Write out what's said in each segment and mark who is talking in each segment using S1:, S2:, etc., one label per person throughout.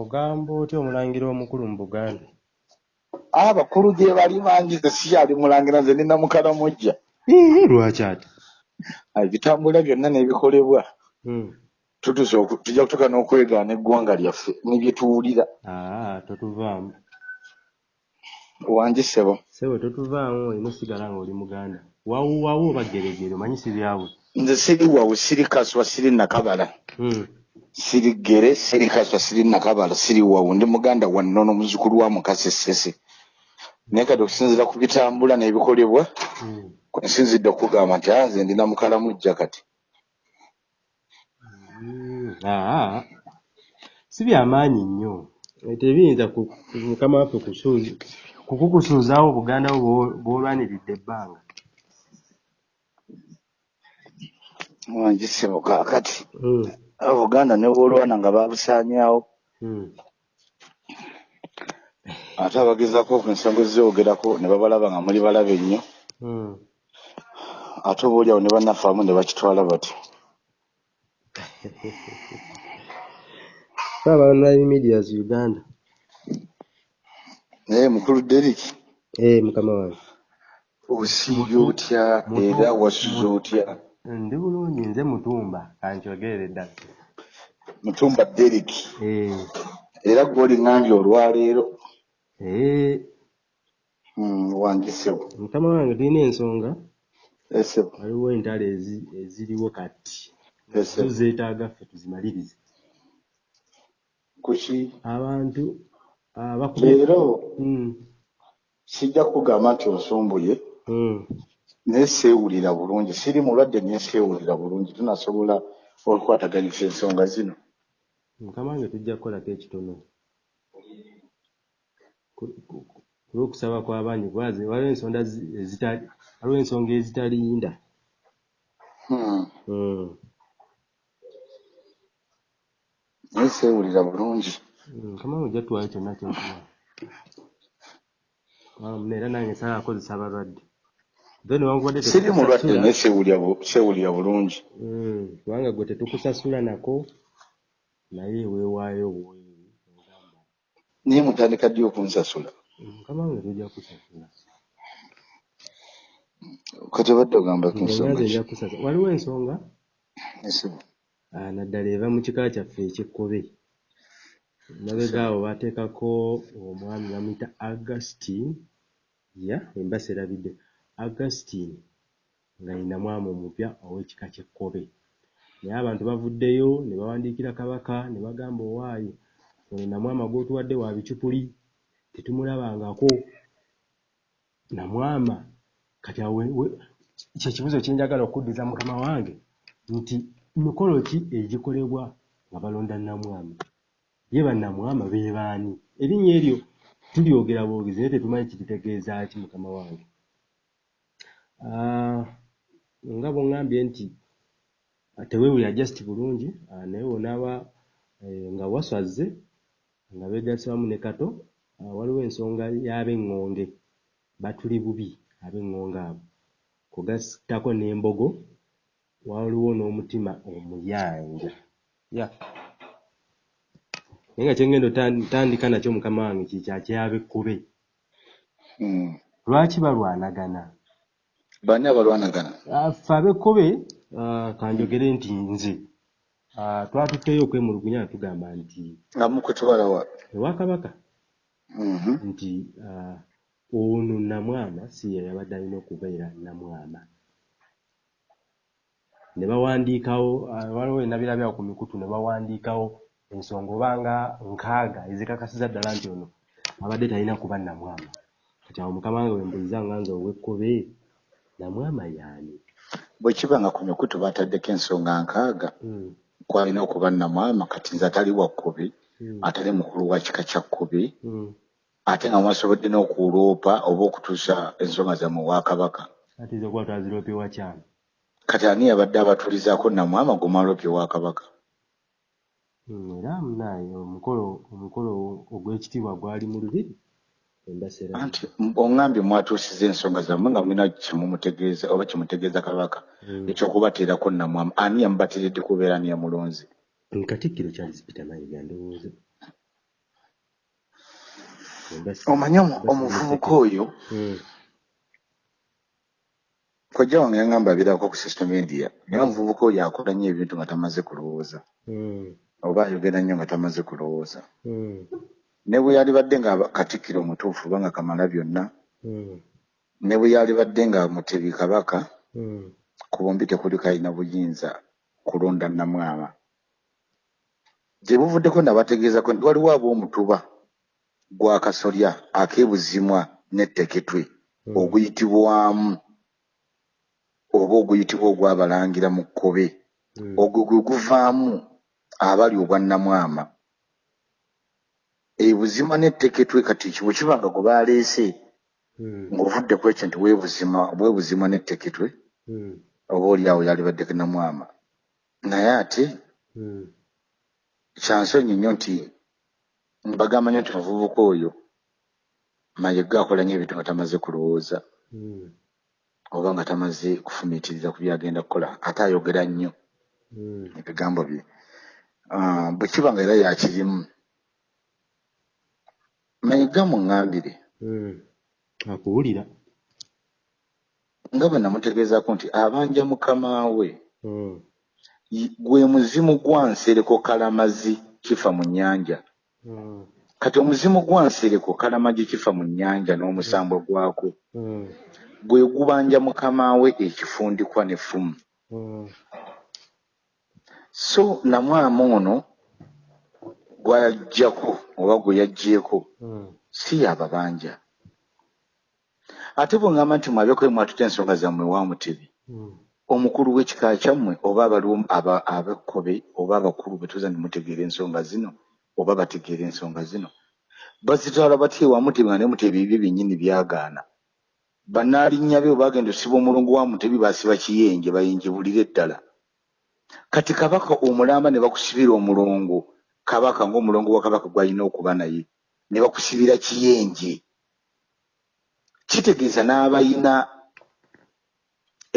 S1: ogamba otya omulangira omukulu mu buganda?
S2: Abakulu gye bali mangi ze sikyali mulangira nze nina mukalamujja
S1: ii lwaki ati?
S2: Ebitambula byonna n'ebikolebwa tutusa oku- tujja kutuuka n'okwegaana eggwanga lyaffe nebyetuwulira
S1: aa totuvaamu.
S2: Wanjisebo
S1: sebo totuvaamu olina osigala nga oli muganda. Wawuwawo oba geregere omanyi sibyawe
S2: nze siri wawe siri kaswa siri nakabala.
S1: Hmm.
S2: siri gere siri kaswa siri nakabala siri wawu ndi muganda wannono muzukulu wa mukase sese naye kati okusinziira ku bitambula n'ebikolebwa
S1: Hmm.
S2: nsinzidde okugamba nti "Ah, nze ndina mukalamujja kati.
S1: Hmm. aa. Si byamaanyi nnyo. Tebiyinza mukama waffe kukukusuuzaawo buganda bw'o- bw'olwaniridde ebbanga
S2: wanjisebo kaakati
S1: Hmm.
S2: obuganda ne bwolwana nga babusaanyaawo
S1: Hmm.
S2: ate abagezaako ku ensonga ezzeyogerako ne babalaba nga muli balabe nnyo
S1: Hmm.
S2: ate oba oliawo ne bannaffe ne bakitwala bati
S1: Saba online medias Uganda.
S2: naye mukulu Derek
S1: Eh mukama wange.
S2: osiibye otya era wasuze
S1: mutu-
S2: otya
S1: Ndi bulungi nze mutumba kankyogere ddala.
S2: mutumba Derek
S1: Eh
S2: era gw'oliŋŋambye olwaleero
S1: eh
S2: Hmm, wangisebo
S1: mukama wange tulina ensonga
S2: esebo
S1: waliwo entalo ezi- eziriwo kati. Tuzeetaaga ffe tuzimalirize.
S2: kuki
S1: Abantu abakubi
S2: leero
S1: Hmm.
S2: sijja kukugamba nti osumbuye
S1: Hmm.
S2: Naye seewulira bulungi siri mulwadde naye seewulira bulungi tunasobola okukwataganyisa ensonga zino
S1: Mukama wange tujja kukolako ekitono. Ku- ku- ku- Olw'okusaba kw'abangi bwaze waliwo ensonga zi- ezitali waliwo ensonga ezitalinda.
S2: Hmm,
S1: Hmm.
S2: naye seewulira bulungi
S1: Mukama wange ojja tuwaayo kyonna ky'otuwa. Um, era nange nsala akozesa abalwadde.
S2: Siri mulwadde naye seewulira bu- seewulira bulungi.
S1: Hmm, kubanga gwe tetukusasula nako naye weewaayo ogamba
S2: naye mutandika ddi okunsasula
S1: mukama wange tujja kusasula.
S2: Kati obadde ogamba ku nsonga
S1: nze
S2: ki?
S1: nja kusasula. Waliwo ensonga? Ah, naddala eva mu kika kyaffe ekikkobe mabega awo bateekako omwami bamuyita augustin ya embasa erabidde augustin nga yina mwami omupya ow'ekika ky'ekkobe naye abantu bavuddeyo ne bawandiikira kabaka ne bagamba owaayo ono namwama gw'otuwadde wa bicupuli tetumulabangako. Namwama kati awe we- kye kibuzo kye njagala okuddiza mukama wange nti mikolo ki egikolebwa nga balonda namwama? Ye bannamwama be baani? Erinnya eryo tulyogera bwogezi naye tetumanyi kiritegeeza ki mukama wange nga bw'oŋŋambye nti ah, teweewulira just bulungi ah, naye bw'onaaba eh, nga waswaze nga beegasse wamu ne kato ah, waliwo ensonga y'ab'eŋŋonge batuli bubi ab'eŋŋonge abo. Kugattako n'embogo waliwo n'omutima omuyanja. Ya. Naye nga kyengenda otandika nakyo mukama wange kikya kyab'ekkube
S2: Hmm.
S1: lwaki balwanagana
S2: baani abalwanagana
S1: Ah, ffe ab'ekkobe ah, kanjogere nti nze. Ah, twatutteyo okwemulugunya nga tugamba nti
S2: nga mukutwalawa
S1: ewa kabaka.
S2: Mhm.
S1: nti ono namwama si ye yabadde alina okubeera namwama. Ne bawandiikawo waliwo enabirabyawo ku mikutu ne bawandiikawo ensonga oba nga nkaaga ezikakasiza ddala nti ono abadde talina kuba namwama. Kati awo mukama wange wembuliza nga nze ow'ekkobe namwama yaani
S2: bwe kiba nga ku mikutu bataddeko ensonga nkaaga
S1: Mm,
S2: kwalina okuba namwama kati nze atali wa kkubi
S1: mm,
S2: atali mukulu wa kika kya kkubi
S1: mm.
S2: ate nga mwasobodde n'okuloopa oba okutuusa ensonga zammwe kabaka.
S1: Ate zo kuba twaziroopye wakyama
S2: kati ani yabadde abatulizaako namwama gumaloopye wa kabaka?
S1: Era munaye omukolo omukolo ogw'ekitiibwa gwali mu lubiri
S2: anti oŋŋambye mwatuusiza ensonga zammwe nga mulina kimumutegeeza oba kimutegeeza kabaka
S1: Mm.
S2: ekyokubateerako namwamu. Ani yamubatiridde kubeera ani yamulonze?
S1: Katikkiro charles peter mayiga ndowooza.
S2: Omanye omuvubuka oyo?
S1: Mm.
S2: kojja wange yaŋŋamba abirako ku social media naye omuvubuka oyo akola nnyo ebintu nga tamaze kulowooza.
S1: Mm.
S2: oba ayogera nnyo nga tamaze kulowooza. Ne bwe yalibadde nga katikkiro mutuufu oba nga kamala byonna
S1: Mm.
S2: ne bwe yalibadde nga mutebi kabaka
S1: Mm.
S2: ku bombi tekuli kalina buyinza kulonda namwama gye buvuddeko nabategeezako nti waliwo ab'omutuba gwa kasolya ak'ebuzimwa n'etteketwe
S1: Mm.
S2: oguyitibwamu oba oguyitibwa ogwabalangira mu kkobe ogwo gwe guvaamu abali obwannamwama ebuzima n'etteketwe kati kiwe kiba nga gwe baleese
S1: Mm.
S2: ng'ovudde ku ekyo nti weebuzima bwebuzima n'etteketwe
S1: Mm.
S2: oba oli awo yalibadde namwama naye ate
S1: Mm.
S2: kyansonyi nnyo nti mbagamba nnyo nti omuvubuka oyo mayega akola nnyo ebintu nga tamaze kulowooza oba nga tamaze kufumiitiriza ku byagenda kukola ate ayogera nnyo ebigambo bye Ah, bwe kiba nga era yakirimu mayiga muŋŋambire
S1: Mm. akuwulira
S2: nga bwe namutegeezako nti abanja mukama we
S1: Mm.
S2: y- gwe muzimu gwa nsereko kalamazi kifa mu nnyanja
S1: Mm.
S2: kati omuzimu gwa nsereko kalamazi kifa mu nnyanja n'omusambwa gwako
S1: Mm.
S2: gwe gubanja mukama we ekifundikwa n'effumu so namwama ono gw'ayaggyako oba gwe yaggyeeko
S1: Mm.
S2: si yababanja ate bwe ŋŋamba nti mwabyeko mwatuta ensonga zammwe wa mutebi?
S1: Mm.
S2: omukulu w'ekika kyammwe oba abaliwo aba- ab'ekkobe oba abakulu bwe tuza ne mutegeera ensonga zino oba bategeera ensonga zino? Bazitwala batya ewa mutebi nga ne mutebi ebyo byennyini byagaana? Bannaalinnya be bwe bagenda osiba omulongo wa mutebi basiba kiyenje bayinjibulire ddala kati kabaka omulamba ne bakusibira omulongo kabaka ng'omulongo wa kabaka gwalina okuba naye ne bakusibira kiyenje. Kitegeeza n'abalina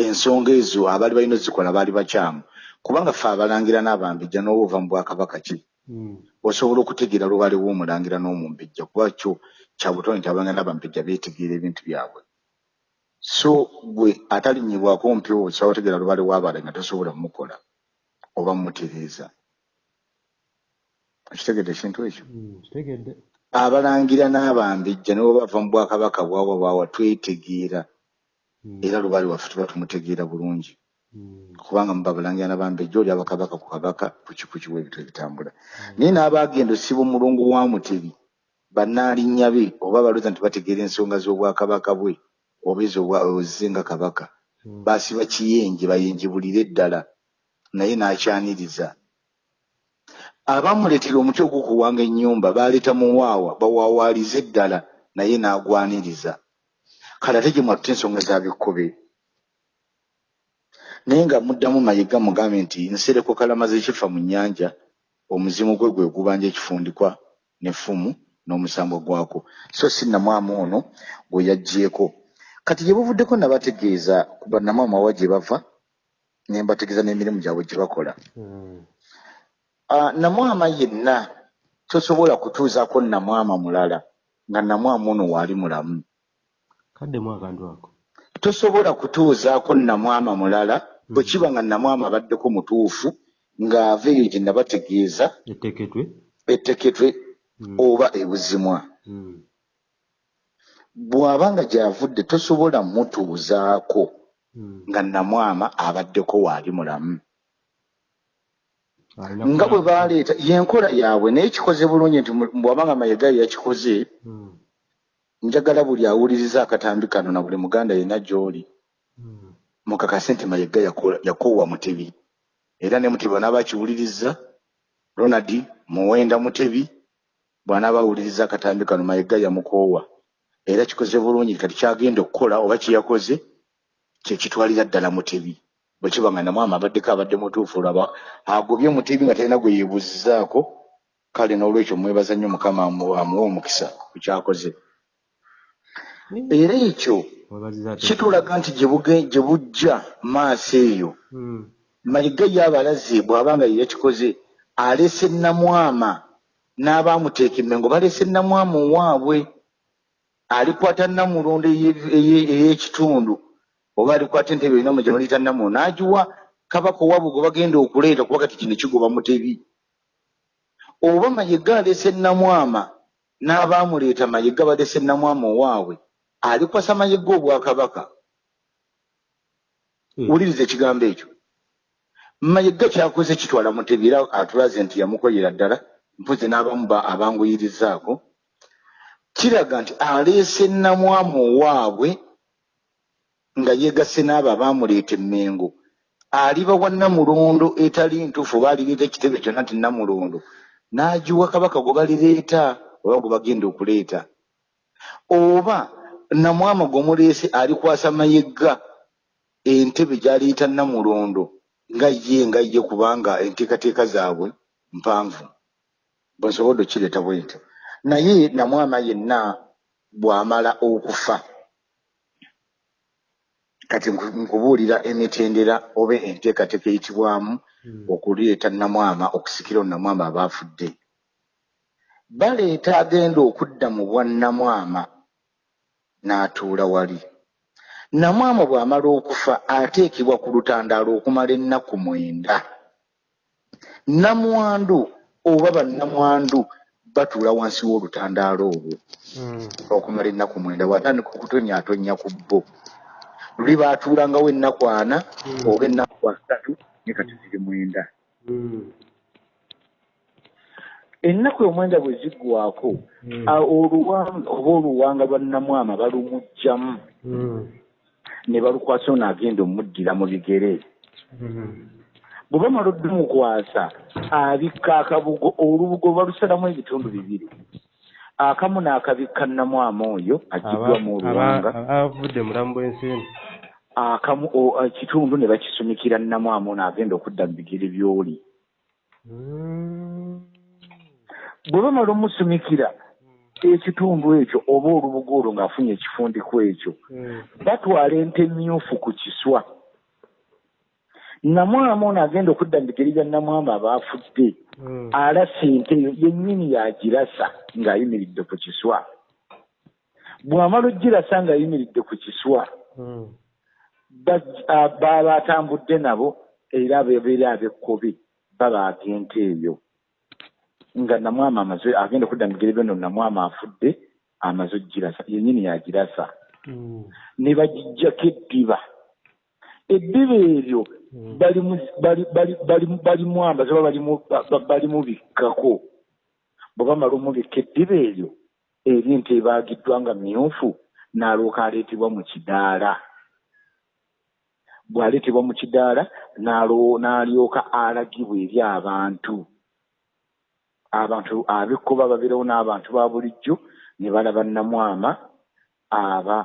S2: ensonga ezo abaali balina ozikola baali bakyamu kubanga ffe abalangira n'abambejja n'oba ova mu bwakabaka ki?
S1: Mm.
S2: osobola okutegeera lubale w'omulangira n'omumbejja kuba kyo kya butone abalangira n'abambejja beetegeera ebintu byabwe. So gwe atalinnyibwako mpyo osobola otegeera lubale w'abale nga tosobola mumukola oba mumutereeza kitegedde ekintu ekyo.
S1: Mm. kitegedde.
S2: Abalangira n'abambejja ne bwe bava mu bwakabaka bwawa bwawa twetegeera.
S1: Mm.
S2: era lubale waffe tuba tumutegeera bulungi.
S1: Mm.
S2: kubanga muba balangira n'abambejja oli abakabaka ku kabaka kuki w'ebintu ebitambula. Naye n'abagenda osiba omulongo wa mutebi bannaalinnya be oba balooza nti bategeera ensonga z'obwakabaka bwe oba ezo ozizenga kabaka baasiba kiyenje bayenjebulire ddala naye n'akyaniriza abamuleetera omuti ogw'okuwanga ennyumba baleeta muwaawa bawaawaalize ddala naye n'agwaniriza. Kale ate gye mwatuta ensonga za bikkobe. Naye nga muddamu mayiga mugambe nti nsereko kalamazi ekifa mu nnyanja omuzimu gwe gwe gubanja ekifundikwa n'effumu n'omusambo gwako. So si namwama ono gwe yaggyeko. Kati gye buvuddeko nabategeeza ku bannamwama wa gye bava ne mbategeeza n'emirimu gyabwe gye bakola.
S1: Mm.
S2: Namwama yenna tosobola kutuuzaako namwama mulala nga namwama ono waali mulamu.
S1: Kaddemu akantu ako.
S2: Tosobola kutuuzaako namwama mulala bwe kiba nga namwama abaddeko mutuufu ng'ava eyo gye nabategeeza
S1: etteketwe
S2: etteketwe
S1: Mm.
S2: oba ebuzimwa.
S1: Mm.
S2: bw'aba nga gy'avudde tosobola mutuuzaako nga namwama abaddeko waali mulamu nga bwe baleeta yenkola yaabwe naye kikoze bulungi nti bw'abanga mayiga ye yakikoze.
S1: Mm.
S2: njagala buli awuliriza akatambi kano na buli muganda yenna gy'oli.
S1: Mm.
S2: mukakase nti yakola- yakoowa mutebi. Era ne mutebi bw'anaaba akiwuliriza ronald muwenda mutebi bw'anaaba awuliriza akatambi kano mayiga yamukoowa era kikoze bulungi kati kyagenda okukola oba kyeyakoze kyekitwalira ddala mutebi bwe kiba nga namwama abaddeko abadde mutuufu olaba agobye mutebi nga talina gwe yeebuuzizaako kale n'olwekyo mwebaza nnyo mukama amu- amuwe omukisa ku kyakoze. Era ekyo kitulaga nti gye bujja maaso eyo.
S1: Mm.
S2: mayiga y'abalazi bw'aba nga yeyakikoze alese namwama n'abaamuteeka emmengo balese namwama owaabwe alikwata namulondo eye- eye- ey'ekitundu oba alikwata entebe erina mu gyemuliyita namulondo n'agiwa kabaka owaabwe gwe bagenda okuleeta kuba kati kino kigoba mutebi oba mayiga alese namwama n'abaamuleeta mayiga balese namwama owaabwe alikwasa mayiga obwakabaka?
S1: Mm.
S2: wuliriza ekigambo ekyo. Mayiga kyakoze kitwala mutebi era atulaze nti yamukoyera ddala mpozi n'abamu ba- abanguyirizaako kiraga nti aleese namwama owaabwe nga yeegasse n'abo abaamuleeta emmengo. Aliba wa namulondo etali ntuufu oba alireeta ekitebe kyonna nti namulondo n'agiwa kabaka gwe balireeta oba gwe bagenda okuleeta. Oba namwama gwemuleese alikwasa mayiga entebe gy'aliyita namulondo nga ye nga ye kubanga enteekateeka zaabwe mpanvu. Bwensobodde okireeta bwe ntyo naye namwama yenna bw'amala okufa kati nku- nkubuulira emitendera oba enteekateeka eyitibwamu
S1: Mm.
S2: okuleeta namwama okusikira namwama abaafudde baleeta agenda okudda mu bwannamwama n'atuula wali namwama bw'amala okufa ateekebwa ku lutandaalo okumala ennaku mwenda namwandu oba bannamwandu batuula wansi w'olutandaalo olwo
S1: Mm.
S2: okumala ennaku mwenda bw'atandika okutonyaatonya ku bbo luli baatuulangawo ennaku ana
S1: Mm.
S2: oba ennaku asatu ne kati ziri mwenda.
S1: Mm.
S2: ennaku omwenda bwe ziggwako
S1: Mm.
S2: a- oluwanga oba oluwanga lwa namwama balumugjamu ne balukwasa ono agenda omuddira mu bigere. Bwe bamala oddumukwasa abikka akabugo olubugo balusalamu ebitundu bibiri. Akamu n'akabikka namwama oyo agiddwamu
S1: Aba-
S2: oluwanga.
S1: abavudde mulamu bw'ensi eno
S2: akamu o- ekitundu ne bakisumikira namwama ono agenda okudda mu bigere by'oli
S1: Mm.
S2: bwe bamala omusumikira ekitundu ekyo oba olubugo olwo ng'afunye ekifundiko ekyo
S1: Mm.
S2: batwala ente myufu ku kiswa namwama ono agenda okudda mu bigere bya namwama abaafudde
S1: Mm.
S2: alasa ente eyo yennyini yagirasa ng'ayimiridde ku kiswa bw'amala ogirasa ng'ayimiridde ku kiswa baba atambudde nabo era abebeera ab'ekkobe babaaga ente eyo. Nga namwama amaze agenda okudda mu bigere byono namwama afudde amaze ogirasa yennyini yagirasa.
S1: Mm.
S2: ne bagijjako eddiba. Eddiba eryo
S1: Mm.
S2: balimu- bali- bali- bali- balimwambaza oba balimu- ba- ba- balimubikkako bwe bamala omubikka eddiba eryo eri ente ebaagiddwa nga myufu n'alyoka aleetebwa mu kidaala bw'aleetebwa mu kidaala n'alyoka alagibwa eri abantu. Abantu ab'ekkuba babeerewo n'abantu ba bulijjo ne balaba namwama aba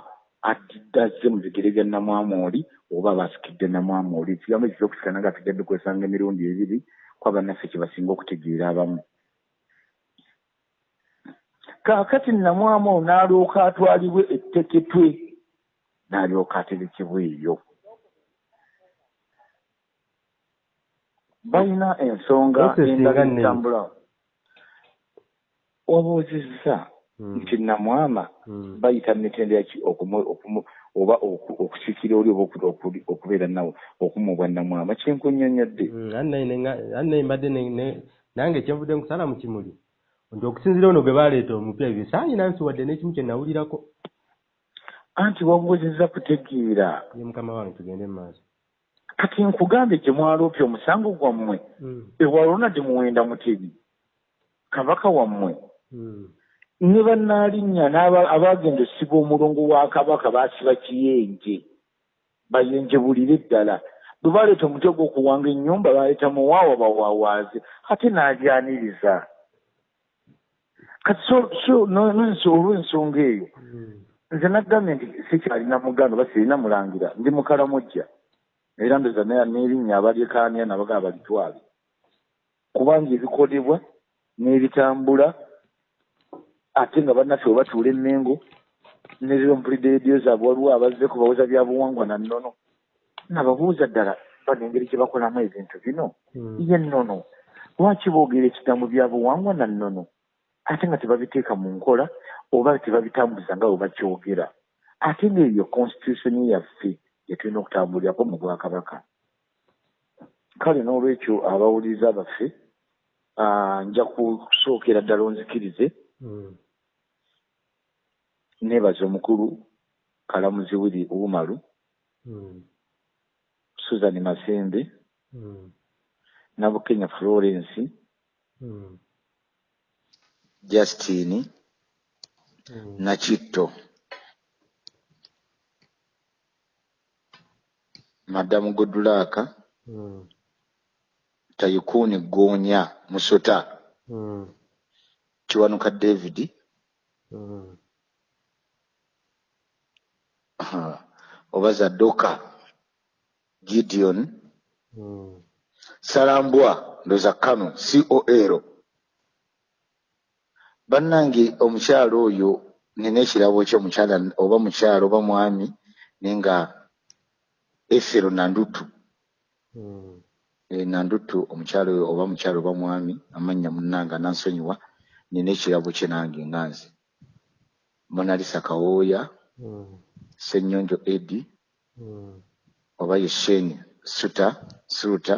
S2: addazze mu bigere bya namwama oli oba basikidde namwama oli. Ekigambo ekyo kyokusikana nga tugadde kwesanga emirundi ebiri kwa bannaffe kye basinga okutegeera abamu. Kaakati namwama ono n'alyoka atwalibwe etteketwe n'alyoka aterekebwa eyo balina ensonga endala
S1: nga nne.
S2: ezitambula wabuuzizza
S1: Mm.
S2: nti namwama
S1: Mm.
S2: bayita mitendera ki oba oku- okusikira oli oba okubeera nawe okumubwa namwama? Kyenkunyonyodde
S1: Mm, annaye mbadde nange kyenvudde nkusala mu kimuli. Nti okusinziira ono gwe baleeta omupya bisaanyi nansi wadde n'ekimu kye nawulirako.
S2: Anti wabuuzizza kutegeera.
S1: Ye mukama wange tugende mu maaso
S2: kati nkugambe gye mwaloopye omusango gwammwe
S1: Mm.
S2: ewalona gye muwenda mutebi kabaka wammwe
S1: Mm.
S2: ne bannaalinnya n'aba- abaagenda osiba omulongo wa kabaka baasiba kiyenje bayenjebulire ddala bwe baleeta omutwe gw'okuwanga ennyumba baleeta muwaawa bawawaaze ate n'ajyaniriza kati olw'ensonga eyo
S1: Mm.
S2: nze nagambye nti sikyalina muganda oba sirina mulangira ndi mukalamujja era ndoza n'erinnya abalyekaanya nabagaba balitwale kubanga ebikolebwa n'ebitambula ate nga bannaffe bwe batuula emmengo nerero mpulidde rediyo zaabwe waliwo abazze kubawoza byabuwangwa na nnono. Nababuuza ddala bano engeri gye bakolamu ebintu bino?
S1: Mm.
S2: ye nnono. Lwaki boogera ekigambo byabuwangwa na nnono? Ate nga tebabiteeka mu nkola oba tebabitambuza nga bwe bakyogera. Ate ngaebyo constitution yaffe gyetulina okutambulirako mu bwakabaka kale n'olwekyo abawuliriza baffe nja kusookera ddala onzikirize
S1: Mm.
S2: neebaza omukulu kalamuzi wiri umalu
S1: Mm.
S2: susan masembe
S1: Mm.
S2: nabukenya florence justin
S1: Mm.
S2: nakitto madamu godulaka
S1: Mm.
S2: tayikuni gonya musota
S1: Mm.
S2: kiwanuka david
S1: Mm.
S2: aha, oba zadoka gideon
S1: Mm.
S2: salambwa ndoza kano col bannange omukyalo oyo nina ekirabo kye omukyala oba mukyalo oba mwami naye nga efero nandutu
S1: Mm.
S2: e, nandutu omukyalo oba mukyalo oba mwami amannya munnanga nansonyiwa nina ekirabo kye nange nga nze monalisa kawooya
S1: Mm.
S2: senyonjo edi
S1: Mm.
S2: oba ye sheni suta suruta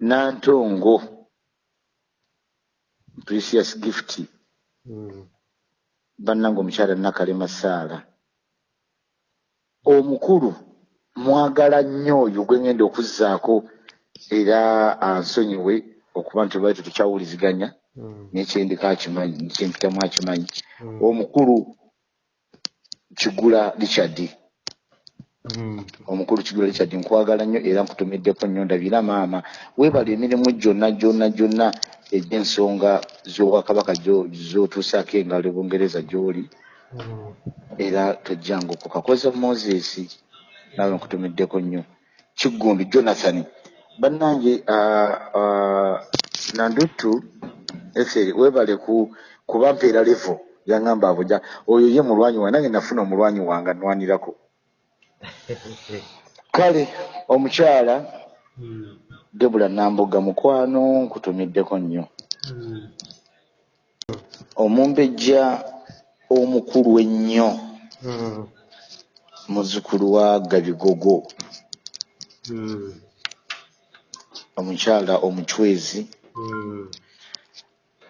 S2: nantongo precious gift
S1: Mm.
S2: bannange omukyala nakalema saala omukulu mwagala nnyo oyo gwe ngenda okuzzaako era ansonyiwe okuba nti olwali tetukyawuliziganya
S1: Mm.
S2: naye kyendiko akimanyi kyempitamu akimanyi
S1: Mm.
S2: omukulu kigula richard
S1: Mm.
S2: omukulu kigula richard nkwagala nnyo era nkutumiddeko nnyo ndabira maama weebala emirimu gyonna gyonna gyonna egy'ensonga z'obwakabaka z'otuusaako engalo e bungereza gy'oli. Era tojjanguko kakoze moses nawe nkutumiddeko nnyo kiggundi jonathan bannange nandutu eferi weebale ku kuba mpeera levo yaŋŋamba abuja oyo ye mulwanyi wange nange nafuna omulwanyi wange anwanirako kale omukyala
S1: Mm.
S2: debula namboga mukwano nkutumiddeko nnyo
S1: Mm.
S2: omumbejja omukulu ennyo.
S1: Mm.
S2: muzzukulu wa gabigogo.
S1: Mm.
S2: omukyala omucwezi.
S1: Mm.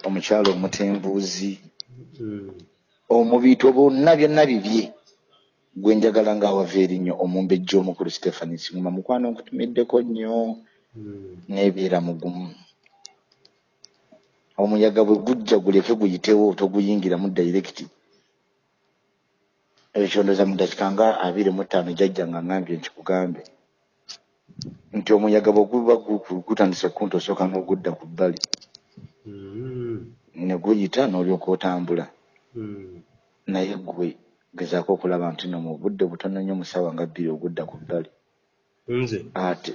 S2: omukyala omutembuuzi omubiito bonna byonna bibye. Gwe njagala ng'awava erinnyo omumbejja omukulu stephani singuma mukwano nkutumiddeko nnyo. Neebeera mugumu omuyaga bwe gujja guleke guyitewo toguyingiramu dairekiti ekyondoza mu dakika nga abiri mu ttaano jajja nga ngambye nkikugambe nti omuyaga bwe guba gu- gutandise kunta osooka n'ogudda ku bbali.
S1: Mm.
S2: ne guyita n'olyoka otambula.
S1: Mm.
S2: naye gwe gezaako okulaba nti no mu budde butono nnyo mu ssaawa nga bbiri ogudda ku bbali.
S1: Nze?
S2: Ate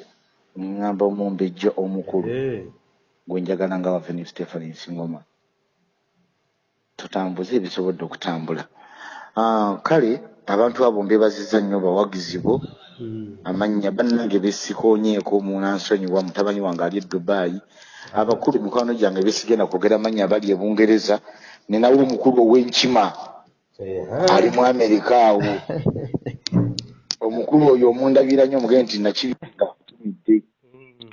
S2: ŋŋamba omumbejja omukulu. Gwe njagala nga waveni stephani nsingoma tutambuze ebisobodde okutambula kale abantu abo mbebaziza nnyo bawagizi bo.
S1: Mm.
S2: amannya bannange besikoonyeeko munansonyiwa mutabani wange ali e dubaayi abakulu mikwano gyange besigenda kwogera amannya abali e bungereza. Ninawo omukulu ow'enkima ali mu amerika awo. Omukulu oyo omundabira nnyo omugende nti nakibinga kutumidde
S1: Mm.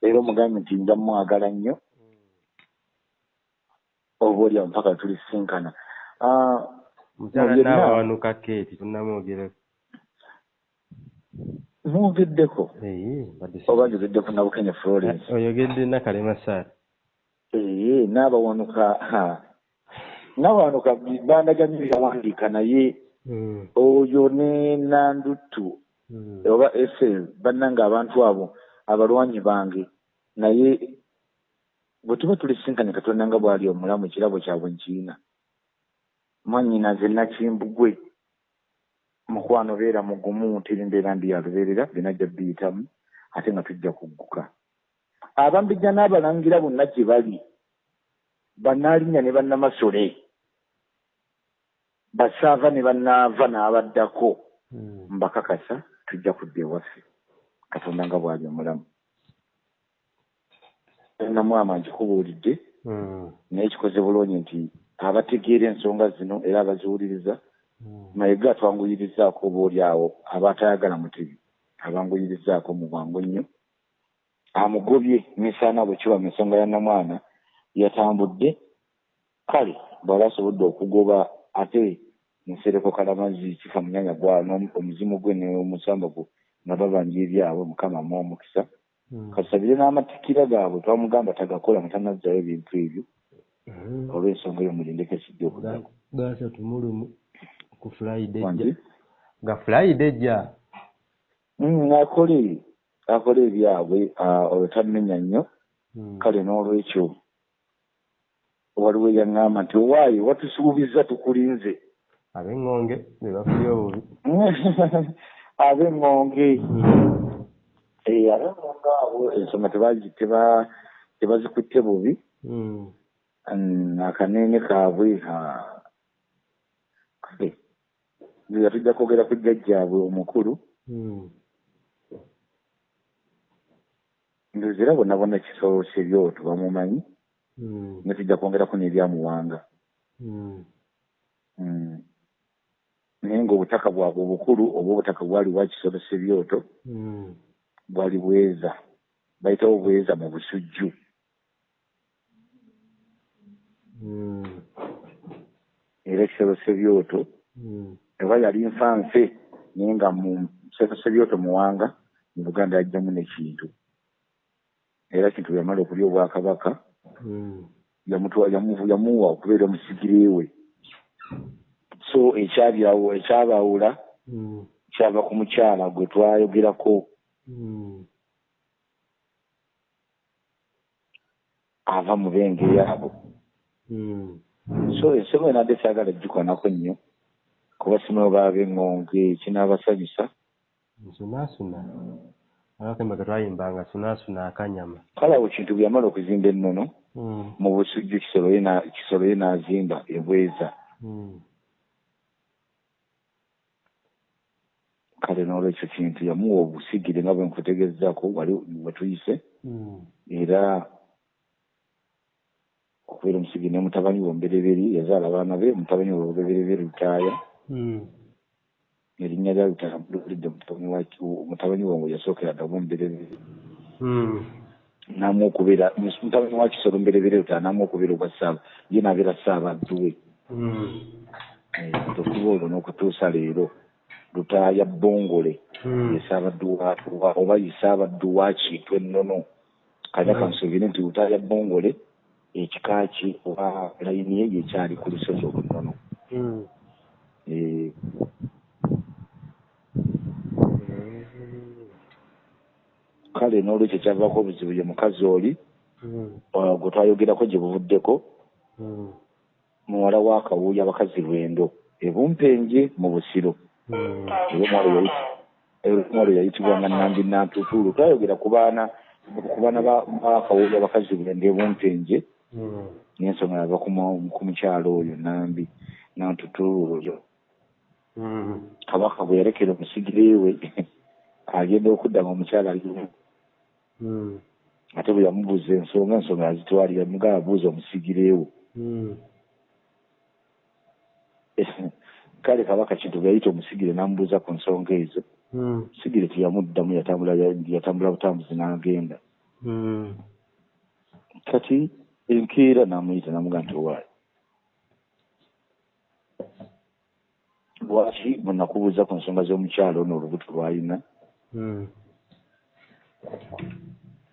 S2: era omugambe nti nja mwagala nnyo. Oba oli awo mpaka tulisinkana Ah,
S1: mukyala
S2: Mu byonna-
S1: naabawanuka keeti tunnamwogerako si-
S2: oba njogeddeko nabukenya florence.
S1: Oyogedde nakalema saara.
S2: Ee n'abawanuka ha. n'abawanuka bandaganye byawandiika naye
S1: Mm.
S2: oyo ne nandutu
S1: Mm.
S2: oba fl bannange abantu abo abalwanyi bange naye bwe tuba tulisinkanye katonda nga bw'ali omulamu ekirabo kyabwe nkiina mwanyina nze nakimbugwe mukwano beera mugumu teri mbeera ndi yalubeerera binajja biyitamu ate nga tujja kugguka abambijja n'abalangira bonna gye bali bannaalinnya ne bannamasole basaava ne bannaava n'abaddako
S1: Mm.
S2: mbakakasa tujja kudda ewaffe katonda nga bw'ali omulamu namwama nkikubuulidde
S1: Mm.
S2: naye kikoze bulungi nti abategeera ensonga zino era abaziwuliriza
S1: Mm.
S2: mayiga twanguyirizaako obaoli awo aba atayagala mutebi abanguyirizaako mu bwangu nnyo amugobye misaana bwe kiba mu nsonga ya namwana yatambudde kale bw'aba asobodde okugoba ate nsereko kalamazi kifa munyanya gwa omuzimu gwe n'omusamba gwe nga babanja ebyabwe mukama mu omukisa
S1: Mm.
S2: kasabire n'amatikira gaabwe twamugamba tagakola nga tanazzayo ebintu ebyo. Olw'ensonga eyo mulindeko ekijja okuddako
S1: gasatu mulumu ku friday
S2: wange
S1: ejja ga friday ejja
S2: Mm, akole akole ebyabwe ah, olwo tamenya nnyo.
S1: Mm.
S2: kale n'olwekyo waliwo eyaŋŋamba nti owaayi watusuubiza tukulinze.
S1: Ab'eŋŋonge be bafulye obubi.
S2: Ab'eŋŋonge
S1: Mm.
S2: Eh, ab'eŋŋonge abo ensonga tebazi- teba- tebazikutte bubi Akaneene kaabwe nga tujja kwogera ku jjajjaabwe omukulu
S1: Mm.
S2: ndozi era bonna bonna kisolo kyebyoto bamumanyi
S1: Mm.
S2: ne tujja kwongerako n'ebyamuwanga
S1: Mm.
S2: Mm. naye ng'obutaka bwabwe obukulu oba obutaka bwali bwa kisolo sebyoto
S1: Mm.
S2: bwali bweza bayitawo bweza mu busujju. Era ekisolo sebyoto eba yali nfanfe naye nga mu kisolo sebyoto muwanga mu buganda yajjamu nekintu era kintu yamala okulya obwakabaka
S1: Mm.
S2: yamu- yamuwa okubeera omusigire we so ekyabawula
S1: Mm.
S2: kyava ku mukyala gwe twayogerako
S1: Mm.
S2: ava mu benge yaabo. So ensonga enadde saagala gikonako nnyo kuba simayo baab'eŋŋonge kinaabasanyusa
S1: nsunaasuna abakembe ketwayimbanga sunaasuna akanyama.
S2: Kale awo kintu bwe yamala okuzimba ennono
S1: Mm.
S2: mu busujju kisolo ye n'azimba ebweza
S1: Mm.
S2: kale n'olwekyo kintu yamuwa obusigire nga bwe nkutegezaako wali we tuyise
S1: Mm.
S2: era okubeera omusigire ne mutabani we omubereberi yazaala abaana be mutabani we omubereberi lutaaya
S1: Mm.
S2: erinnya lya lutaaya mulidde mutabani wa- mutabani we ngo yasookera ddamu omubereberi
S1: Mm.
S2: namu okubeera mutabani wa kisolo mberebere lutaaya namu okubeera obwa saaba ye nabeera saabaddu we
S1: Mm.
S2: okuba olwo n'okutuusa leero lutaaya bongole
S1: Mm.
S2: ye saabaddu wa- wa- oba ye saabaddu wa kintu ennono kanya kansuubire nti lutaaya bongole ekika ki oba layini ye yekyali ku lusozi olunnono
S1: Mm.
S2: Eh, kale n'olwekyo kyavaako obuzibu ye mukazi oli
S1: Mm.
S2: uh, gwe twayogerako gye buvuddeko
S1: Mm.
S2: muwala wa kawuuya abakazi lwendo ebumpenje mu busiro omwalo yayitibwanga nambi nantutuulu twayogera ku baana ku baana ba ba kawuuya abakazi lwendo ebumpenje. N'ensonga yava ku mu- ku mukyalo oyo nambi nantutuulu oyo
S1: Mm.
S2: kabaka bwe yalekera omusigire we agenda okudda nga omukyala aliwo
S1: Mm.
S2: ate bwe yamubuuza ensonga ensonga yazitwalira mugaba abuuza omusigire we
S1: Mm.
S2: kale kabaka kintu bwe yayita omusigire n'amubuuza ku nsonga ezo
S1: Mm.
S2: sigire teyamuddamu yatambula yatambula butambuzi n'agenda
S1: Mm.
S2: kati enkeera n'amuyita n'amuga nti owaayi lwaki bwe nakubuuza ku nsonga z'omukyalo ono olubuto lwalina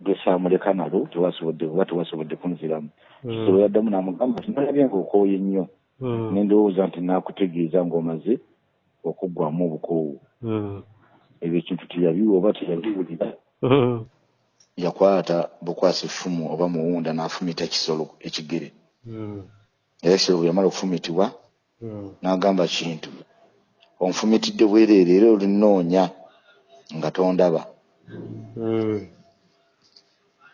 S2: lwesaamuleka nalo tewasobodde oba tewasobodde kunziramu kisolo yaddamu n'amugamba nti nalabye ng'okooye nnyo
S1: Mm.
S2: nendowooza nti naakutegeeza ng'omaze okuggwamu obukoowu ebyo ekintu teyabiwa oba teyabiwulira. Yakwata bukwasi ffumu oba muwunda n'afumita kisolo ekigere.
S1: Mm.
S2: era ekisolo bwe yamala okufumitibwa
S1: Mm.
S2: n'agamba kintu onfumitidde bwereere era olinoonya nga tondaba.
S1: Mm.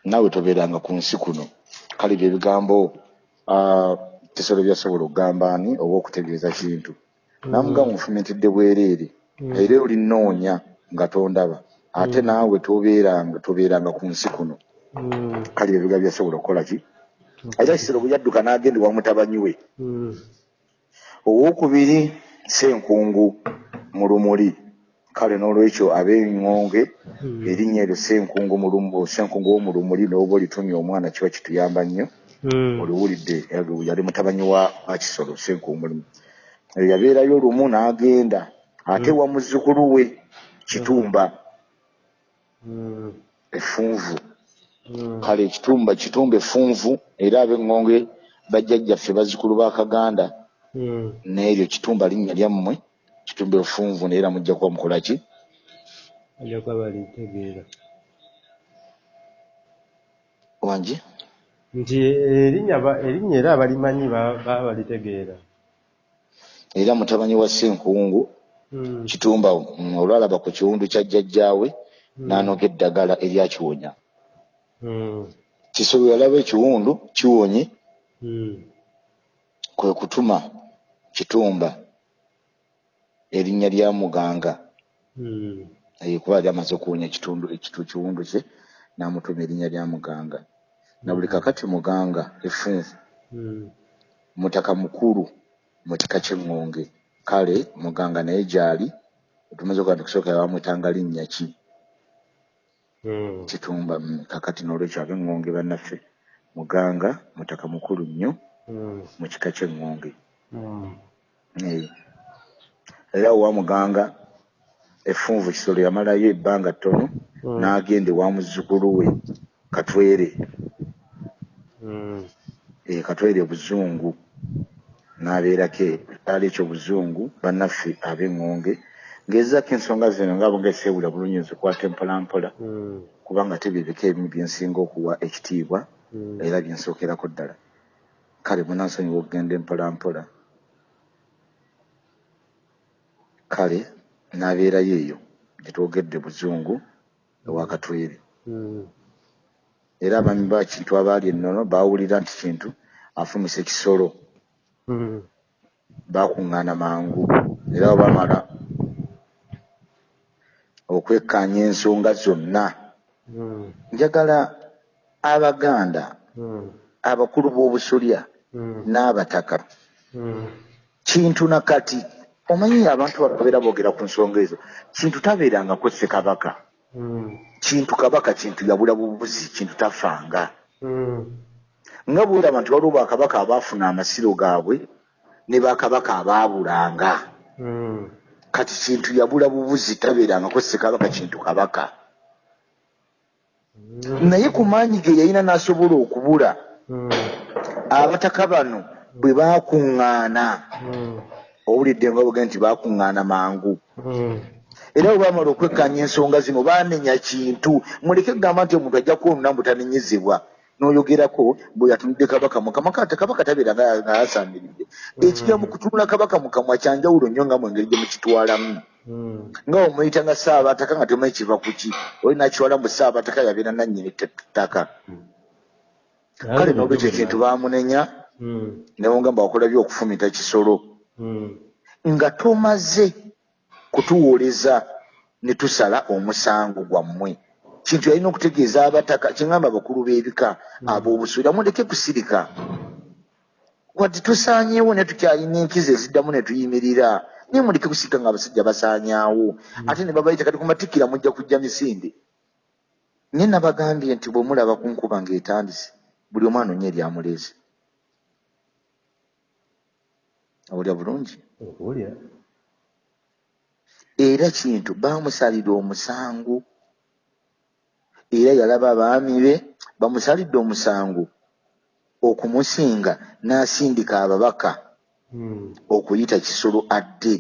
S2: naawe tobeeranga ku nsi kuno. Kale bye bigambo kisolo byasobola okugamba ani oba okutegeeza kintu? Namuga munfumitidde bwereere era olinoonya nga tondaba ate naawe tobeeranga tobeeranga ku nsi kuno.
S1: Mm.
S2: kale ebiga byasobola okukola ki? Era kisero bwe yadduka n'agenda ewa mutabanyi we. Owokubiri senkungu mu lumuli kale n'olwekyo ab'eŋŋonge
S1: Mm.
S2: erinnya eryo senkungu lumu- senkungu w'omu lumuli n'oba olitumya omwana kiba kituyamba nnyo. Oliwulidde yali- mutabanyi wa wa kisolo senkungu yabeerayo olumu n'agenda ate wa muzzukulu we kitumba. Effunvu kale kitumba effunvu era ab'eŋŋonge bajjajjaffe bazzukulu ba kaganda n'eryo kitumba linnya lyammwe kitumba effunvu naye era mujja kuba mukola ki?
S1: Bajja kuba balitegeera
S2: wangi
S1: nti erinnya ba- erinnya era abalimanyi ba- baba balitegeera.
S2: Era mutabanyi wa senkungu
S1: Mm.
S2: kitumba mm, olwalaba ku kiwundu kya jjajjaawe n'anoga eddagala eryakiwonya
S1: Mm.
S2: kisolo yalaba ekiwundu kiwonye
S1: Mm.
S2: kwe kutuma kitumba erinnya lya muganga
S1: Mm.
S2: Eh, kuba yali amaze okuwonya ekitundu ekitu kiwundu kye n'amutuma erinnya lya muganga na buli kakati muganga effunvu
S1: Mm.
S2: mutaka mukulu mu kika ky'eŋŋonge kale muganga naye gyali tumaze okuba tukusooka bamwetanga linnya ki. Kitumba mm, kakati n'olwekyo ab'eŋŋonge bannaffe. Muganga mutaka mukulu nnyo
S1: Mm.
S2: mu kika ky'eŋŋonge
S1: Mm.
S2: Era owa muganga effunvu kisolo yamalayo ebbanga ttono n'agenda ewa muzzukulu we katwere. Katwere buzungu. N'abeerako ekyalo ekyo buzungu bannaffe ab'eŋŋonge ng'ezaako ensonga zino nga bonga eseewula bulungi nzikwata empolampola
S1: Mm.
S2: kubanga tebibika ebimu byensinga okuwa ekitiibwa
S1: Mm.
S2: era byensookerako ddala kale munansonyiwa okugenda empolampola kale n'abeerayo eyo gyetwogedde buzungu ewa katwere
S1: Mm.
S2: era abami ba kintu abaali ennono baawulira nti kintu afumisa ekisolo baakuŋŋaana mangu era bwe baamala okwekkaanya ensonga zonna
S1: Mm.
S2: njagala abaganda
S1: Mm.
S2: abakulu b'obusolya
S1: Mm.
S2: n'abataka kintu nakati omanyi abantu bakabeera boogera ku nsonga ezo kintu tabeerangako ssekabaka
S1: Mm.
S2: kintu kabaka kintu yabula bubuzi kintu tafanga nga bwolaba nti waliwo bakabaka abaafuna amasiro gaabwe ne bakabaka abaabulanga. Kati kintu yabula bubuzi tabeerangako ssekabaka kintu kabaka naye ku maanyi ge yalina n'asobola okubula
S1: Mm.
S2: abataka bano bwe baakuŋŋaana
S1: Mm.
S2: owulidde nga boge nti baakuŋŋaana mangu
S1: Mm.
S2: era bwe baamala okwekkaanya ensonga zino baanenya kintu muleke kugamba nti omuntu ajja kwonona mbutanenyezebwa n'oyogerako bwe yatunudde kabaka mukama kate kabaka tabeera nga nga yasaamiridde ekijja mu kutunula kabaka mukamwa kyanjawulo nnyo nga mwengeri gye mukitwalamu.
S1: Mm.
S2: nga omuyita nga saabataka nga tomanyi kiva ku ki oli nakitwala mu saabataka yabeera nannyini ttaka kale n'olwekyo kintu baamunenya
S1: Mm.
S2: newongamba wakola byokufumita kisolo. Nga tomaze kutuwoleza ne tusala omusango gwammwe kintu yalina okutegeeza abataka kyengamba abakulu b'ebika ab'obusuira muleke kusirika. Wadde tusaanyeewo ne tukyalina enkizo eziddamu ne tuyimirira naye muleke kusirika nga abasajja basaanyaawo. Ate ne babayita kati ku matikkira mujja kujja misinde. Naye nabagambye nti bwe mulaba ku nkuba ng'etandise buli omu anoonya eryamuleeze awulya bulungi? Era kintu baamusalira omusango era yalaba abaami be bamusalidde omusango okumusinga n'asindika ababaka
S1: Mm.
S2: okuyita kisolo adde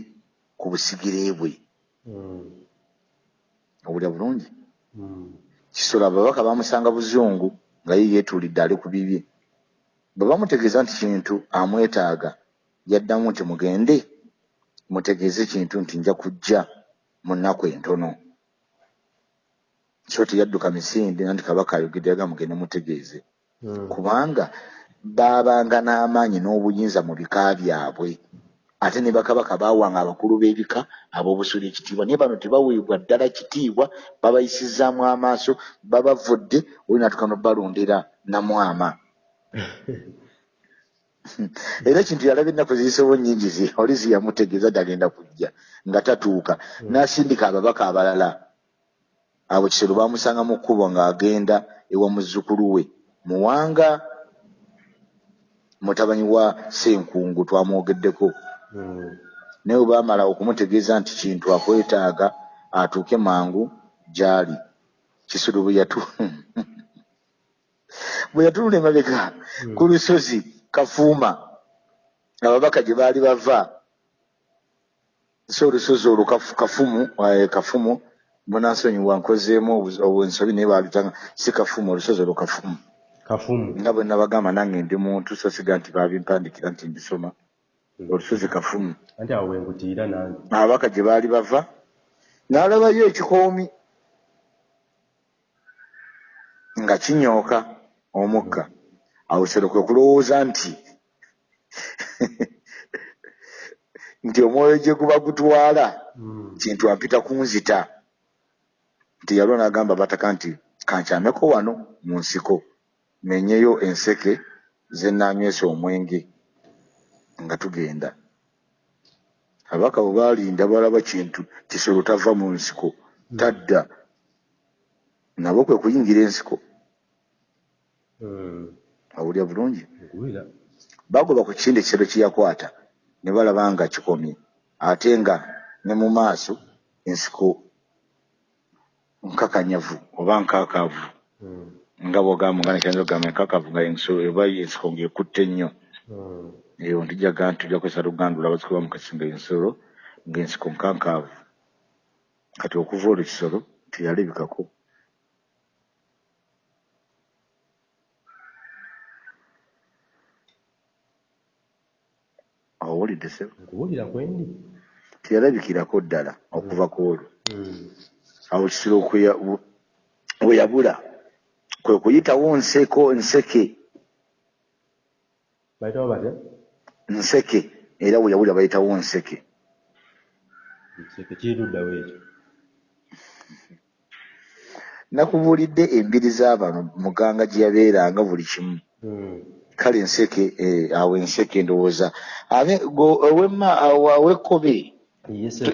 S2: ku busigire bwe
S1: Mm.
S2: owulya bulungi
S1: Mm.
S2: kisolo ababaka bamusanga buzungu nga ye yeetuulidde ali ku bibye bwe bamutegeeza nti kintu amwetaaga yaddamu nti mugende mutegeeze kintu nti nja kujja mu nnaku entono so teyadduka misinde nti kabaka ayogedde yaga mugende mutegeeze.
S1: Mm.
S2: kubanga baabanga n'amaanyi n'obuyinza mu bika byabwe. Ate ne bakabaka baawanga abakulu b'ebika ab'obusuula ekitiibwa. Naye bano tebaweebwa ddala kitiibwa babayisizaamu amaaso babavudde oli natuka n'obbalondera namwama era ekintu yalaba ennaku ziyisewo nnyingi zi oli ziyamutegeeza dagenda kujja nga tatuuka. N'asindika ababaka abalala abo kisero baamusanga mu kkubo ng'agenda ewa muzzukulu we. Muwanga mutabani wa senkungu twamwogeddeko.
S1: Mm.
S2: naye bwe baamala okumutegeeza nti kintu akwetaaga atuuke mangu gy'ali. Kisolo bwe yatu bwe yatunula emabega ku lusozi kafuuma ababaka gye baali bava. So olusozi olwo Kafu- kafumu eh, kafumu munansonyiwa nkozeemu obu- obwensobi naye baalutanga si kafumu olusozi olwo kafumu.
S1: Kafumu.
S2: Nga bwe nabagamba nange ndi muntu so siga nti babimpandikira nti mbisoma olusozi kafumu.
S1: Anti awo wenkutiira nange.
S2: Ababaka gye baali bava n'alabayo ekikoomi nga kinyooka omukka. Awo kisero kwe kulowooza nti nti omwoyo gye guba gutwala
S1: Mm.
S2: kintu ampita kunzita nti yalwo n'agamba bataka nti kankyameko wano mu nsiko menyeyo enseke ze naanywesa omwenge nga tugenda. Abaka bwe baalinda balaba kintu kisolo tava mu nsiko tadda. Nabo kwe kuyingira ensiko.
S1: Mm.
S2: awulya bulungi? Bagoba ku kindi ekisero kye yakwata ne balaba nga kikomye ate nga ne mu maaso ensiko nkakanyavu oba nkaakaavu
S1: Mm.
S2: nga bwogamba nga nekyayinza okugamba enkakavu nga ensolo eba ensiko ng'ekutte nnyo
S1: Mm.
S2: eyo ndijaga nti tujja kwesa lugandula bazikuba mu kasinga ensolo ng'ensiko nkankaavu. Kati okuva olwo kisolo teyalabikako awulidde se
S1: nkuwulira kwendi
S2: teyalabikirako ddala okuva ku olwo.
S1: Mm.
S2: Awo kisolo kwe- bu- we yabula kwe kuyitawo nseko nseke.
S1: Bayitawo batya?
S2: Nseke era we yabula bayitawo nseke.
S1: Nseke kiruddawo ekyo.
S2: Nakubuulidde embiri z'abano muganga gye yabeeranga buli kimu.
S1: Mm.
S2: kale enseke eh, awo enseke ndowooza. Abe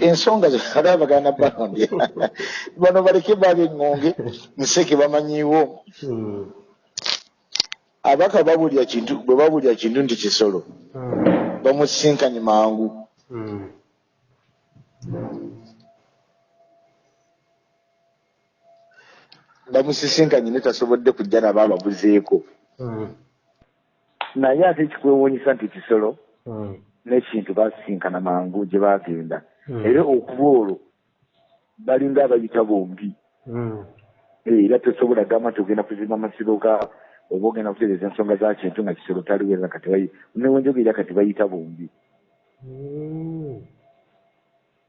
S2: ensonga zekala bagana balondya bano baleke baaba eŋŋonge nseke bamanyiiwo
S1: Mm.
S2: abaka babulya kintu bwe babulya kintu nti kisolo
S1: Mm.
S2: bamusisinkanye mangu
S1: Mm.
S2: bamusisinkanye ne tasobodde kujja nabo ababuzeeko naye ate ekikwewuunyisa nti kisolo. N'ekintu basisinkana mangu gye baagenda
S1: Mm.
S2: era okuba olwo balinga abayita bombi
S1: Mm.
S2: era tosobola gamba nti ogenda kuzimba amasiro ga oba ogenda kutereeza ensonga za kintu nga kisolo taliweza kati bayi newenjogerera kati bayita bombi
S1: Mm.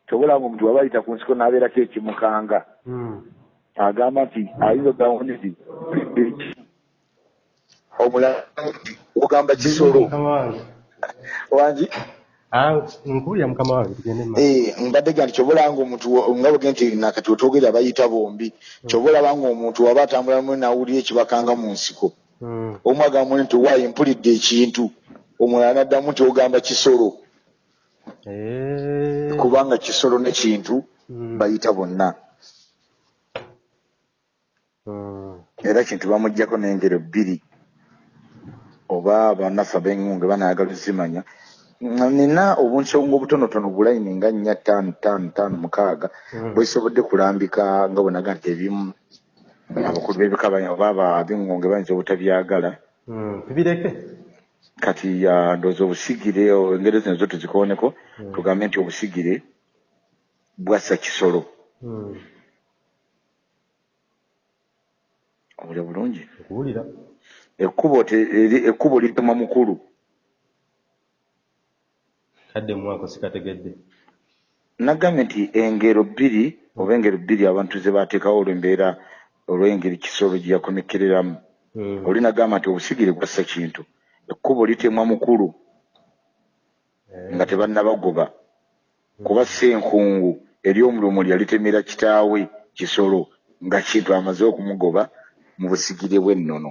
S2: tobola nga omuntu waba ayita ku nsiko n'abeerako ekimukanga agamba nti ayinza ogamba nti omulala ogamba kisolo. Wangi
S1: Ah, nkuwulira mukama wange tugende.
S2: Eh, mbadde ga nti kyobolanga omuntu wa- nga bwe nti nakati wetwogera bayita bombi kyobolabanga omuntu waba atambula mu nawulira ekibakanga mu nsiko
S1: Mm.
S2: omu agamba nti waayo mpulidde ekintu omulala naddamu nti ogamba kisolo
S1: Eh.
S2: kubanga kisolo n'ekintu
S1: Mm.
S2: bayita bonna
S1: Mm.
S2: era kintu bamugjako n'engero bbiri oba bannaffe ab'engunge banayagala zimanya nina obunsonga obutonotono bulayini nga nnya ttaano ttaano ttaano mukaaga
S1: Mm.
S2: bwesobodde kulambika nga bwenaga nti ebimu abakulu b'ebika oba ab'engunge bayinza obutabyagala.
S1: Mm. tubireke.
S2: Kati ndowooza obusigire engero zino zo tuzikooneko tugambe nti obusigire bwassa kisolo obulya bulungi.
S1: Nkuwulira
S2: ekkubo ekkubo litema mukulu. Nagambye nti engero bbiri oba engero bbiri abantu ze baateekawo olw'embeera olw'engeri kisolo gye yakomekereramu.
S1: Mm.
S2: oli nagamba nti obusigire bwassa kintu. Ekkubo litemwa mukulu nga tebannabagoba. Kuba senkungu eri omulumuli yalitemera kitaawe kisolo nga kintu amaze okumugoba mu busigire bw'ennono.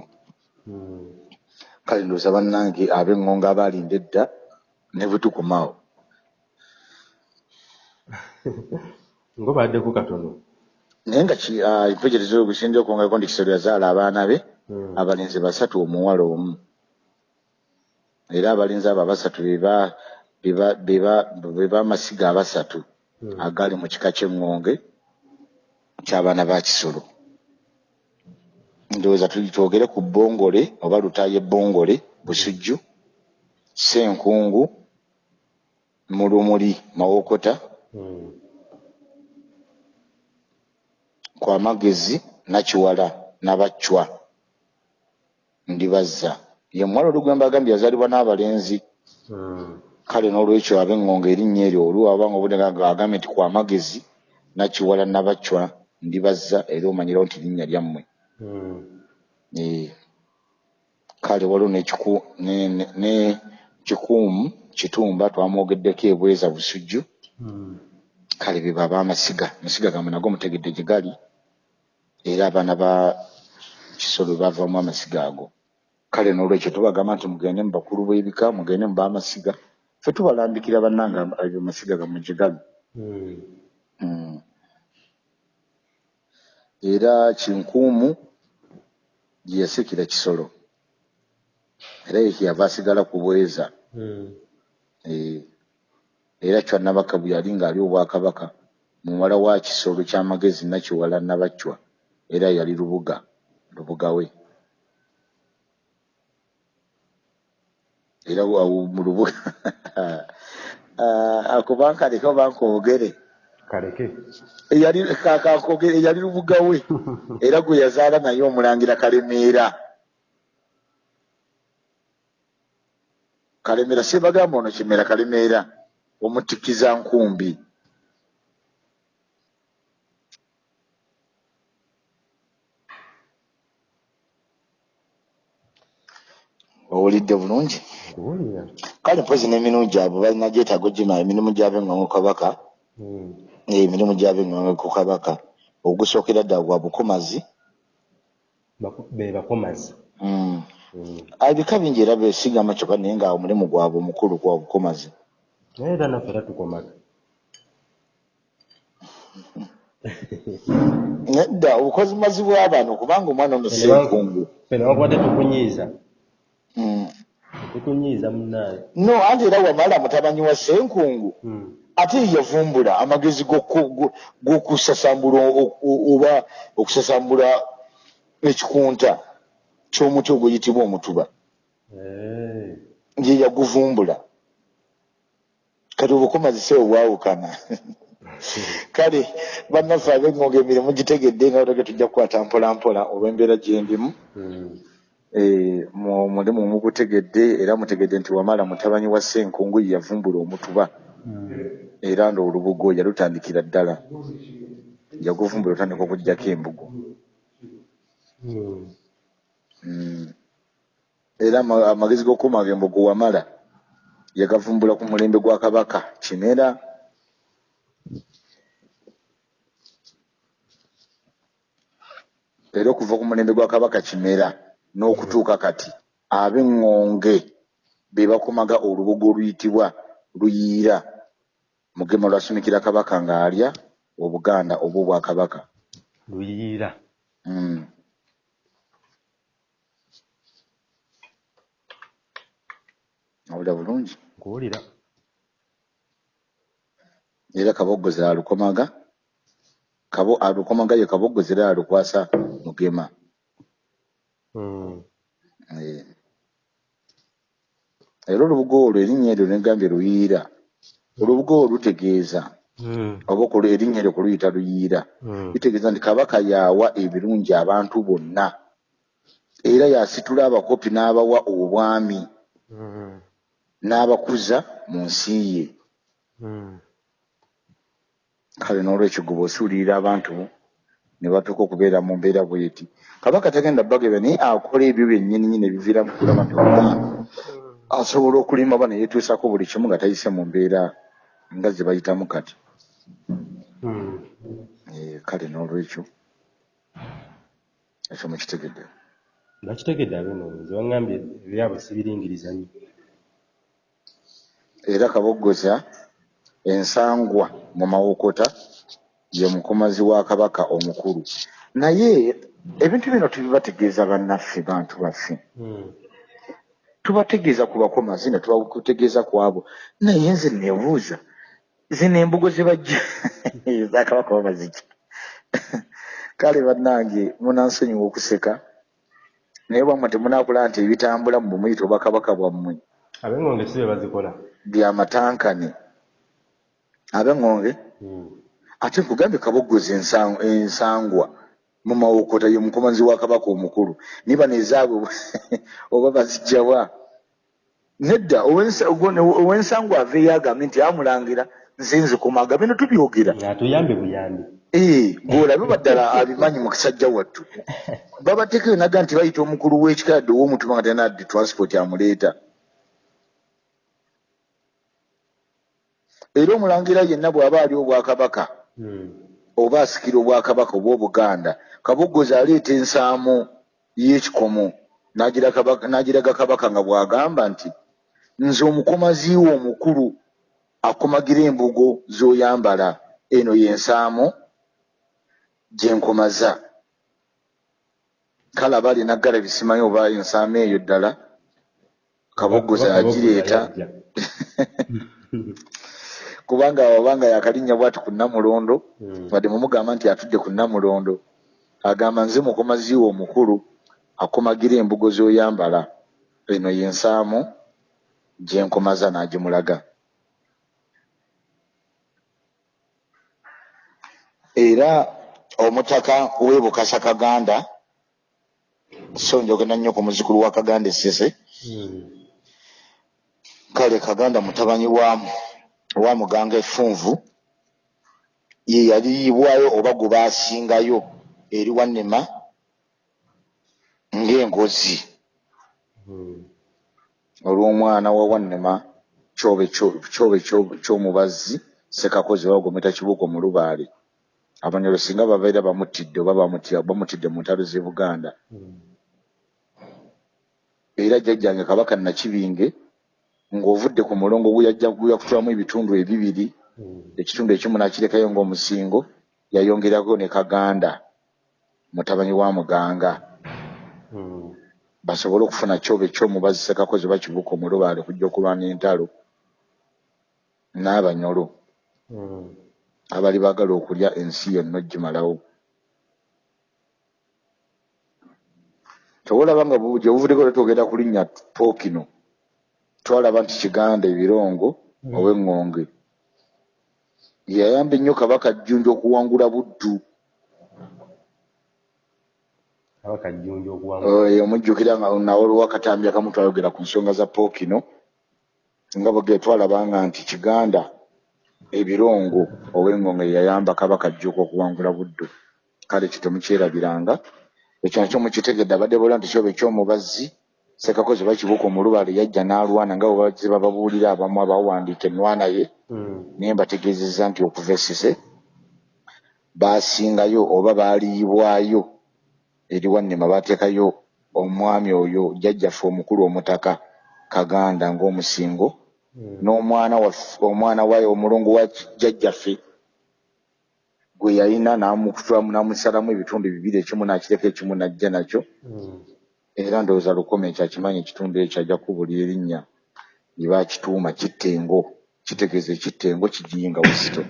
S2: Kale ndowooza bannange ab'eŋŋonga abaalinda edda ne bwe tukomawo
S1: ng'obaddeko katono
S2: naye nga ah, empejerezo ogusinze okwongerako nti kisolo yazaala abaana be
S1: Mm.
S2: abalenzi basatu omuwala omu era abalenzi abo abasatu beba- beba- beba- beba amasiga abasatu
S1: Mm.
S2: agali mu kika ky'eŋŋonge ky'abaana ba kisolo ndowooza tuli twogere ku bbongole oba lutaaye bbongole busujju senkungu mulumuli mawokota
S1: Mm.
S2: kwamagezi nakiwala nabacwa ndibazza ye muwala olugwemba agambye yazaalibwa n'abalenzi
S1: Mm.
S2: kale n'olwekyo ab'eŋŋonga erinnya eryo oluwabanga obudde agambye nti kwamagezi nakiwala nabacwa ndibazza era omanyirawo nti linnya lyammwe kale waliwo ne- kikuumu kitumba twamwogeddeko ebweza busujju.
S1: Mm.
S2: kale be baba amasiga amasiga gamwe nago mutegedde gye gali era abaana ba kisolo bavamu amasiga ago. Kale n'olwekyo tubagamba nti mugende mu bakulu b'ebika mugende mu baamasiga fe tubalambikira bannanga ebyo masiga gammwe gye gali
S1: Mm.
S2: Mm. Era kinkuumu gye yasikira kisolo. Era ye kyeyava asigala ku bweza.
S1: Mm.
S2: Eh, era kyannabaka bwe yali ng'ali obwakabaka muwala wa kisolo ky'amagezi nakiwala nabacwa era yali lubuga lubuga we. Era awo mu lubuga. Ah, ako bankaleka bankoogere
S1: kaleke.
S2: Eyali kakankogere eyali lubuga we. Era gwe yazaala naye omulangira kalemeera kalemeera sebagamba ono kimera kalemeera omutikiza nkumbi. Owulidde bulungi? Kale mpozi n'emirimu gyabwe balina gyetaago gima emirimu gy'ab'eŋŋongo kabaka.
S1: Mm.
S2: Eh, emirimu gy'ab'eŋŋongo ku kabaka. Ogusookera ddala gwa bukomazi.
S1: Be bakomazi.
S2: Mm.
S1: Mm.
S2: Ah, ebika bingi era besigama kyokka naye nga omulimu gwabwe omukulu gwa bukomazi.
S1: Naye era naffe era tukomaga
S2: nedda obukozimazi bw'abantu kubanga omwana ono senkungu
S1: ffe newakwate tukunyiiza.
S2: Mm.
S1: tukunyiiza munnaayo
S2: no anti era wamala mutabanyi wa senkungu
S1: Mm.
S2: Ate yavumbula amagezi g'oku- go- g'okusasambula oba okusasambula ekikunta ky'omuti oguyitibwa omutuba. Ye yaguvumbula. Kati obukomazi sewe bwawukana kale bannaffe ab'eŋŋonga emirimu gitegedde nga otage tujja kukwata mpola mpola olw'embeera gyendimu
S1: Mm.
S2: Eh, mu- mulimu mugutegedde era mutegedde nti wamala mutabanyi wa senkungu ye yavumbula omutuba.
S1: Mm.
S2: Era nga olubugo yalutandikira ddala. Yaguvumbula otandika okugjako embugo.
S1: Mm.
S2: Era ama- amagezi g'okukuumaga embugo wamala yagavumbula ku mulembe gwa kabaka kimera. Era okuva ku mulembe gwa kabaka kimera n'okutuuka kati ab'eŋŋonge be bakumaga olubugo oluyitibwa luyiira mugema lwasumikira kabaka ng'alya obuganda oba obwakabaka
S1: luyiira
S2: Mm. awulira bulungi?
S1: Nkuwulira.
S2: Era kaboggozi alukomaga? Kabo alukomaga ye kaboggozi era alukwasa mugema.
S1: Mm.
S2: Eh. era olubugo olwo erinnya eryo negambye luyiira olubugo olwo lutegeeza
S1: Mm.
S2: oba erinnya eryo kuluyita luyiira
S1: Mm.
S2: litegeeza nti kabaka yawa ebirungi abantu bonna. Era yasitula abakopi n'abawa obwami
S1: Mm.
S2: n'abakuza mu nsi ye. Kale n'olwekyo gwe bw'osuulirira abantu ne batuuka okubeera mu mbeera bweti. Kabaka tagenda bagebe naye akola ebyo byennyini nyini ebiviiramu kulaba nti omwami asobola okulima ba neyetuusako buli kimu nga tayise mu mbeera nga ze bayitamu kati.
S1: Mm.
S2: Eh, kale n'olwekyo ekyo mukitegedde
S1: nakitegedde abenoonyezi waŋŋambye ebyabwe sibiringiriza nnyo.
S2: Era kaboggoza ensangwa mu mawokota ye mukomazi wa kabaka omukulu. Naye ebintu bino tubibategeeza bannaffe bantu baffe.
S1: Mm.
S2: tubategeeza ku bakomazi ne tubakutegeeza ku abo. Naye nze nebuuza zino embugo ze bajja. Zakabaka babaziki kale bannange munansonyiwa okuseka. Naye bwammwe temunakula nti ebitambula mu bumuyita oba kabaka bwammwe.
S1: Ab'engonge si be bazikola.
S2: Byamatankane ab'engonge?
S1: Mm.
S2: ate nkugambye kaboggoza ensa- ensangwa mu mawokota ye mukomazi wa kabaka omukulu. Niba nezaabwe oba bazijjawa. Nedda owensangwa aveeyo agambye nti amulangira nze nzikumaga bino tubyogera.
S1: Atuyambe buyambi
S2: ee bwolabe baddala abimanyi mu kisajja wattu. Babateekeo naga nti bayita omukulu w'ekika yadde ow'omutuma nga tenaddi transport amuleeta. Era omulangira yenna bw'aba ali obwakabaka
S1: Mm.
S2: oba asikira obwakabaka oba obuganda kaboggozi aleeta ensaamu y'ekikomo n'agiraga kabaka nga bw'agamba nti nze omukomaziiwo omukulu akomagira embugo z'oyambala. Eno y'ensaamu gye nkomaza. Kale aba alina ggala bisimanyi oba ensaamu eyo ddala. Kaboggozi agireeta kubanga wabanga yakalinnya bwati ku namulondo
S1: Mm.
S2: wadde mumugamba nti atudde ku namulondo agamba nze mukomaziiwo omukulu akomagira embugo z'oyambala. Eno y'ensaamu gye nkomaza n'agimulaga era omutaka w'e bukasa kaganda so njogera nnyo ku muzukulu wa kaganda essese
S1: Mm.
S2: kale kaganda mutabanyi wa wa muganga effunvu ye yaliibwayo oba gwe baasingayo eri wannema ng'engozi
S1: Mm.
S2: olw'omwana wa wannema kyobe kyo- kyobe kyo- ky'omubazzi sekakozi oba gometa kibuko mu lubaale abanyolo singa babeera bamutidde oba bamuti- bamutidde mu ntalo z'e buganda era jjajjange kabaka nakibinge ng'ovudde ku mulongo guyajja guyakutwamu ebitundu ebibiri ekitundu ekimu nakirekayo ng'omusingo yayongerako ne kaganda mutabanyi wa muganga basobole okufuna kyobe ekyomubazi sekakozi oba kibuko mu lubaale kujja okulwana entalo n'abanyolo. Abali baagala okulya ensi yonna ogimalawo tewolaba nga gye buvuddeko tetwogera ku linnya pookino twalaba nti kiganda ebirongo
S1: Mm.
S2: ow'eŋŋonge yayamba ennyo kabaka jjunja okuwangula buddu
S1: kabaka jjunja okuwangula
S2: Eh, omujjukira nga nawe olwakatambi akamu twayogera ku nsonga za pookino nga bwege twalabanga nti kiganda ebirongo ow'engonge yayamba kabaka jjuka okuwangula buddu kale kyo temukyerabiranga ekyo nakyo mukitegedde abadde bola nti kyoba ekyomubazzi sekakozi bakibuka omulubaale yajja n'alwana nga bwe bazze bababuulira abamu abawandiika ennwana ye
S1: Mm.
S2: naye mbategeezezza nti okuva esise baasingayo oba baaliibwayo eri wannema baateekayo omwami oyo jjajjaffe omukulu omutaka kaganda ng'omusingo. N'omwana waffe omwana wa omulongo wa jjajjaffe gwe yalina n'amukutwamu n'amusalamu ebitundu bibiri ekimu n'akireka ekimu n'ajja nakyo.
S1: Mm.
S2: era ndowooza lukome ekyo akimanyi ekitundu ekyo ajja kubulira erinnya. Lye baakituuma kittengo kitegeeza ekittengo kigiyinga buzito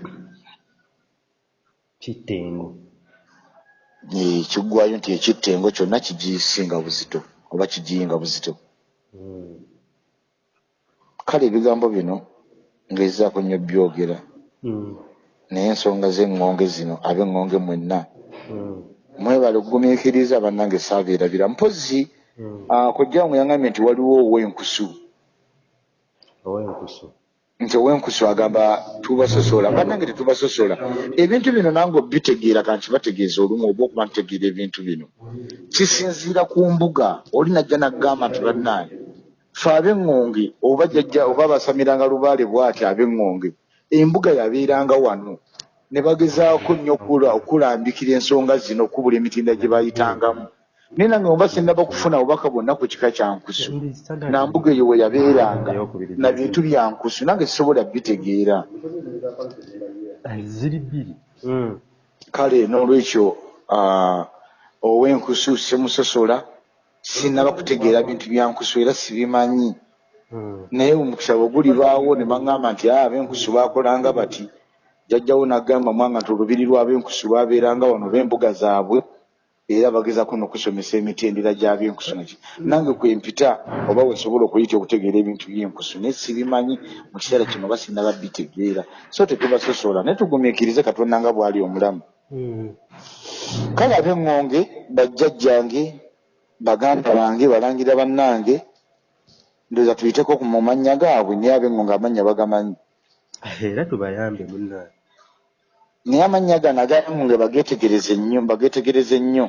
S1: kittengo
S2: kiggwayo nti ekittengo kyonna kigisinga buzito oba kigiyinga buzito
S1: Mm.
S2: Kale ebigambo bino ngezaako nnyo byogera.
S1: Mm.
S2: naye ensonga z'eŋŋonge zino ab'eŋŋonge mwenna
S1: Mm.
S2: mwebale okugumiikiriza bannange saabeerabira mpozzi
S1: Mm.
S2: ah, kojjangu yangambye nti waliwo ow'enkusu. Nti ow'enkusu agamba tubasosola. Bannange tetubasosola. Ebintu bino nange obitegeera kanti bategeeza olumu oba okuba ntegeera ebintu bino. Kisinziira ku mbuga oli najja naggamba nti bannange fe ab'eŋŋonge oba jajja oba basamiranga lubaale bw'ati ab'eŋŋonge embuga yabeeranga wano. Ne bagezaako nnyo okula- okulambikira ensonga zino okubula emitinda gye bayitangamu. Naye nange oba sinnaba kufuna obubaka bwonna ku kika kya nkusu.
S1: Standard.
S2: nambuga eyo we yabeeranga na bintu bya nkusu nange sisobola bitegeera.
S1: Ziri bbiri.
S2: Kale n'olwekyo ow'enkusu semusosola sinnaba kutegeera bintu bya nkusu era sibimanyi. Naye omukisa bwe gulibaawo ne baŋŋamba nti "Ah, ab'enkusu baakolanga bati jajjawo n'agamba mwanga nti olubiri lw'ab'enkusu lwabeeranga wano b'embuga zaabwe era bagezaako n'okusomesa emitendera gy'ab'enkusu naki nange kwempita oba wensobola okuyita okutegeera ebintu by'enkusu naye sibimanyi. Mu kiseera kino oba sinnaba bitegeera so tetubasosola naye tugumiikirize katonda nga bw'ali omulamu.
S1: Mm.
S2: kale ab'eŋŋonge bajjajjange baganda bange balangira bannange ndowooza tuyiteko mu mannya gaabwe naye ab'eŋŋonge amannya bagamanyi
S1: era tubayambe munnange
S2: naye amannya gano ag'eŋŋonge bageetegereze nnyo bageetegereze nnyo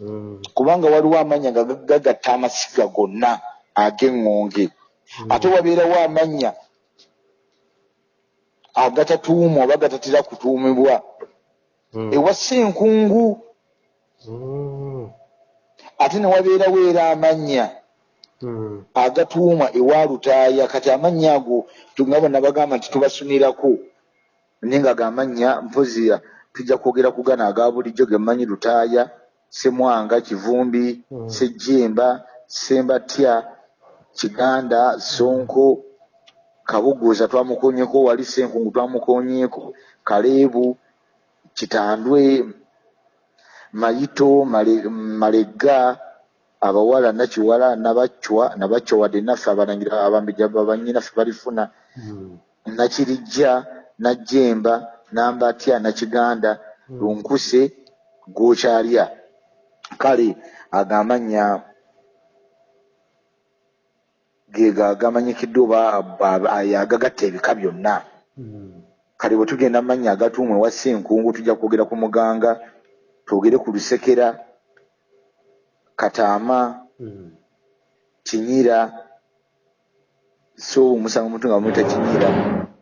S1: Mm.
S2: kubanga waliwo amannya nga gagatta amasiga gonna ag'eŋŋonge ate wabeerawo amannya agatatuumwa oba gatatera kutuumibwa
S1: Mm.
S2: ewa ssenkungu
S1: Mm.
S2: Ate ne wabeerawo era amannya
S1: Mm.
S2: agatuumwa ewa lutaaya kati amannya ago tunga bonna bagamba nti tubasunirako naye nga gamannya mpozi tujja kwogera ku gano aga bulijjo ge mmanyi lutaaya semwanga kivumbi
S1: Mm.
S2: sejjemba sembatya kiganda sonko kabuguuza twamukonyeko wali senkungu twamukonyeko kaleebu kitandwe mayito Male- malega abawala nakiwala nabacwa nabacwa wadde naffe abalangira abambejja banyinaffe balifuna
S1: Mm.
S2: nakirijja najjemba nambatya nakiganda lunkuse gwokyalya kale agamannya gega agamanyikiddwa oba aba- agagatta ebika byonna
S1: Mm.
S2: kale bwe tugenda mu mannya agatuumwa ewa ssenkungu tujja kwogera ku muganga twogere ku lusekera kataama
S1: Mm.
S2: kinyira so omusanga omuntu nga bamwita kinyira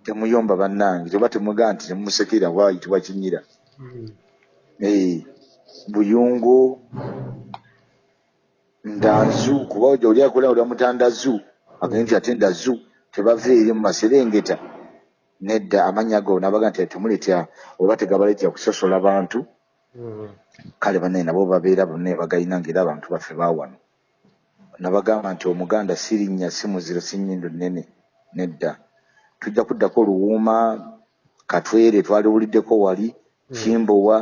S2: temuyomba bannange oba temugaa nti temumusekera wayitibwa kinyira
S1: Mm.
S2: Eh, buyungu ndanzu kuba oli akola olya mutandazu agende nti ate ndazu tebava eri mu maserengeta nedda amannya go nabaga nti temuletya oba tegabaleetya kusosola bantu. Kale banne nabo babeera bonna bagayina ngaera abantu baffe baawano nabagamba nti omuganda si linnya si muziro si nnyindo nnene nedda. Tujja kuddako oluwuuma katwere twaliwuliddeko wali kimbowa.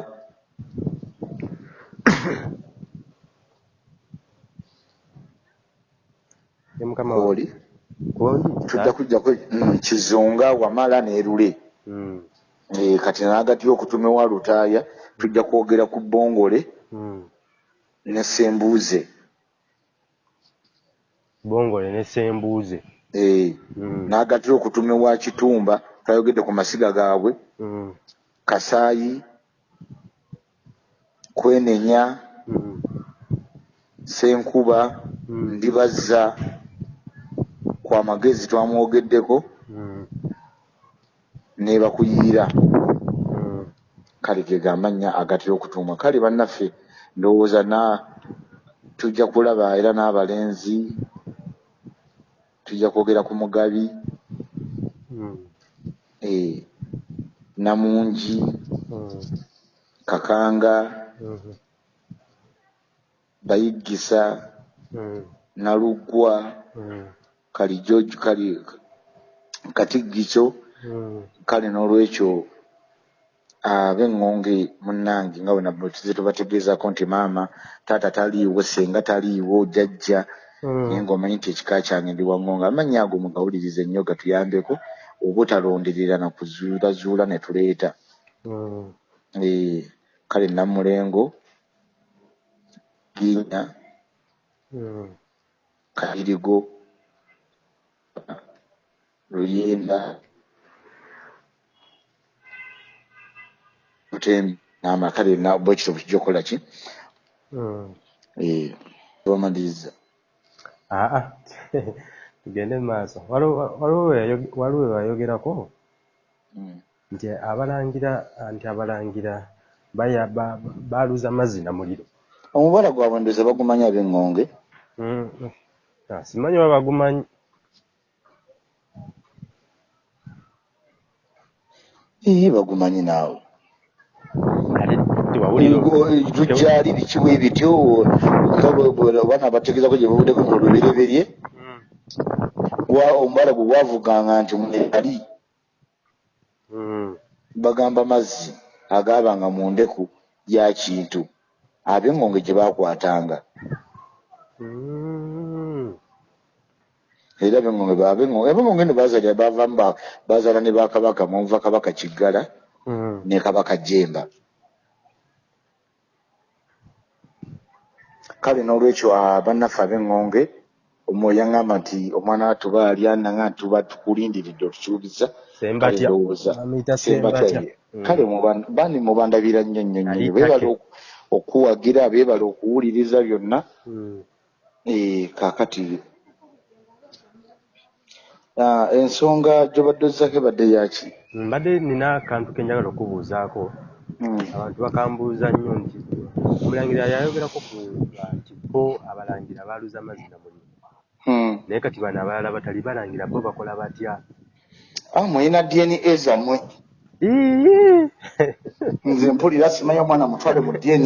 S1: Ne mukama
S2: oli? Tujja kujjako mm, kizunga wamala nerule
S1: Mm.
S2: Eh, kati nagati okutume wa lutaaya tujja kwogera ku bongole
S1: Mm.
S2: ne sembuuze
S1: Bongole ne sembuuze.
S2: Eh,
S1: Mm.
S2: n'agatira okutume wa kitumba twayogedde ku masiga gaabwe
S1: Mm.
S2: kasaayi kwenenya
S1: Mm.
S2: senkuba
S1: Mm.
S2: ndibazza kwa magezi twamwogeddeko
S1: Mm.
S2: ne bakuyiira
S1: Mm.
S2: Kale ge gamannya agatera okutuumwa kale bannaffe ndowooza na tujja kulaba era n'abalenzi tujja kwogera ku mugabi
S1: Mm.
S2: eh, namungi
S1: Mm.
S2: kakanga
S1: Mhm.
S2: bayiggisa
S1: Mm.
S2: naluggwa
S1: Mm.
S2: kalijojo kali katiggiso
S1: Mm.
S2: kale n'olwekyo ab'eŋŋonge munnange nga bwena tuze tubategeezaako nti maama taata taliiwo senga taliiwo jajja naye
S1: Mm.
S2: ng'omanyi nti ekika kyange ndi waŋŋonge amannya ago mugawulirize nnyo gatuyambeko obutalonderera na kuzuulazuula ne tuleeta
S1: Mm.
S2: Eh, kale namulengo ginya
S1: Mm.
S2: kayirigo mutembi n'amakale bwekityo bukijja okukola ki?
S1: Mm.
S2: Eh, bamaliriza
S1: aa tugende mu maaso. Waliwo- waliwo we yayoge- waliwo we wayogerako
S2: Mm.
S1: nti abalangira nti abalangira baya- ba- baaluza mazzi na muliro.
S2: Omubala gwabwe ndoza bagumanya ab'eŋŋonge
S1: Mm, mm. Ah, simanyi oba bagumanyi.
S2: Ii bagumanyi naawe lujjaali bikiwa ebityo bwe- abaana bategeezako gye babuddeko mu lubereberye
S1: Mm,
S2: Wa- omubala bwe gwavuganga nti mwali
S1: mm,
S2: bagamba mazzi agaabanga mu ndeku ya kintu. Ab'eŋŋonge gye baakwatanga.
S1: Mm.
S2: era ab'eŋŋonge ab'eŋŋonge no baazalira bavamu ba- baazaala ne bakabaka muva kabaka kiggala. Ne kabaka jemba. Kale n'olwekyo ah, bannaffe ab'eŋŋonge omwoyo yaŋŋamba nti omwana watuba alya nanga tuba tukulindiridde otusuubiza
S1: Sembatya.
S2: ndowooza.
S1: Bamuyita
S2: sembatya. Kale bani mubandabira nnyo nnyo nnyo beebala okuwagira beebala okuwuliriza byonna.
S1: Mm.
S2: Eh, kaakati ah, ensonga gy'obadde ozzako ebadde yaki
S1: mbadde nina akantu ke njagala okubuuzaako
S2: Mm.
S1: abantu bakambuuza nnyo nti omulangira yayogerako ku nti bo abalangira baaluza mazzi na muliro
S2: Mm.
S1: naye kati bano abalala batali balangira bo bakola batya
S2: Ah, mulina dna zammwe nze mpulira simanyi omwana mutwale mu dna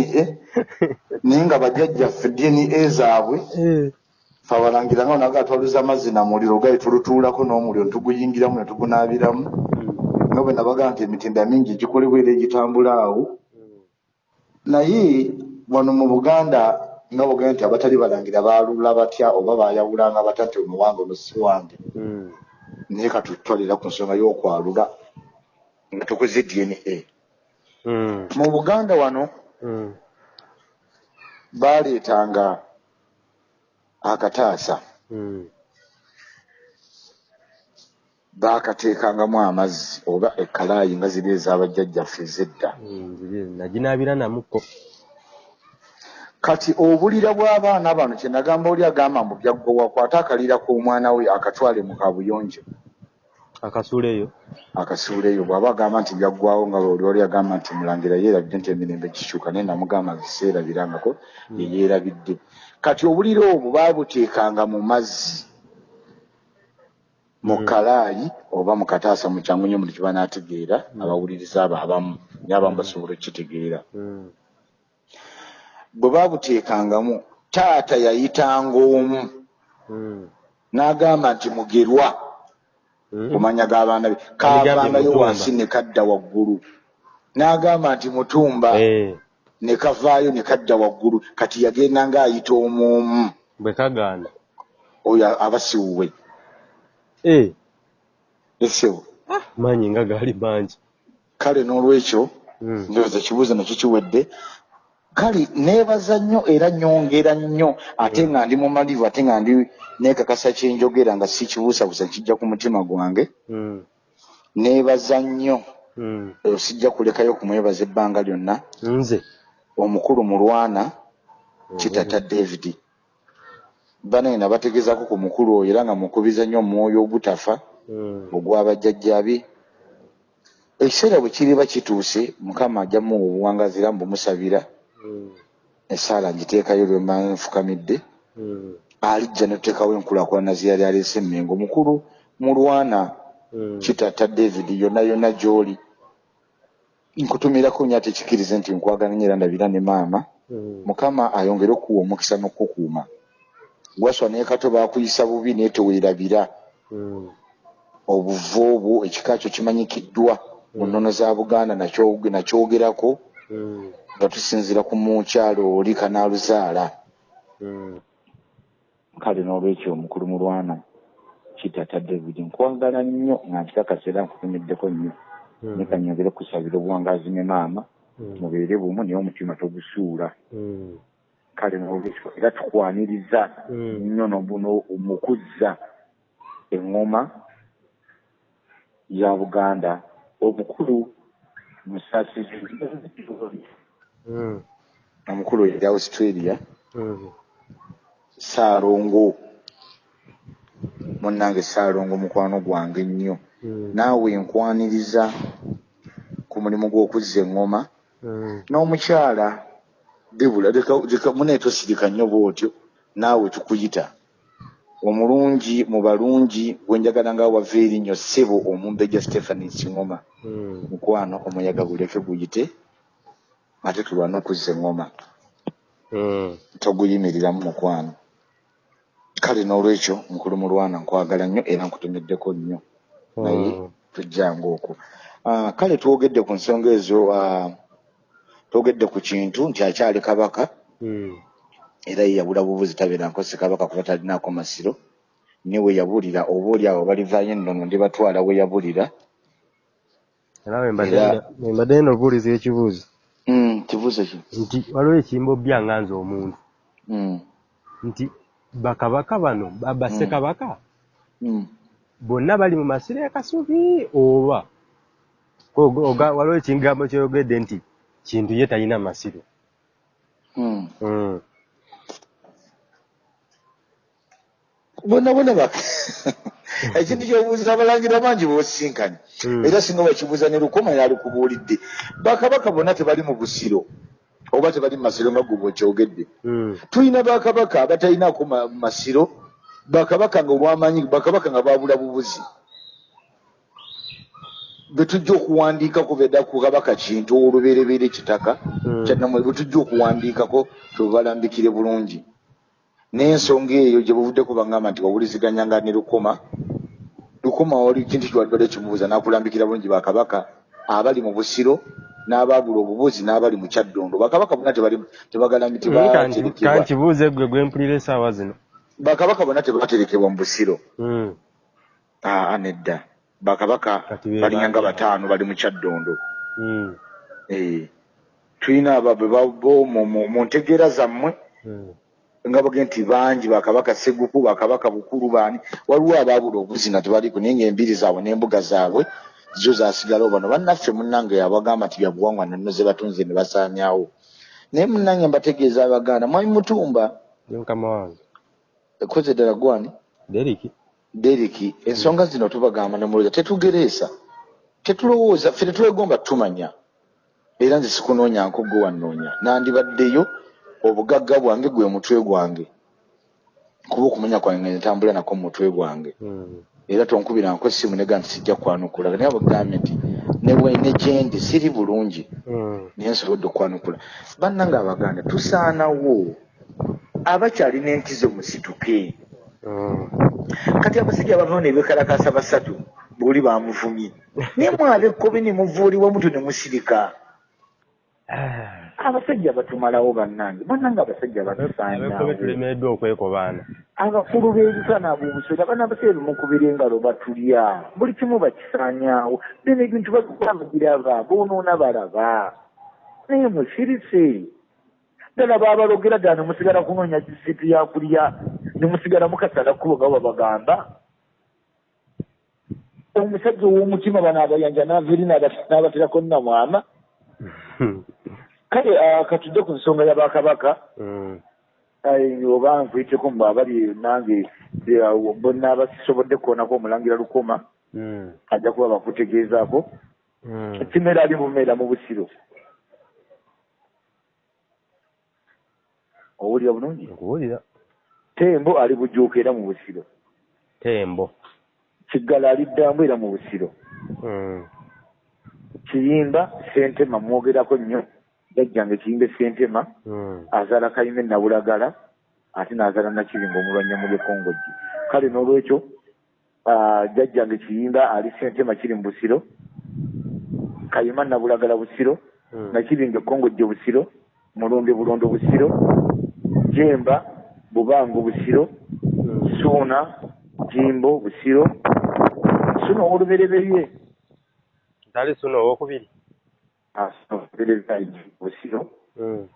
S2: naye nga bajjajjaffe dna zaabwe
S1: Eh.
S2: fe abalangira nga onaga atwaluza amazzi na muliro gali tulutuulako n'omuliro netuguyingiramu ne tugunaabiramu. Nga bwe nabaga nti emitinda mingi gikolebwa era egitambula awo naye wano mu buganda nga bugenda nti abatali balangira baalula batya oba baayawulanga batya nti ono wange ono si wange
S1: Mm.
S2: naye katutwalira ku nsonga y'okwalula nga tukoze dna
S1: Mm.
S2: mu buganda wano
S1: Mm.
S2: baaleetanga akataasa. Baakateekangamu amazzi oba ekkalaayi nga ziri ez'abajjajjaffe ez'edda
S1: Mm. Ziri- naginaabira namukko.
S2: Kati obulira bw'abaana bano kye nagamba oli agamba mbu byaggwa wakwate akalira k'omwana we akatwale mu kabuyonjo.
S1: Akasuuleyo
S2: akasuuleyo bw'aba agamba nti byaggwawo nga oli oli agamba nti mulangira yeerabidde nti emirembe gikyuka naye namugamba nti seerabirangako ye yeerabidde. Kati obulira obwo baabuteekanga mu mazzi mu
S1: Mm.
S2: kalaayi oba mu kataasa mu kyangu nnyo buli kiba n'ategeera abawuliriza abo abamu naye abamu basobola okukitegeera. Bwe baabuteekangamu taata yayitanga omu. N'agamba nti mugerwa. Ku mannya g'abaana be. Kaavangayo wansi ne kadda waggulu. N'agamba nti mutumba
S1: Eh.
S2: ne kavaayo ne kadda waggulu. Kati yagenda ng'ayita omu omu.
S1: Bwe kagaana.
S2: Oyo abasiwuwe
S1: Eh.
S2: Esewo
S1: maanyi nga gaali mangi
S2: kale n'olwekyo
S1: Mm.
S2: ndowooza ekibuuzo nakyo kiwedde. Kale neebaza nnyo era nyongera nnyo ate nga ndi mumalivu ate nga ndi neekakasa kyenjogera nga si kibuusabuusa kijja ku mutima gwange.
S1: Mm.
S2: neebaza nnyo. Eh, sijja kulekayo kumwebaza ebbanga lyonna.
S1: Nze?
S2: Omukulu mulwana kitata david banene nabategeezako ku mukulu oyo era nga mukubiza nnyo omwoyo ogutafa
S1: Mm.
S2: ogw'abajjajja be ekiseera bwe kiriba kituuse mukama ajja muwa obuwangazi era mbumusabira
S1: Mm.
S2: esaala ngiteekayo lwe mba nfukamidde
S1: Mm.
S2: alijja netuteekawo enkulaakulana zeyali aleese emmengo mukulu mulwana
S1: Mm.
S2: kitata david yonna yonna gy'oli nkutumirako nnyo ate kikirize nti nkwagala nnyo era ndabira ne maama
S1: Mm.
S2: mukama ayongere okuwa omukisa n'okukukuuma gwaswa naye kato baakuyisa bubi naye teweerabira
S1: Mm.
S2: obuvu obwo ekika kyo kimanyikiddwa mu nnono za buganda nakyo- nakyogerako
S1: Mm.
S2: nga tusinziira ku mukyalo oli kanaaluzaala
S1: Mm.
S2: kale n'olwekyo omukulu mulwana kitata david nkwagala nnyo nga nkikakasa era nkutumiddeko nnyo
S1: Mm.
S2: naye kanyongere kusabira obuwangazi ne maama
S1: Mm.
S2: mubeere bumu naye omutima togusuula
S1: Mm.
S2: Kale n'olwekyo era tukwaniriza
S1: Mm.
S2: nnyo nobuno mu kuzza eŋŋoma ya buganda omukulu musaasizi
S1: Mm.
S2: omukulu yali australia
S1: Mm.
S2: saalongo munnange saalongo mukwano gwange nnyo
S1: Mm.
S2: naawe nkwaniriza ku mulimu gw'okuzza eŋŋoma
S1: Mm.
S2: n'omukyala debula leka- munaye tosirika nnyo bw'otyo naawe tukuyita omulungi mu balungi gwenjagala nga wava erinnyo ssebo omumbejja stephani kiŋoma
S1: Mm.
S2: mukwano omuyaga guleke guyite ate tulwana okuzza eŋŋoma
S1: Mm.
S2: toguyimiriramu mukwano kale n'olwekyo mukulu mulwana nkwagala nnyo era nkutomeddeko nnyo naye
S1: Mm.
S2: tujjanga okwo Ah, kale twogedde ku nsonga ezo ah, twogedde ku kintu nti akyali kabaka
S1: Mm.
S2: era ye yabula bubuzi tabeera nkosi kabaka kuba talinaako masiro ne we yabulira oba oli awo balivaayo ennono ndibatwala we yabulira.
S1: Era bwe mbadde
S2: Era-
S1: bwe mbadde nno obuuliza ekibuuzo
S2: Mm, kibuuzo ki?
S1: Nti waliwo ekimbo byanga nze omuntu.
S2: Mm,
S1: nti bakabaka bano babassekabaka
S2: mm.
S1: bonna bali mu masiro e kasubi oba? Waliwo ekigambo kyoyogedde nti kintu ye talina masiro
S2: Mm.
S1: Mm.
S2: bonna bonna bak ekintu kyobuuzira abalangira bangi bosinkanye
S1: Mm.
S2: era singa bakibuuza ne lukoma yalikubuulidde bakabaka bonna tebali mu busiro oba tebali mu masiro nga gwe bwekyogedde
S1: Mm.
S2: tulina bakabaka abatalinaako ma- masiro bakabaka nga olwamanyi bakabaka nga babula bubuzi betujja okuwandiikako bedda ku kabaka kintu olubereberye kitaka
S1: Mm.
S2: kyanamwe betujja okuwandiikako twebalambikire bulungi. N'ensonga eyo gye buvuddeko bagamba nti wawuliziganyanga ne lukoma lukoma wali kintu kiwadibadde kimubuuza n'akulambikira bulungi bakabaka abali mu busiro n'abaabula obubuzi n'abali mu kyaddondo. Bakabaka bonna tebali tebagalami
S1: Mm, kanti-
S2: tebaterekebwa
S1: kankibuuze gwe gwe mpulira essaawa zino.
S2: Bakabaka bonna tebaterekebwa mu busiro.
S1: Mm.
S2: aa nedda bakabaka balinga nga
S1: baani?
S2: bataano bali mu kyaddondo
S1: Mm.
S2: Eh, tulina abo be babo mu- mu mu ntegeera zammwe
S1: Mm.
S2: nga bagee nti bangi bakabaka seguku bakabaka bukulu baani waliwo abaabula obuzina tebaliko naye ngaembiri zaabwe n'embuga zaabwe zo zasigalawo bano bannaffe munnange abagamba nti byabuwangwa nanno ze batunze ne basaanyawo naye munnange mbategeeza abaganda mwami mutumba
S1: Ye mukama wange
S2: ekoze ddala gwani
S1: deriki
S2: deriki ensonga zino tubagamba nemulowooza tetugereesa. Tetulowooza ffe tetwegomba tumanya era nze sikunoonya gwe wannoonya. Nandibaddeyo obugagga bwange gwe mutwe gwange. Kuba okumanya kwange nga ntambula nako mu mutwe gwange.
S1: Mm.
S2: era tonkubirangako essimu nega nti sijja kwanukula. Naye abagambye nti newe ne gyendi siri bulungi.
S1: Mm.
S2: naye nsobodde okwanukula. Bannange abaganda tusaanawo. Abakyalina entizo musituke. Kati abasajja abavao ne bekalakasa basatu buli bamuvumye. Naye mwaba ekkobi ne muvuulibwa mutu ne musirika.
S1: Ah.
S2: abasajja batumalawo bannange. Bannange abasajja batusaanyawo
S1: tulemeddwa okwekobaana
S2: abakulu b'ebisana ab'obusera bana baseera mukubira engalo batulya. Buli kimu bakisaanyaawo bino ebintu bagamba giraba boonoona balaba. Naye musirise. Ddala baabalogera ddala ne musigala kunoonya kisitu yakulya ne musigala mukasala kkubo nga babagamba omusajja ow'omutima bano abayanja n'aveeri n'abaterako nnamwama kale ah, katudde ku nsonga ya bakabaka.
S1: Mm.
S2: Oba nkuyiteko mbu abali nange bonna abasobodde kuonako omulangira lukoma.
S1: Mm.
S2: ajja kuba bakutegeezaako
S1: Mm.
S2: kimera ali bumeera mu busiro. Owulira bulungi?
S1: Nkuwulira
S2: tembo ali bujuuka era mu busiro
S1: tembo
S2: kiggala ali ddambu era mu busiro
S1: Mm.
S2: kiyimba sentema mwogerako nnyo jajjange kiyimba sentema
S1: Mm.
S2: azaala kayimba nabulagala ate n'azaala nakiringa omulwanyamu lyekongojji kale n'olwekyo jajjange kiyimba ali sentema kiri mu busiro kayima nabulagala busiro
S1: Mm.
S2: nakiringa ekongojje busiro mulumbe bulondo busiro jemba bubango busiro suuna jimbo busiro. Suuna owolubereberye
S1: tali suno owokubiri.
S2: Olubereberye busiro.
S1: Mm.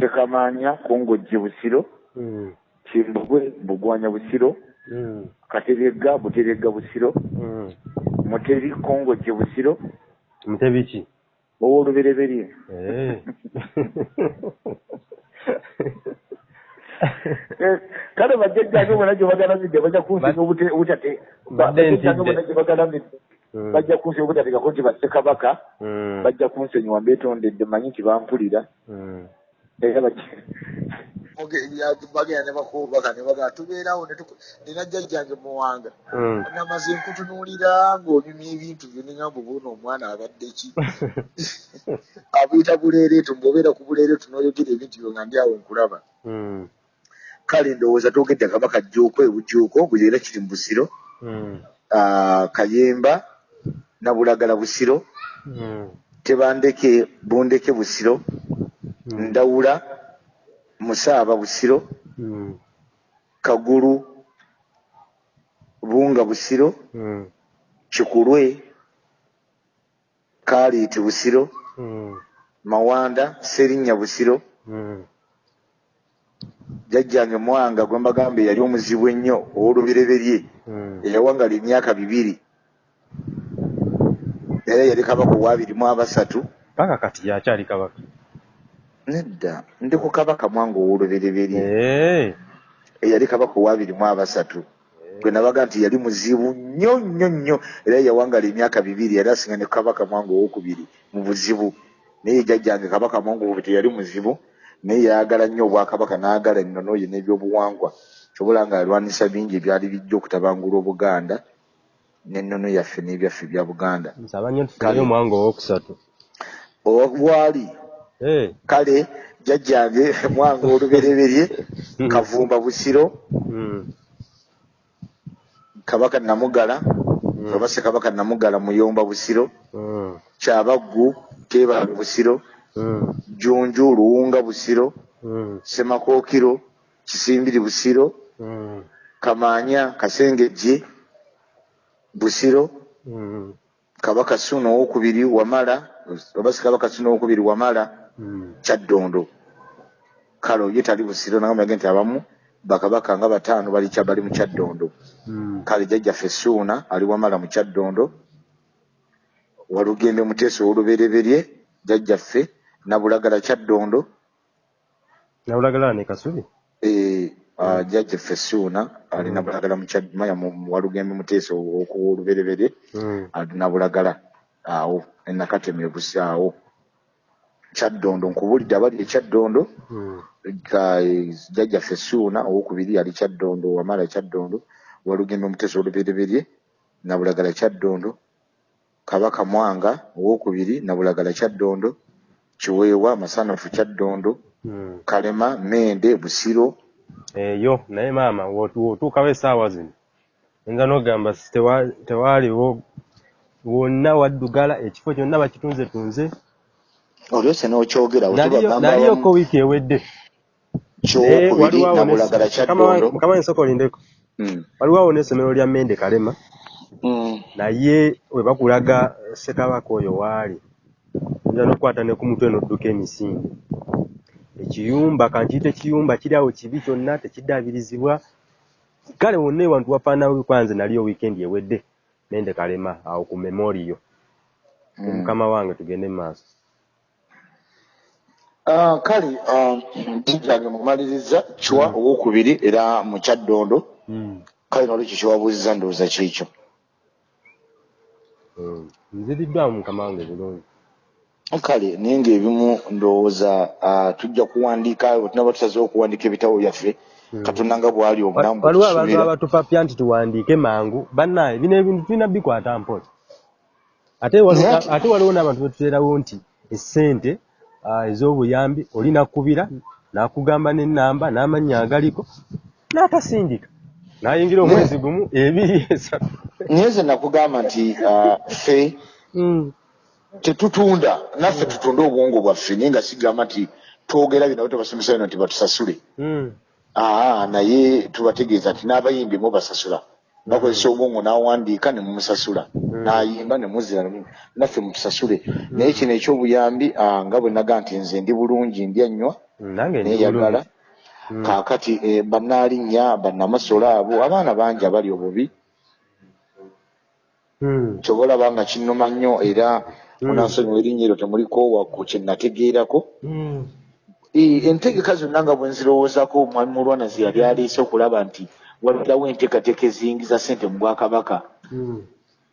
S2: sekamaanya kongojje busiro. Kimbugwe bugwanya busiro.
S1: Mm.
S2: kateregga buteregga busiro. Muteri kongojje busiro.
S1: Mutebiki
S2: owolubereberye.
S1: Eh.
S2: Eh, kale bajjajjange bonna gye bagalamidde bajja kunsiga obute- obutate bajjajjange bonna gye bagalamidde
S1: Mm.
S2: bajja kunsiga obutateekako nti bassekabaka
S1: Mm.
S2: bajja kunsonyiwa mbeetondedde manyi nti bampulira
S1: Mm.
S2: era bagenda ne bakubaka ne bagamba tubeerawo nina jjajjange muwanga namaze nkutunuulira ng'onyumya ebintu byo neŋamba obuona omwana abadde ki abuyita buleereetu mbwobeera ku buleereetu n'oyogera ebintu byo nga ndi awo nkulaba. Kale ndowooza twogedde kabaka jjuuko ebujjuuko buli era kiri mu busiro
S1: Mm.
S2: Ah, kayemba nabulagala busiro
S1: Mm.
S2: tebandeke bundeke busiro
S1: Mm.
S2: ndawula musaaba busiro
S1: Mm.
S2: kagulu bunga busiro
S1: Mm.
S2: kikulwe kaliiti busiro
S1: Mm.
S2: mawanda serinnya busiro
S1: Mm.
S2: Jjajjange mwanga gwe mbagamba yali omuzibu ennyo ow'olubereberye
S1: Mm.
S2: eyawangala emyaka bibiri. Era yali kabaka owabiri mu abasatu.
S1: Paka kati yakyali kabaka.
S2: Nedda ndi ku kabaka mwanga ow'olubereberye.
S1: Eh.
S2: eyali kabaka owabiri mu abasatu. Gwe nabaga nti yali muzibu nnyo nnyo nnyo. Era yawangala emyaka bibiri yali asinga ne kabaka mwanga owokubiri mu buzibu. Naye jjajjange kabaka mwanga owobi teyali muzibu naye yayagala nnyo obwakabaka n'agala ennono ye n'ebyobuwangwa kyobola nga alwanisa bingi ebyali bijja okutabangula obuganda n'ennono yaffe n'ebyaffe bya buganda
S1: omwanga owokusatu
S2: obwali
S1: Eh.
S2: kale jjajjange mwanga olubereberye kavumba busiro
S1: Mm.
S2: kabaka namugala
S1: Mm.
S2: oba ssekabaka namugala muyomba busiro
S1: Mm.
S2: kyabaggu teebala busiro. Jjunju luwunga busiro
S1: Mm.
S2: semakookiro kisimbiri busiro
S1: Mm.
S2: kamaanya kasengejje busiro
S1: Mm.
S2: kabaka ssuuna owokubiri wamala oba sikabaka ssuuna owokubiri wamala
S1: Mm.
S2: kyaddondo kale ye tali busiro nagambage nti abamu bakabaka nga bataano bali kya- bali mu kyaddondo
S1: Mm.
S2: kale jjajjaffe ssuuna ali wamala mu kyaddondo walugembe muteesa ow'olubereberye jjajjaffe nabulagala kyaddondo.
S1: Nabulagala ne kasubi?
S2: Eh, ah, jjajjaffe ssuuna ali nabulagala mu Kyad- maya walugembe muteesa ow'olubereberye
S1: Mm.
S2: ali nabulagala awo enakateme busi awo. Kyaddondo nkubulidde abali ekyaddondo
S1: Mm.
S2: ka- jjajjaffe ssuuna owokubiri ali kyaddondo wamala kyaddondo. Walugembe muteesa olubereberye nabulagala kyaddondo. Kabaka mwanga owokubiri nabulagala kyaddondo kiweewa masanafu kyaddondo
S1: Mm.
S2: kalema mende busiro.
S1: Eyo naye maama wotu- wotuukawo essaawa zino. Oyinza n'ogamba tewaaliwo wonna waddugala ekifo kyonna bakitunze tunze
S2: olyose n'okyogera
S1: Naliyo- naliyoko wiiki ewedde. Mukama nsooka olindeko waliwo awo n'essomero lya mende kalema.
S2: Mm.
S1: naye we bakulaga ssekabaka oyo waali oyinza n'okukwata ne ku mutwe n'odduka emisinde ekiyumba kankiyite ekiyumba kiri awo kibi kyonna tekiddabirizibwa. Kale wonna ewantu wafaanawo kwanze naliyo wiikendi ewedde mende kalema awo ku memoriyo
S2: Mm.
S1: mukama wange tugende mu maaso.
S2: Ah, kale ah, jjajjange mumaliriza kiwa owokubiri era mu kyaddondo. Kale nolwekyo kyewabuuziza ndowooza kiikyo
S1: nziriddwamu mukama wange bulungi
S2: kale naye ngaebimu ndowooza ah, tujja kuwandiika bwe tunaba tusazeho okuwandiika ebitabo byaffe katonda nga bwali obulamu bwe
S1: waliwo abantu abatupapya nti tuwandiike mangu bannaye bino ebintu tulina bikwata mpola ate waliwo- n'abantu betuteerawo nti essente ah, ez'obuyambi oli nakubira n'akugamba n'ennamba n'amannya agaliko n'atasindika. N'ayingira omwezi gumu ebiri esatu.
S2: Naye ze nakugamba nti ah, ffe
S1: Mm.
S2: Tetutunda naffe tutunda obwongo bwaffe naye nga sigamba nti twogera bino tebasomesa bino nti batusasule
S1: Mm.
S2: aa naye tubategeeza nti n'abayimbi mubasasula bakozesa obwongo n'awandiika ne mumusasula n'ayimba ne muzira ne mu- naffe mutusasule naye kino ekyobuyambi nga bwe naga nti nze ndi bulungi
S1: Mm,
S2: neeyagala
S1: bulungi. Mm.
S2: kaakati eh, bannaalinnya bannamasolo abo abaana bangi abali obubi
S1: Mm.
S2: kyoba olaba nga kinnuma nnyo era
S1: Mm.
S2: Munansonyiwa erinnya eryo temulikoowa ku kye nategeerako
S1: Mm.
S2: Entegeka zonna nga bwe nzirowoozaako omwami mulwana ze yali aleese okulaba nti wabirawo enteekateeka eziyingiza ssente mu bwakabaka
S1: Mm.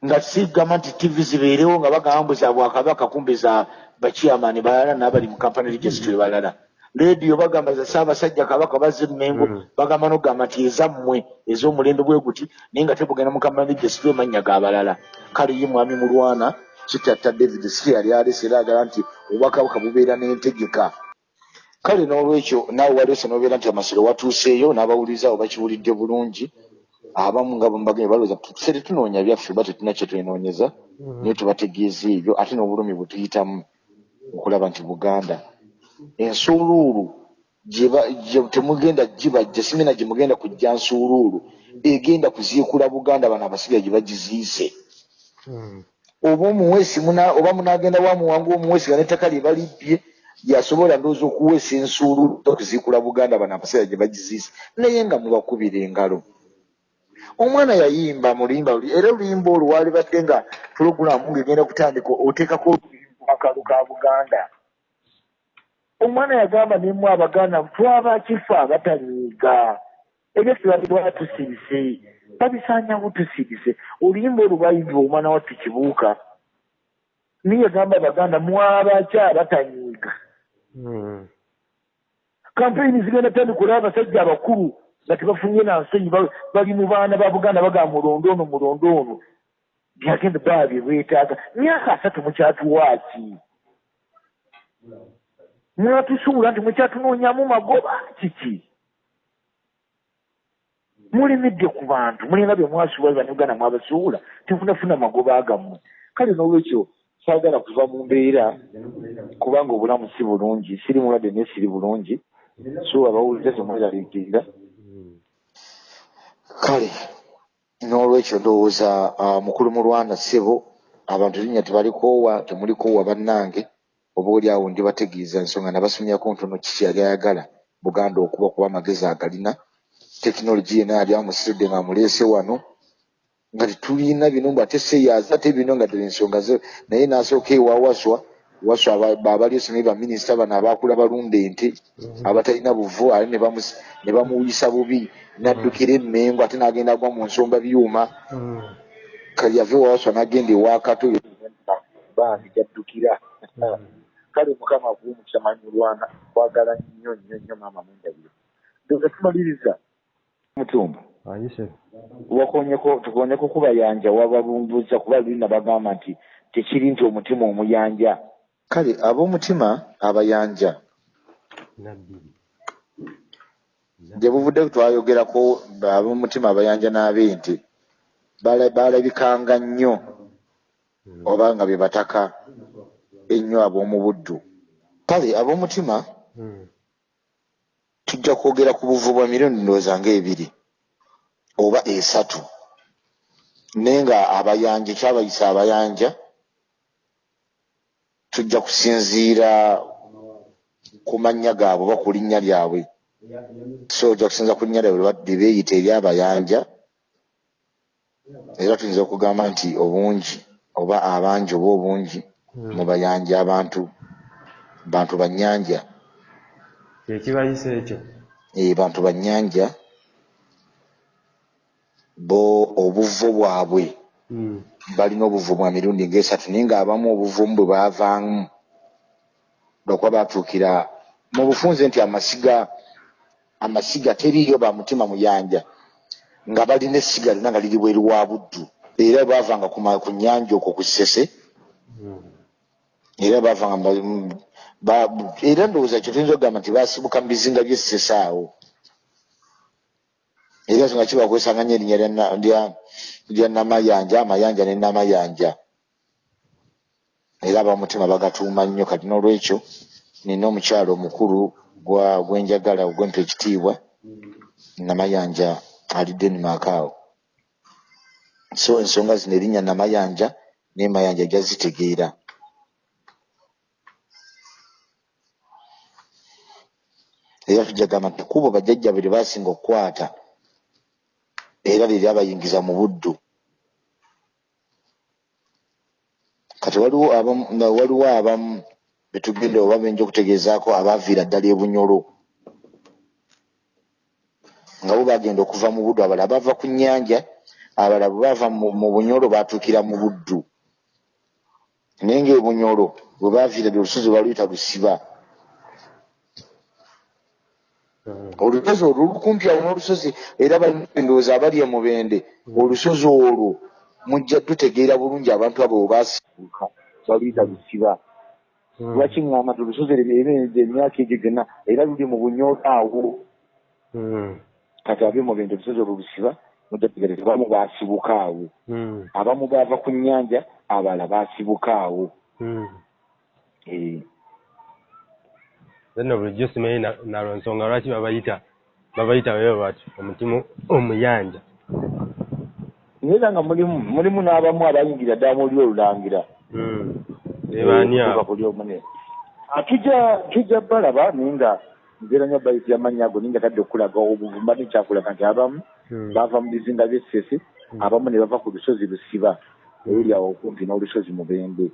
S2: nga sigamba nti tv zibeerewo nga bagamba mbu za bwakabaka kumbe za bakiamaani balala n'abali mu kampany registry balala leediyo bagamba za ssaabasajja kabaka bazze mengo
S1: Mm.
S2: bagamba n'okugamba nti ezammwe ez'omulembe bwe guti naye nga tebugenda mu kampany registry emanya g'abalala kale ye mwami mulwana kitatta david si yali alese era agala nti obwakabaka bubeera n'entegeka. Kale n'olwekyo naawe waleese n'obeera nti amasiro watuuseeyo n'abawuliriza abo bakiwulidde bulungi abamu nga bambaganye balowooza ffe tetunoonya byaffe ba tetulina kye twenoonyeza naye tubategeeza ebyo ate n'obulumi bwe tuyitamu okulaba nti buganda. Ensuuluulu temugenda gibajja simina gye mugenda kujja nsuuluulu egenda kuziikula buganda bano abasigaye gye bagiziise.
S1: Mm.
S2: Oba omuweesi oba munagenda wamuwanga omuweesi nga n'ettaka lye balibbye yasobola ndowooza okuweesa ensuuluulu okuziikula buganda bano abasigaye gye bagiziise naye nga mubakubira engalo. Omwana yayimba mulimba era oluyimba olwo waalibadde nga pulogulaamu ng'egenda kutandika oteekako oluyimba akalu ka buganda. Omwana yagamba nemu abaganda twaba kifa abatanyiiga ebyo tebabirwa tusirise babisaanyawo tusirise oluyimba olwo bayimbibwa omwana wattu kibuuka niye yagamba abaganda mwabaki abatanyiiga.
S1: Mm.
S2: kampeyini zigenda tandikula abasajja abakulu nga tebafunye nansenyi ba- bali mu baana ba buganda bagamba mulondo ono mulondo ono. Byagenda baba bye beetaaga. Myaka asatu mukyatuwaaki. Mwatusuula nti mukyatunoonyamu magoba kiki mulemedde ku bantu mulina bye mwasuula bannuganda mwabasuula temunafuna magoba agammwe. Kale n'olwekyo saagala kuva mu mbeera kubanga obulamu si bulungi siri mulwadde naye siri bulungi so abawuliza temweraliikirira kale n'olwekyo ndowooza mukulu mulwana ssebo abantu linnya tebalikoowa temulikoowa bannange oba oli awo ndi bategeeza ensonga nabasomyako ntono kiki yali ayagala buganda okuba kuba amagezi agalina tekinologi yena yali amusiridde nga amuleese wano nga tetulina bino mbu ate seyaaza ate bino nga ddala ensonga ze naye n'asooka ewa waswa. Waswa aba- baabaliiso naye baminisita bano abaakula balunda ente abatalina buvu ate ne bamu- ne bamuwuyisa bubi n'addukira emmengo ate n'agenda agwa mu nsomba byuma.
S1: Mm.
S2: kali yave wawaswa n'agenda ewakato bangi gyaddukira. Kale mukama akuwumukisa manyi mulwana kwagala nnyo nnyo nnyo maama mwendabiro ndoza tumaliriza mutumba.
S1: Ayise
S2: wakonyeko tukonyeko kubayanja wababumbuza kuba lulina bagamba nti tekiri nti omutima omuyanja. Kale ab'omutima abayanja gye buvudde twayogerako ab'omutima abayanja n'ab'ente bala- baalabikanga nnyo oba nga be bataka ennyo ab'omu buddu. Kale ab'omutima
S1: Mm.
S2: Tujja kwogera ku buvu bwa milioni ndowooza ng'ebiri oba esatu. Naye nga abayanja ekyabayisa abayanja tujja kusinziira ku mannya gaabwe oba ku linnya lyabwe. So ojja kusinza ku linnya lyabwe lye beeyita eryabayanja era tuyinza okugamba nti obungi oba abangi oba obungi mu bayanja abantu bantu bannyanja
S1: kyekibayisa ekyo
S2: eh, bantu bannyanja bo obuvo bwabwe
S1: Mm.
S2: balina obuvu bwa mirundi ng'esatu naye ng'abamu obuvumu bwe baavaamu lwakuba baatuukira mu bufunze nti amasiga amasiga teriiyo ba mutima muyanja nga balina essiga lyonna nga liri bweru wa buddu era baavanga ku nnyanja okwo ku ssese
S1: Mm.
S2: era baavanga ba- ba- era ndowooza kyo tuyinza okugamba nti baasibuka mu bizinga by'essese awo era so nga kiba kwesanganya erinnya lya na- lya- lya namayanja amayanja ne namayanja. Era abamutima bagatuuma nnyo kati n'olwekyo nina omukyalo omukulu gwenjagala ogwempa ekitiibwa namayanja ali denmark awo. So ensonga zino erinnya namayanja naye mayanja jazitegeera era tujagamba nti kubo bajjajja be lye baasinga okukwata era lye lyabayingiza mu buddu. Kati waliwo abamu waliwo abamu betugenda oba benja okutegeezaako abaaviira ddala ebunyolo nga bo bagenda okuva mu buddu. Abalala bava ku nnyanja abalala bwe bava mu bunyolo baatuukira mu buddu. Naye ngaebunyolo bwe baaviira dde olusozi baluyita lusiba
S1: Mm.
S2: Olusozi olwo lukumpi awo n'olusozi era balindowooza abali emubende olusozi olwo mujja tutegeera bulungi abantu abo webaasibuka baluyita lusiba
S1: Mm.
S2: lwaki ŋŋamba nti olusozi ebirenze emyaka egyo gyonna era luli mu bunyoola awo
S1: Mm.
S2: kati abe mubende olusozi olwo lusiba mujja tutegeera abamu baasibuka awo
S1: Mm.
S2: abamu baava ku nnyanja abalala baasibuka awo Eh,
S1: nno bulijjo simanyi na- nalwo nsonga lwaki babayita babayita weyo bati omutima omuyanja
S2: naye era nga mulimu mulimu n'abamu abayingira ddala mu oli olulangira
S1: Mm. ebaani
S2: Okutuuka
S1: abo?
S2: lyomune Ah, tujja tujja balaba naye nga nzeera nnyo bayiti amannya ago naye nga tadde okulaga obuvumba nekyakulaga nti abamu
S1: Mm.
S2: bava mu bizinga by'essese abamu ne bava ku lusozi lusiba eruli awo okumpi n'olusozi mubende.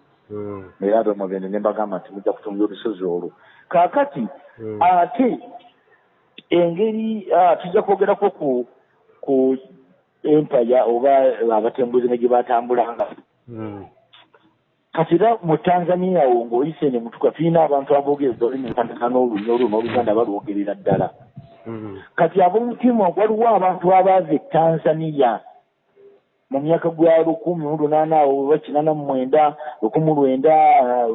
S2: Era abe mubende ne mbagamba nti mujja kutumbula olusozi olwo kaakati
S1: Mm.
S2: ate engeri ah, tujja kwogerako ku ku empaya oba abatembuzi ne gye batambulanga
S1: Mm.
S2: kati era mu tanzania awo ng'oyise ne mutuka tulina abantu aboogereza olulimi lufaanana n'olunyolo n'oluganda balwogerera ddala
S1: Mm.
S2: kati ab'omutima waliwo abantu abaava e tanzania mu myaka gwa lukumi mu lunaana awo oba kinaana mu mwenda lukumi lwenda ah,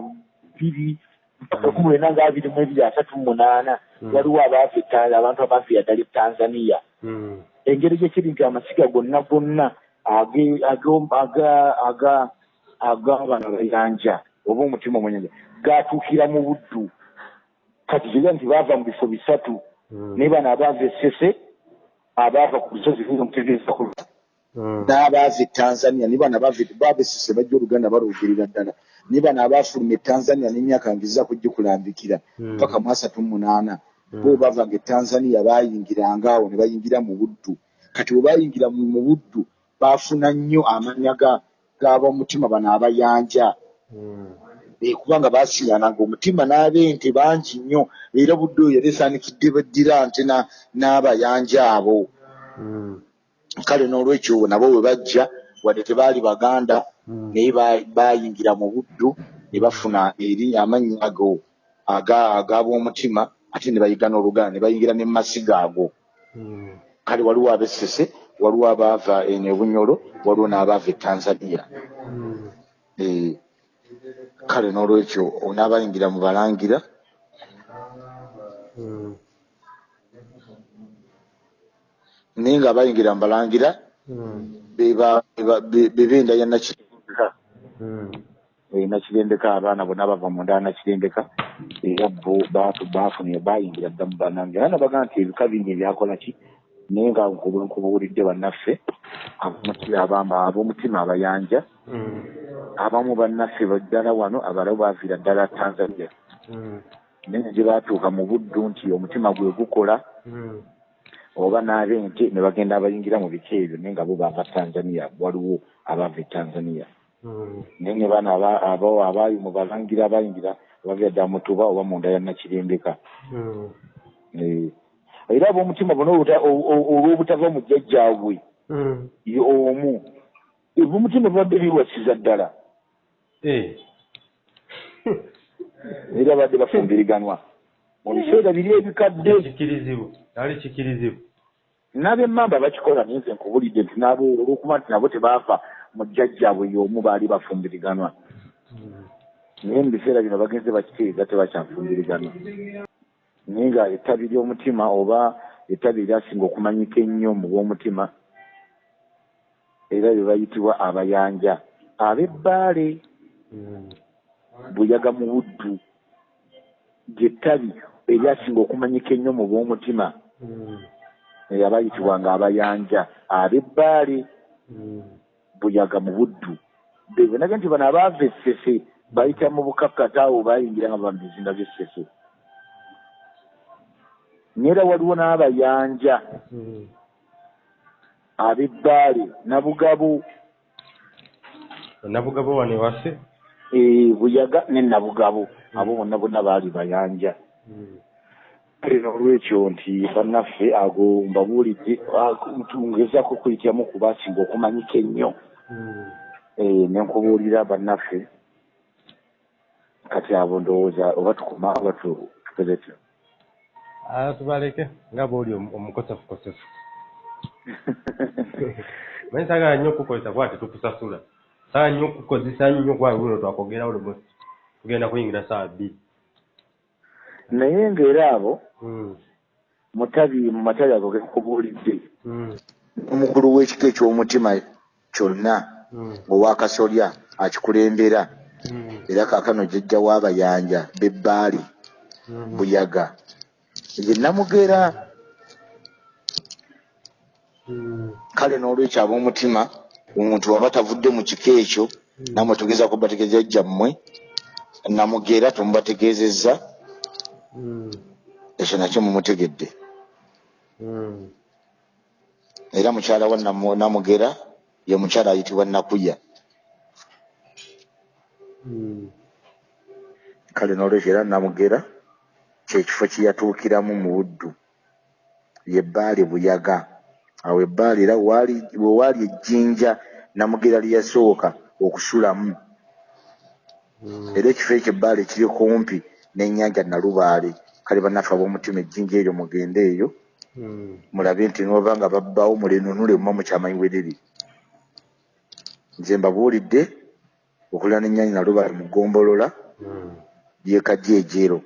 S2: biri mpaka lukumi lwenda nga abiri mu ebiri asatu mu munaana
S1: Mm.
S2: waliwo abaava Ta- abantu abaafiira ddala e tanzania
S1: Mm.
S2: engeri gyekiri nti amasiga gonna gonna age- ago- aga- aga- ag'abano abayanja oba omutima omwenyanja gatuukira mu buddu kati kiga nti baava mu bifo bisatu
S1: Mm.
S2: naye bano abaava essese abaava ku lusozi mutegeeza ku
S1: Mm.
S2: N'abaava e tanzania ne bano essese bajja oluganda balwogerera ddala ne bano abaafuluma e tanzania n'emyaka ngiza kugikulambikira
S1: Mm.
S2: paka mu asatu mu munaana
S1: Mm.
S2: bo bavanga e tanzania bayingiranga awo ne bayingira mu buddu kati bwe bayingira mu buddu baafuna nnyo amannya ga- g'ab'omutima bano abayanja. Eh, kubanga baasiŋŋananga omutima n'ab'ente bangi nnyo era budde oyo yali esaanikidde beddira nte na- n'abayanja abo. Kale n'olwekyo nabo bwe bajja wadde tebaali baganda
S1: Mm.
S2: naye ba- baayingira mu buddu ne bafuna eri amannya ago aga- ag'ab'omutima ate ne bayiga n'oluganda ne bayingira ne mu masiga ago
S1: Mm.
S2: kale waliwo ab'essese waliwo abaava eno ebunyolo waliwo n'abaava e tanzania
S1: Mm.
S2: Eh, kale n'olwekyo onaabayingira mu balangira
S1: Mm.
S2: Naye nga bayingira mu balangira
S1: Mm.
S2: be- bebenda ya nakirendeka
S1: Mm.
S2: Eh, nakirendeka abaana bonna bava mu nda nakirendeka era bo bafunire bayingira dda mu balangira era nabaga nti ebika bingi ebyakola ki naye nga nkubu- nkubuulidde bannaffe ab'omutima abamba- ab'omutima abayanja
S1: Mm.
S2: abamu bannaffe baddala wano abalala baaviira ddala tanzania naye gye baatuuka mu buddu nti omutima gwe gukola. Oba n'ab'ente ne bagenda abayingira mu bika ebyo naye nga bo baava tanzania waliwo abaava e tanzania
S1: Mm.
S2: naye ne bano aba- abo abaali mu balangira abayingira bavira ddala mutuba oba mu nda ya nakirembeka
S1: Mm.
S2: Eh, era ab'omutima bona olw'obutava mu jjajjaabwe
S1: Mm.
S2: ye omu ebyomutima bibadde biwasiza ddala
S1: Eh.
S2: era badde bafumbiriganwa mu biseera biri ebikadde
S1: kikirizibwa ali kikirizibwa
S2: n'ab'emmamba bakikola naye nze nkubulidde nti olw'okuba nti nabo tebaava mu jjajjaabwe y'omu baali bafumbiriganwa
S1: Mm.
S2: naye mu biseera bino bagenze bakitegeeza tebakyafumbiriganwa naye nga ettabi ly'omutima oba ettabi eryasinga okumanyika ennyo mu bw'omutima era bye bayitibwa abayanja. Ab'ebbaale
S1: Mm.
S2: buyaga mu buddu. Lyettabi eryasinga okumanyika ennyo mu bw'omutima Eh, abayitibwanga abayanja. Ab'ebbaale
S1: Mm.
S2: buyaga mu buddu. Bebonaga nti bano abaava essese bayita mu bukakkata awo bayingira nga bava mu bizinga by'essese neera waliwo n'abayanja. Ab'ebbaale nabugabo
S1: nabugabo wano ewaffe
S2: Eh, buyaga ne nabugabo abo bonna bonna baali bayanja kale n'olwekyo nti bannaffe ago mbabuulidde ngezaako okuyitiramu kubasinga okumanyika ennyo. Eh, ne nkubuulira bannaffe. Kati abo ndowooza oba tukoma oba tu- tukoze tutya
S1: Ah, tubaleke nga bwoli omu- omukosefukosefu. Manyi saagala nnyo okukozesa kuba tetukusasula saagala nnyo okukozesa nnyo kuba luno twakogerawo lumu tugenda kuyingira saawa bbiri
S2: naye ng'era abo
S1: Mm,
S2: mutabi mu matabi ago gekubuulidde
S1: mm,
S2: omukulu w'ekika eky'omutima kyonna
S1: mm,
S2: owakasolya akikulembera. Era kaakano jjajja w'abayanja b'ebbaali buyaga. Ye namugera kale n'olwekyo ab'omutima omuntu waba tavudde mu kika ekyo namwe tugeza kubategeeza jjammwe. Namugera tumubategeezezza ekyo nakyo mumutegedde.
S1: Mm.
S2: era mukyala wa Namu- namugera ye mukyala ayitibwa nakuya.
S1: Mm,
S2: kale n'olwekyo era namugera kyekifo kye yatuukiramu mu buddu ye bbaali buyaga. Awo ebbaali era waali- we waali ejjinja namugera lye yasooka okusulamu. Era ekifo ekyo ebbaali kiri kumpi n'ennyanja nalubaale. Kale bannaffe ab'omutima ejjinja eryo mugende eyo
S1: Mm,
S2: mulabe nti noba nga babbaawo mulenunule muma mukyamanyi weriri nze mbabuulidde okulira n'ennyanja nalubaale mu ggombolola
S1: mm.
S2: ye kajeejero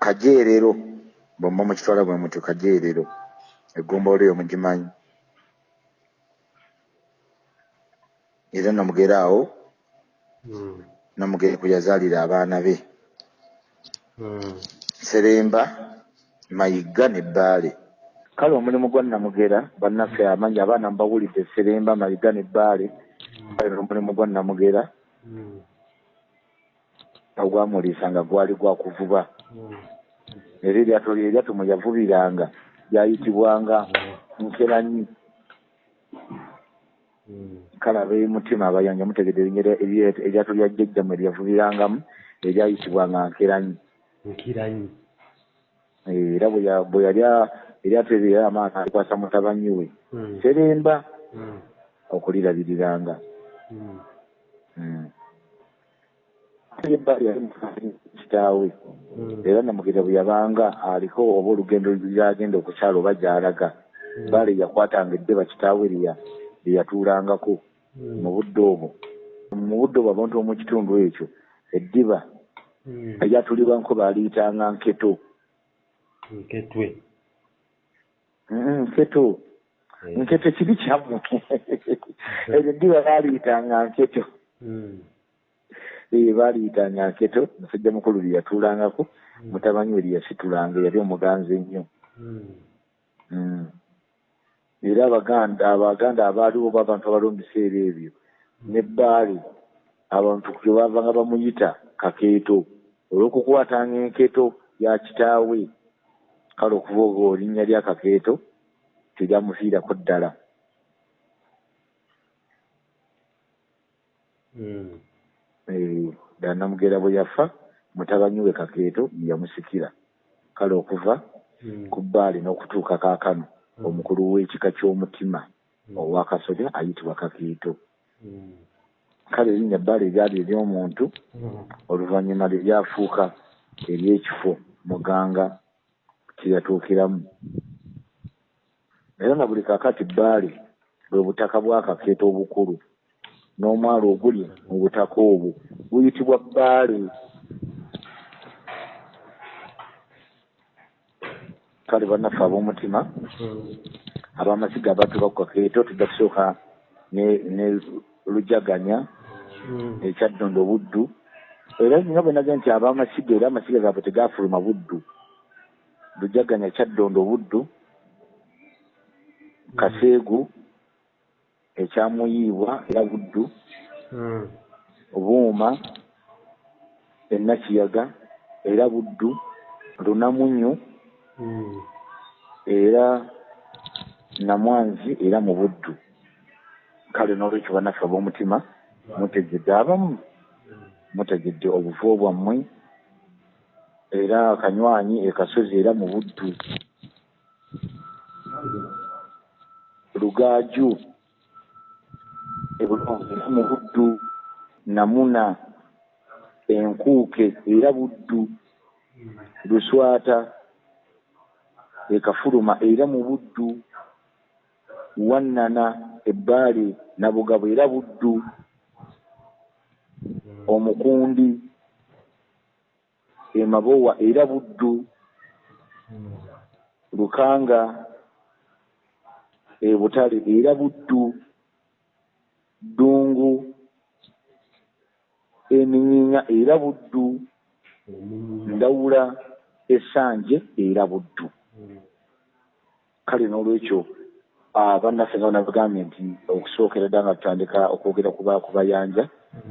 S2: kajeerero bwemba mukitwala bwe muti kajeerero eggombolola eyo mugimanyi. Era namugera namugere kwe yazaalira abaana be.
S1: Mm.
S2: seremba mayiga ne bbaale. Kale omulimu gwa namugera bannaffe amanyi abaana mubawulidde seremba mayiga ne bbaale. Kale omulimu gwa namugera
S1: Mm,
S2: ogwamuliisa nga gwali gwa kuvuba.
S1: Mm.
S2: era eryato lye eryato mwe yavubiranga lyayitibwanga nkeranyi kale ab'emutima abayanja mutegedde erya- eryato lya jjajja mwe lyavubirangamu eryayitibwanga nkeranyi
S1: nkiranyi.
S2: Eh, era bwe ya- bwe yali eryato eryo yali amaana alikwasa mutabanyi we. Seremba
S1: mm,
S2: okulirabiriranga.
S1: Mm.
S2: Mm. ebbali yali kitaawe. Era namugere bwe yabanga aliko oba olugendo lyagenda okukyala oba gy'alaga. Baale yakwatanga eddeba kitaawe lye yatuulangako
S1: Mm,
S2: mu budde obwo. Mu budde obwo abantu omu kitundu ekyo eddiba
S1: mm.
S2: eryatulibwanko baaliyitanga nketo.
S1: Nketwe.
S2: Mm, nketo.
S1: Eh,
S2: nketo kibi kyammwe eryo eddiba baaliyitanga nketo.
S1: Mm,
S2: ee baaliyitanga nketo. Musajja mukulu lye yatuulangako mutabanyi we lye yasitulanga yali omuganzi ennyo.
S1: Mm.
S2: Era abaganda abaganda abaaliwo b'abantu abaliwo mu biseera ebyo. N'ebbaali abantu kwe baavanga bamuyita kakeeto olw'okukwatanga enketo ya kitaawe. Kale okuva olwo erinnya lya kakeeto teryamufiirako ddala. Ddala namugera bwe yafa mutabanyi we kakeeto yamusikira. Kale okuva
S1: mm.
S2: ku bbaali n'okutuuka kaakano. Omukulu w'ekika ky'omutima
S1: Mm.
S2: owakasolya ayitibwa kakeeto
S1: Mm,
S2: kale erinnya bbaali eryali ery'omuntu
S1: mm.
S2: oluvannyuma lye lyafuuka ery'ekifo muganga kyeyatuukiramu era na buli kakati bbaali bwe butaka bwakakeeta obukulu n'omwalo oguli mu butaka obwo buyitibwa bbaali kale bannaffe ab'omutima ab'amasiga abatuuka ku kakeeto tujja kusooka ne ne lujaganya
S1: mm.
S2: ekyaddondo buddu era nina bwe naga nti ab'amasiga era amasiga gaabwe tegaafuluma buddu lujaganya kyaddondo buddu kaseegu ekyamuyiibwa era buddu
S1: Mm,
S2: buuma ennakiyaga era buddu lunamunyu. Era namwanzi era mu buddu. Kale n'olwekyo bannaffe ab'omutima mutegedde abamu. Mutegedde obuvo bwammwe. Era akanywanyi ekasozi era mu buddu. Lugaaju era mu buddu. Namuna enkuuke era buddu. Luswata ekafuluma era mu buddu wannana ebbaali nabugabo era buddu omukundi emabowa era buddu lukanga ebutale era buddu ddungu eminyinya era buddu ndawula esanje era buddu kale n'olwekyo bannaffe nga banabagambye nti okusookera dda nga tutandika okwogera ku bayanja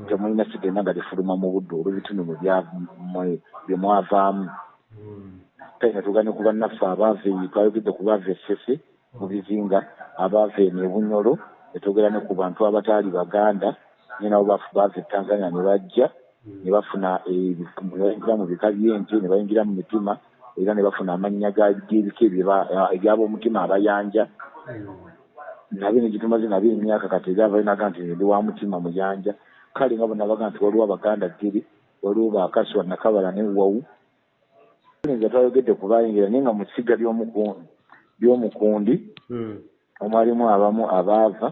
S2: temulina sigenda nga lifuluma mu budde olw'ebitundu bye mwavaamu kale nga tugane ku bannaffe abaava twayogedde ku baava essese mu bizinga abaava eno ebunyolo netwogera ne ku bantu abataali baganda naye nabo baava e tanzania ne bajja ne bafuna nebayingira mu bika by'ente ne bayingira mu mitima era ne bafuna amannya g'ebika ebyab'omutima abayanja. Nabyo ne gitumaze nabyo emyaka kati era balinaga nti ndi wa mutima muyanja. Kale nga bonabaga nti waliwo abaganda ggiri waliwo bakaswa nakabala newawu nga twayogedde ku bayingira naye nga mu kisiga by'omukundi omwalimu abamu abaava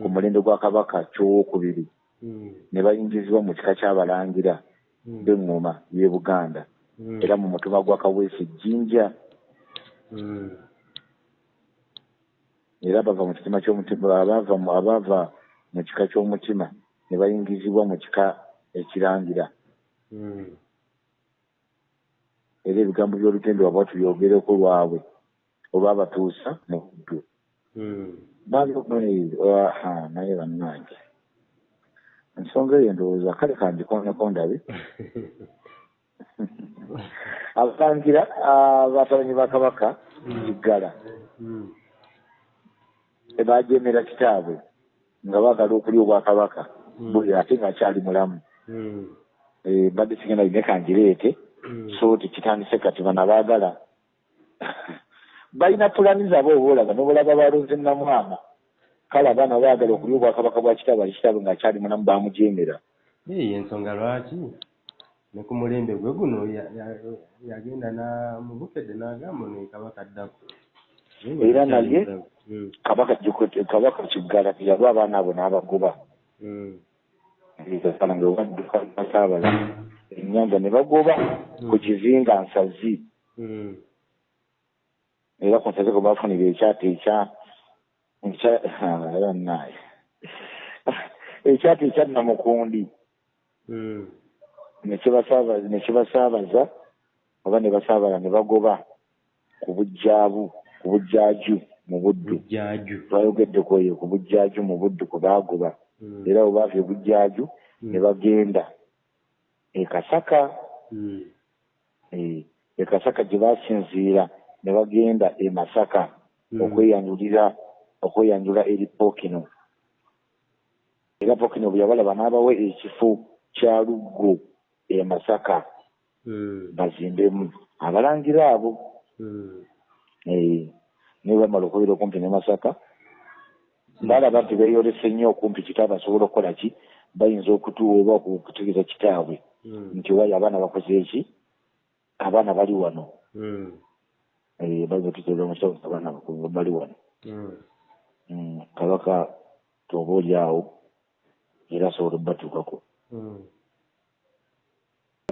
S2: ku mulembe gwa kabaka kyowokubiri ne bayingizibwa mu kika ky'abalangira b'eŋŋoma y'e buganda era mu mutima gwa kaweesi jjinja era bava mu kitima ky'omutima abaava abaava mu kika ky'omutima ne bayingizibwa mu kika ekirangira. Era ebigambo by'olutendo waba tubyogereko lwabwe olwabatuusa mu buddu naye bannange. Ensonga eyo ndowooza kale kandikoneko ndabe abalangira abatabanyi ba kabaka kiggala ebajemera kitaabwe nga baagala okulya obwakabaka buli ate ngaakyali mulamu. Mbadde sigenda line kangireete. So tikitandise kati bana baagala. Balina pulani zaabwe obaolaga nobalaba balonze namwana kale abaana baagala okulya obwakabaka bwa kitaabwe ali kitaabwe ngaakyali mulamu bamujemera
S1: eyo ensonga lwaki ne ku mulembe gwe guno yagenda mubukedde n'agamba ono kabaka addako
S2: era naye kabaka kabaka kiggala yalwa abaana abo n'abagoba. Kalange owaddukasaabala ennyanja ne bagoba ku kizinga nsazi. Era ku nsazi kwe bafunira ekyata ekya era naye ekyata ekya namukundi nekibasaabaza oba ne basaabala ne bagoba ku bujjaabu ku bujjaaju mu buddu. Twayogedde kweyo ku bujjaaju mu buddu kwe baagoba. Era bwe baava ebujjaaju ne bagenda. Ekasaka ekasaka gye basinziira ne bagenda e masaka okweyanjulira okweyanjula eri pookino era pookino bwe yabalaba n'abawe ekifo kya luggo e masaka. Bazimbemu abalangira abo. Naye bamala okubeera okumpi ne masaka baalaba nti beeyolese nnyo okumpi kitaabwe asobola okukola ki? Bayinza okutuwa oba okutegeeza kitaabwe? Nti wayo abaana bakoze eki abaana bali wano. Bayinza okutegeeza omusawo abaana bali wano. Kabaka toba oli awo era asobola obbatuukako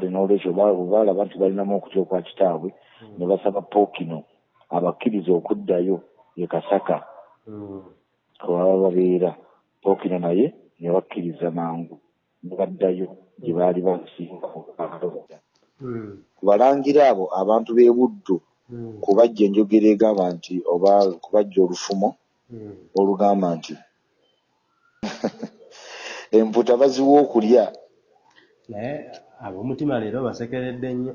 S2: n'olwekyo baalaba nti balinamu okutya okwa kitaabwe ne basaba pookino abakkiriza okuddayo e kasaka. Kwebaba babeera pookino naye ne bakkiriza mangu ne baddayo gye baali basinga kubalangira abo abantu b'e buddu kubajja enjogera egamba nti oba kubajja olufumo olugamba nti emputa baziwa okulya
S1: ab'omutima leero basekeredde nnyo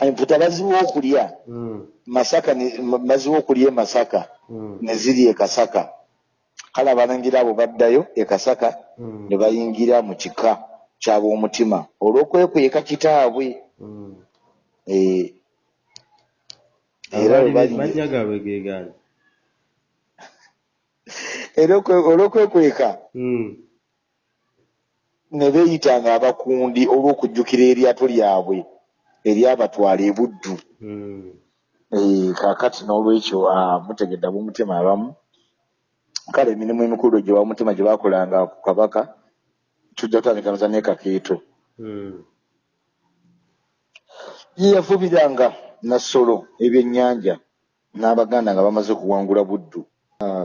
S2: emputa baziwa okulya
S1: Mm.
S2: masaka baziwa okulya e masaka
S1: Mm.
S2: ne ziri e kasaka kale abalangira abo baddayo e kasaka
S1: Mm.
S2: ne bayingira mu kika kyab'omutima olw'okwekweka kitaabwe. Eh, era
S1: mannya gaabwe ge gaani
S2: era okwe- olw'okwekweka
S1: Mm.
S2: ne beeyitanga abakundi olw'okujjukira eryato lyabwe eryabatwala e buddu
S1: Mm.
S2: Eh, kaakati n'olwekyo ah, mutegedde ab'omutima abamu kale emirimu emikulu gye bamutima gye baakolanga ku kabaka tujja kutandikaniza n'ekakeeto
S1: Mm.
S2: ye yavubiranga nassolo ebyennyanja n'abaganda nga bamaze okuwangula buddu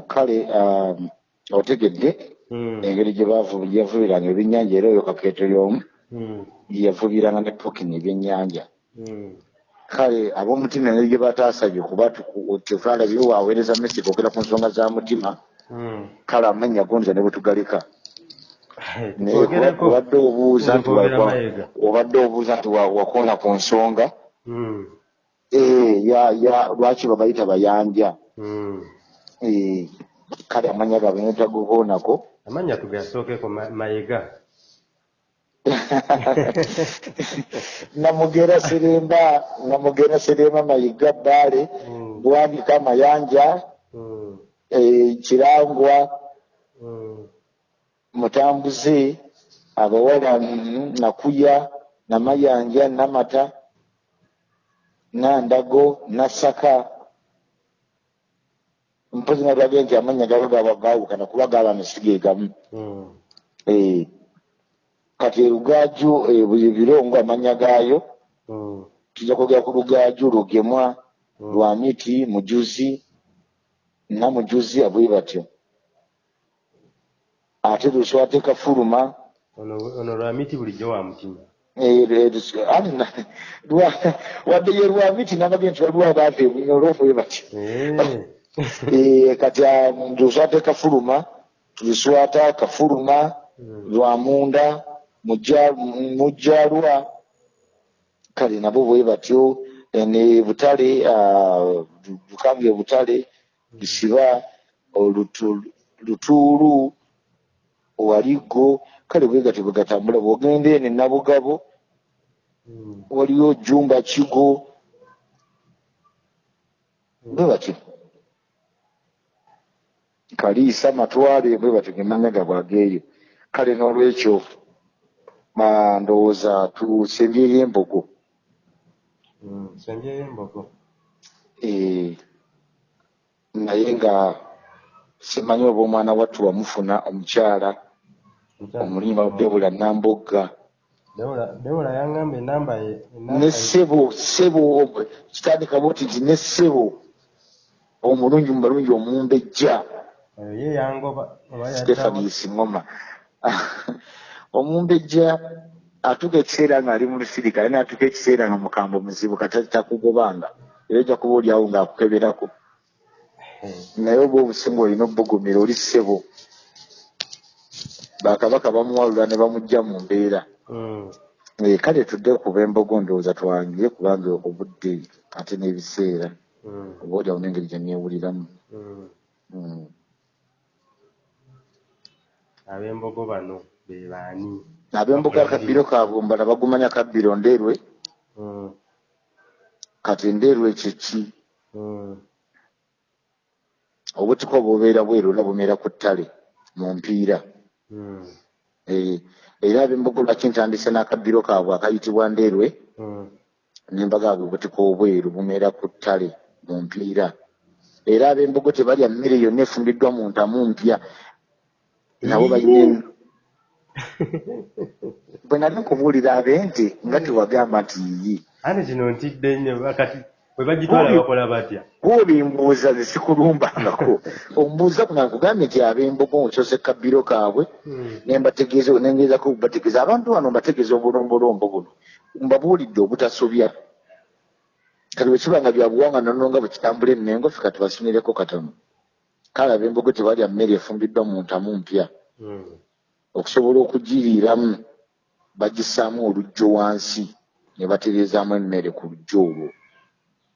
S2: kale ah, otegedde
S1: Mm.
S2: engeri gye yavubiranga ebyennyanja era oyo kakeeto y'omu
S1: Mm.
S2: ye yavubiranga ne pokini ebyennyanja
S1: Mm.
S2: kale ab'omutima engeri gye bataasabye kuba tetwalabire waweereza mesi kwogera ku nsonga za mutima kale amanya gonza ne bwe tugaleka obadde obuuza nti obadde obuuza nti wa- wakoona ku nsonga. Eh, lwaki babayita bayanja kale amanya gaabwe netagokoonako
S1: amannya tugasookeko Ma- mayiga
S2: namugera seremba namugera seremba mayiga bbaale
S1: Mm.
S2: bwandika mayanja
S1: Mm.
S2: eh, kirangwa
S1: Mm.
S2: mutambuze abawala nakuya namayanja namata nandago nasaka mpozi nalwabye nti amanya gabo gaba gaawukana kuba gaba misige gamu
S1: Mm.
S2: Eh, kati erugaaju eh, buli birongo amanya gaayo
S1: Mm.
S2: tujja kwogera ku lugaaju lugemwa
S1: Mm.
S2: lwamiti mujuzi namujuzi abwe batyo ate luswateeka fuluma
S1: ono ono lwamiti bulijjo wa mutima
S2: Eh, eh, lus- ate na- lwa- wadde ye lwamiti nababye nti waliwo abaava ebunyo olwofube batyo
S1: Eh.
S2: Eh, kati ah, luswata kafuluma luswata kafuluma
S1: Mm.
S2: lwamunda mujja- mujjalwa kale nabo bwe batyo eh, ne butale ah, bukambye butale bisiba olutu- lutuulu waligo kale bwe gatyo bwe gatambula bwogenda ene nabugabo
S1: Mm.
S2: waliyo jumba kigo bwe batyo kaliisa matwale bwe batyo gemanyaga bwageeyo kale n'olwekyo ndowooza tusembyeyo embogo.
S1: Mm. sembyeyo embogo.
S2: Eh, naye nga simanyi oba omwana wattu wamufuna omukyala omulimba debula nambogga
S1: Dewula yangamba enamba
S2: ne ssebo ssebo kitandika bwoti nti ne ssebo omulungi mu balungi omumbejja
S1: oyo ye yangoba oba yaddawa
S2: stefanis ngoma omumbejja atuuka ekiseera ng'ali mu lusirika naye naatuuka ekiseera nga mukambo muzibu kati takugobanga era ojja kuba oliawo ng'akukeberako
S1: Eh.
S2: naye oba obusinga olina obbugumira oli ssebo bakabaka bamuwalula ne bamugja mu mbeera
S1: Mm.
S2: Eh, kale tudde kuba embogo ndowooza twangire kubanga obudde ate n'ebiseera
S1: Mm.
S2: oba oliawo n'engeri gye neewuliramu
S1: Mm.
S2: Mm.
S1: Ab'embogo bano be baani
S2: ab'emboga kabbiro kabumbala bagumanya kabbiro ndeerwe
S1: Mm.
S2: kati ndeerwe kyeki
S1: Mm.
S2: obutiko obubeera bweru era bumera ku ttale mu mpiira
S1: Mm.
S2: Eh, era ab'embogo lwaki ntandise n'akabbiro kaabwe akayitibwa ndeerwe
S1: Mm.
S2: nembagaabwe obutiko obweru bumera ku ttale mu mpiira era ab'embogo tebalya mmere yonna efumbiddwa mu ntamu mpya nabo balina bwe nali nkubuulira ab'ente nga tewagamba nti yiyi
S1: ate kino ntidde nnyo kati bwe bagitwala bakola batya
S2: bw'obimbuuza zesikulumbangako ombuuza kuna nkugambye nti ab'embogo nsoze kabbiro kaabwe
S1: Mm.
S2: nembategeeza nengeezako okubategeeza abantu bano mbategeeza obulombolombo buno mbabuulidde obutasobya kati bwe kiba nga byabuwanga nono nga bwe kitambula emengo ffe kati basunireko katono kale ab'embogo tebalya mmere efumbiddwa mu ntamu mpya
S1: Mm.
S2: okusobola okugiriiramu bagissaamu olujjo wansi ne batereezaamu emmere ku lujja olwo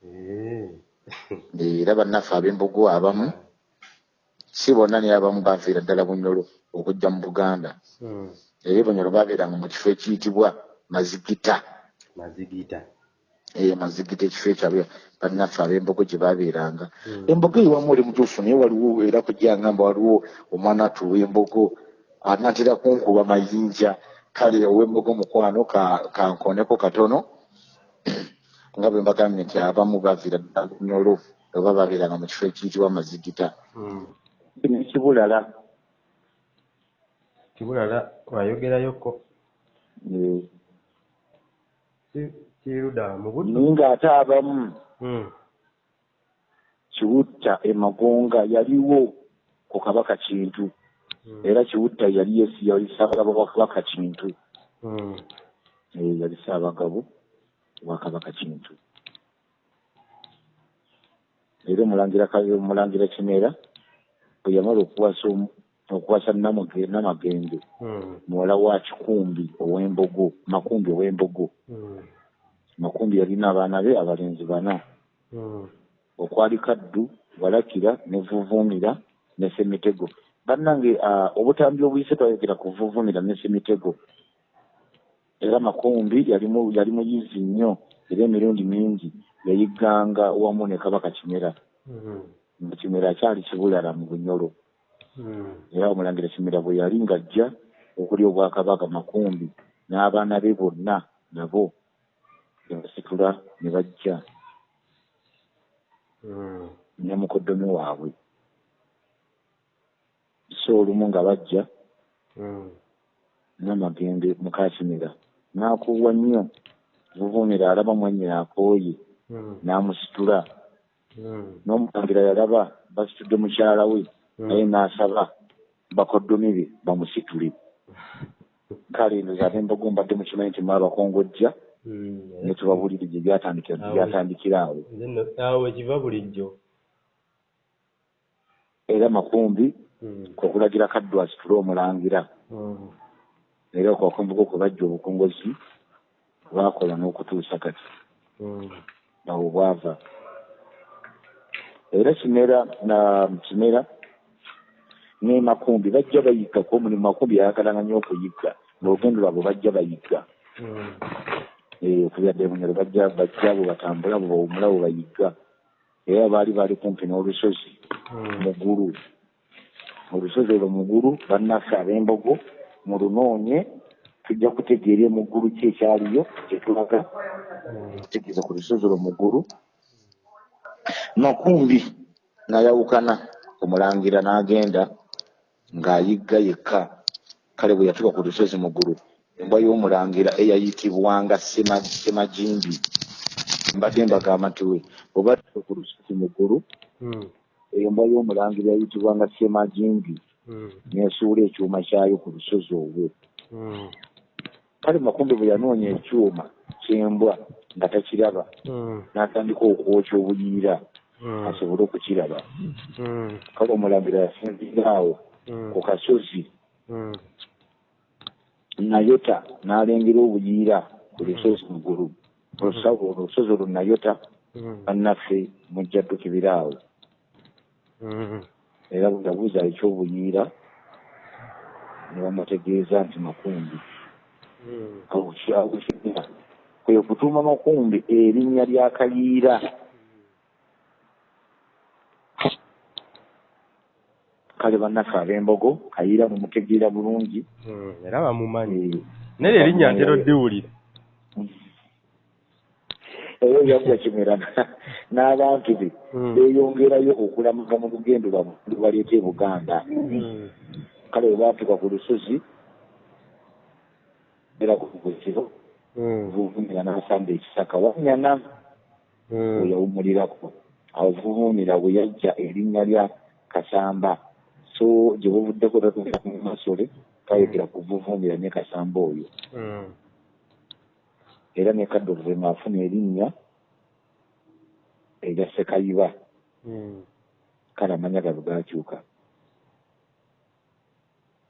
S1: Eh.
S2: era bannaffe ab'embogo abamu si bonna naye abamu baafiira ddala bunyolo okujja mu buganda
S1: Mm.
S2: era bunyolo baabeeranga mu kifo ekiyitibwa mazigita
S1: mazigita
S2: eyo mazigita ekifo ekyabwe bannaffe ab'embogo gye baabeeranga
S1: Mm.
S2: embogo ewamu oli mutuufu naye waliwo era kujjangamba waliwo omwana atu w'embogo anaatera kunkuba mayinja. Kale ow'embogo mukwano ka- kankoneko katono nga bwe mbagambye nti abamu baaviira ddala bunyolo oba baabeeranga mu kifo ekiyitibwa mazigita.
S1: Mm.
S2: nekibulala
S1: kibulala. Wayogerayoko
S2: Eh,
S1: kiruda mu buddu
S2: naye ng'ate abamu
S1: Mm.
S2: kiwutta emagonga yaliwo ku kabaka kintu
S1: Mm.
S2: era kiwutta yali yesi yali ssaabagabo wa kabaka kintu
S1: Mm.
S2: Eh, yali ssaabagabo wa kabaka kintu era omulangira Ka- omulangira kimera bwe yamala okuwasa okuwasa namagende
S1: Mm.
S2: muwala wa kikumbi ow'embogo makumbi ow'embogo
S1: Mm.
S2: Makumbi yalina abaana be abalenzi bana
S1: Mm.
S2: okwali kaddu walakira ne vuvumira ne semitego bannange obutambi obuyise twayogera ku vuvumira ne semitego era makumbi yali mu- yali muyizi nnyo era emirundi mingi yayigganga wamu ne kabaka kimera
S1: Mm.
S2: nga kimera akyali kibulala mu bunyolo
S1: Mm.
S2: era omulangira kimera bwe yali ng'ajja okuli obwakabaka makumbi n'abaana be bonna nabo ne basitula ne bajja ne mukoddomi waabwe. So olumu nga bajja namagende mukakimera n'akuwa nnyo vuvumira alaba mwennyina akooye n'amusitula. N'omulangira yalaba basitudde mukyala we naye n'asaba bakoddomi be bamusitule. Kale ndoza ab'embogo mbadde mukimanyi nti mwabakongojja Ne tubabulire gye byatandikira
S1: Awo.
S2: awo
S1: ekiva bulijjo
S2: era makumbi
S1: Mm.
S2: kwe kulagira kaddu asitule omulangira
S1: Mm.
S2: era okwakumbuka kwe bajja obukongozi baakola n'okutuusa kati
S1: Mm.
S2: awo bwava era kimera na kimera ne makumbi bajja bayigga ko omulimu makumbi yayagalanga nnyo okuyigga ng'olugendo lwabwe bajja bayigga Okubyadde bunyolo bajja bajja bwe batambula bwe bawumula bwe bayigga era baali baali kumpi n'olusozi
S1: Mm.
S2: mugulu olusozi olwo mugulu bannaffe ab'embogo mulunoonye tujja kutegeera emugulu ki ekyaliyo kyetulaga
S1: Mm.
S2: kutegeeza ku lusozi olwo mugulu makumbi n'ayawukana omulangira n'agenda ng'ayigga yekka. Kale bwe yatuuka ku lusozi mugulu embwa y'omulangira eyayitibwanga Sema- semajimbi. Mbadde mbagamba nti we oba tuuka ku lusozi mugulu
S1: Mm.
S2: embwa y'omulangira yayitibwanga semajimbi.
S1: Mm.
S2: nesuula ekyuma kyayo ku lusozi olwo
S1: Mm.
S2: kale makumbi bwe yanoonya ekyuma ky'embwa nga takiraba n'atandika okwokya obuyiira asobole okukiraba. Kale omulangira yasinzira awo ku kasozi. Nayota n'alengera obuyiira ku lusozi mugulu Olusa- olusozi olwo nayota
S1: Mm.
S2: bannaffe mujja ddukibira awo
S1: Mm.
S2: era bwe yabuuza ekyobuyiira ne bamutegeeza nti makumbi
S1: Mm.
S2: awo kyawo kirina kwe kutuuma makumbi erinnya lya kayiira kale bannaffe ab'embogo kayiira mumutegeera bulungi
S1: Mm. era bamumanyi naye erinnya ntera oddiwulira
S2: era byajja kimera n'abantu be
S1: Mm.
S2: beeyongerayo okulamaga mu lugendo lubaleeta e buganda
S1: Mm.
S2: kale bwe baatuuka ku lusozi era ku buziro
S1: Mm.
S2: vuvumira n'asamba ekisaka wanyana
S1: Mm.
S2: we yawumulirako awo vuvumira bwe yajja erinnya lya kasamba so gye buvuddeko tatuuka mu masole kayogera ku vuvumira ne kasamba oyo
S1: Mm.
S2: era ne kadde oluvema afuna erinnya erya sekayiba
S1: Mm.
S2: kale amanya galo gaakyuka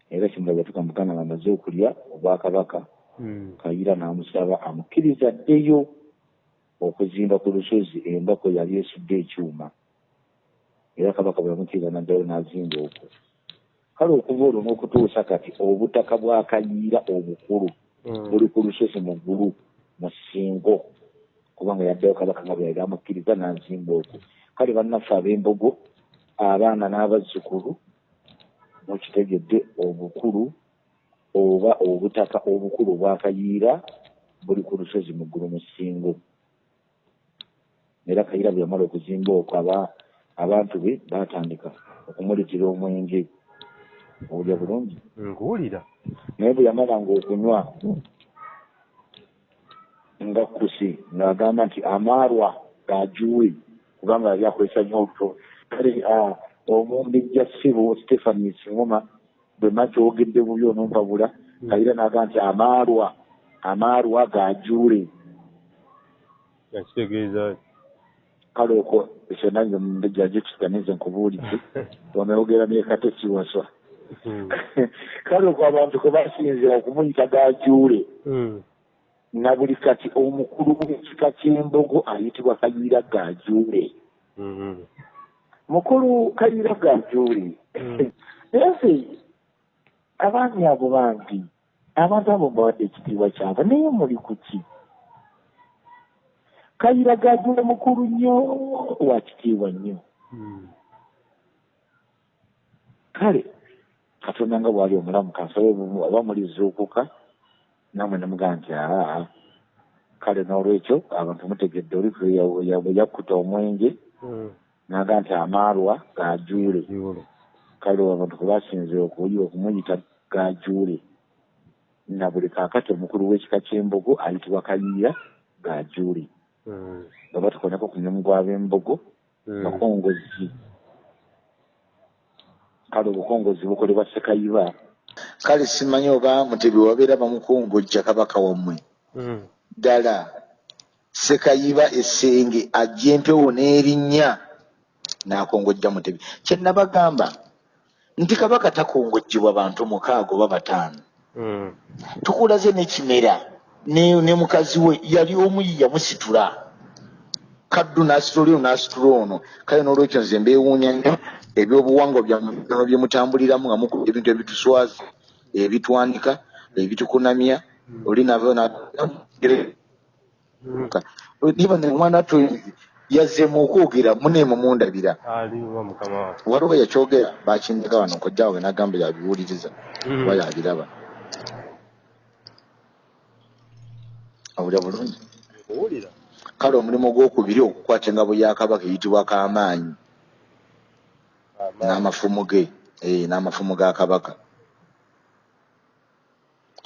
S2: era kimula bwe yatuuka mu buganda ng'amaze okulya obwakabaka
S1: Mm.
S2: kayira n'amusaba amukkiriza ddeyo okuzimba ku lusozi embako yali esudde ekyuma era kabaka bwe yamukkiriza naddayo n'azimba okwo. Kale okuva olwo n'okutuusa kati obutaka bwa kayiira obukulu
S1: Mm.
S2: buli ku lusozi mu ggulu mu ssingo kubanga yaddayo kabaka nga bwe yali amukkiriza n'azimba okwo. Kale bannaffe ab'embogo abaana n'abazzukulu mukitegedde obukulu oba obutaka obukulu obwa kayiira buli ku lusozi mu ggulu mu ssingo. Era kayiira bwe yamala okuzimba okwo aba abantu be baatandika okumuletera omwenge owulya bulungi.
S1: Nkuwulira
S2: naye bwe yamalanga okunywa nga kusi ng'agamba nti amaarwa gajuwe kubanga yali akozesa nnyo oluto kale omumbejja ssibo stephani singoma bwe makyogedde bubi onompabula kayira n'agamba nti amaarwa amaarwa gajuule
S1: yakitegeeza
S2: kale okwo ekyo nange mumbejja nje kiganize nkubuulidde onayogera nekate kiwaswa
S1: Mm.
S2: kale okwo abantu kwe basinzira okumuyita gajuule
S1: Mm.
S2: na buli kati omukulu w'ekika ky'embogo ayitibwa kayiira gajuule
S1: Mhm.
S2: mukulu kayiira gajuule naye ffe abaami abo bambi abantu abo mbawadde ekitiibwa kyabwe naye muli ku ki kayiira gajuule mukulu nnyo wa kitiibwa nnyo
S1: Mm.
S2: kale katonda nga bwali omulamu kansabe oba mulizuukuka namwe nemugamba nti aa kale n'olwekyo abantu mutegedde oli bwe yakkuta omwenge
S1: Mm.
S2: naga nti amaarwa gajuule kale abantu kwe basinzira okuyiwa okumuyita gajuule na buli kaakati omukulu w'ekika ky'embogo ayitibwa kayiira gajuule. Nga batukoneko ku mulimu gw'ab'embogo bakongozi kale obukongozi bukolebwa sekayiba kale simanyi oba mutebi wabeera bamukongojja kabaka wammwe
S1: Mm.
S2: ddala sekayiba essenge ajja empewo n'erinnya n'akongojja mutebi kyennabagamba nti kabaka takongojjebwa bantu mukaaga oba bataano tukulaze n'ekimera ne, ne mukazi we yali omu ye yamusitula. Kaddu n'asitula oli ono n'asitula ono. Kale n'olwekyo nze mbeewuunya nnyo ebyobuwangwa byammwe bye mutambuliramu nga mukuba ebintu ebituswaza ebitwanika ebitukunamya oli nava
S1: Mm.
S2: niba ne omwana twenzi yazzeemu okwogera muneemu mundabira. Waliwo yakyogera bakindeka wano kojjaawe nagamba yabiwuliriza.
S1: Mm.
S2: kuba yabiraba awulira bulungi?
S1: Nkuwulira
S2: kale omulimu gwokubiri okukwata engabo ya kabaka eyitibwa kamaanyi.
S1: Amaanyi.
S2: n'amafumu ge eh, n'amafumu ga kabaka.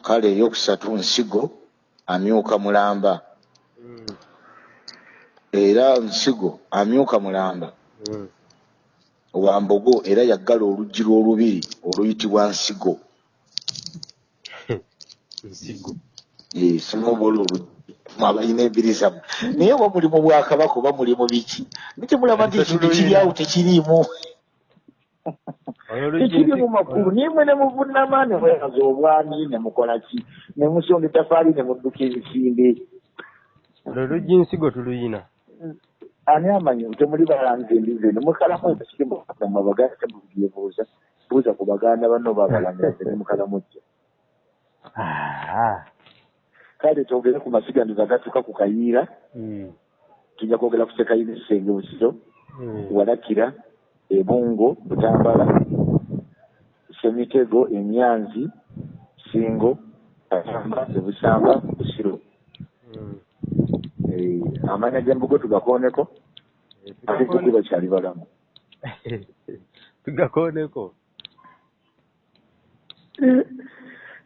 S2: Kale eyokusatu nsigo amyuka mulamba.
S1: Mm.
S2: era nsigo amyuka mulamba.
S1: Mm.
S2: wa mbogo era yaggala oluggi lw'olubiri oluyitibwa nsigo.
S1: Nsigo
S2: Eh, sinobola oluggi abalina ebiriza naye oba mulimu bwakabaka oba mulimu biki? Nikimulaba nti ekintu kiri awo tekiriimu tekiri mu makulu? Nimwe ne muvunama ne mwebaza obwami ne mukola ki? Ne musonga ettafaali ne mudduka ebisimbe
S1: olwo oluggi nsigo tuluyina.
S2: Ani amanyi? Temuli balanza embizi eno. Mukalamu ekirimu abaganda temubyebuuza buuza. Ku baganda banno babalangaze ne mukalamujja
S1: Ah.
S2: Kale twogere ku masiganizo agatuuka ku kayiira
S1: Mm.
S2: tujja kwogera ku sekayiira ekisenge busiro
S1: Mm.
S2: walakira ebungo butambala semitego emyanzi singo kasamba ebusamba busiro
S1: Mm.
S2: Eh, amanya gembugo tugakooneko ate tugu bakyali balamu
S1: tugakooneko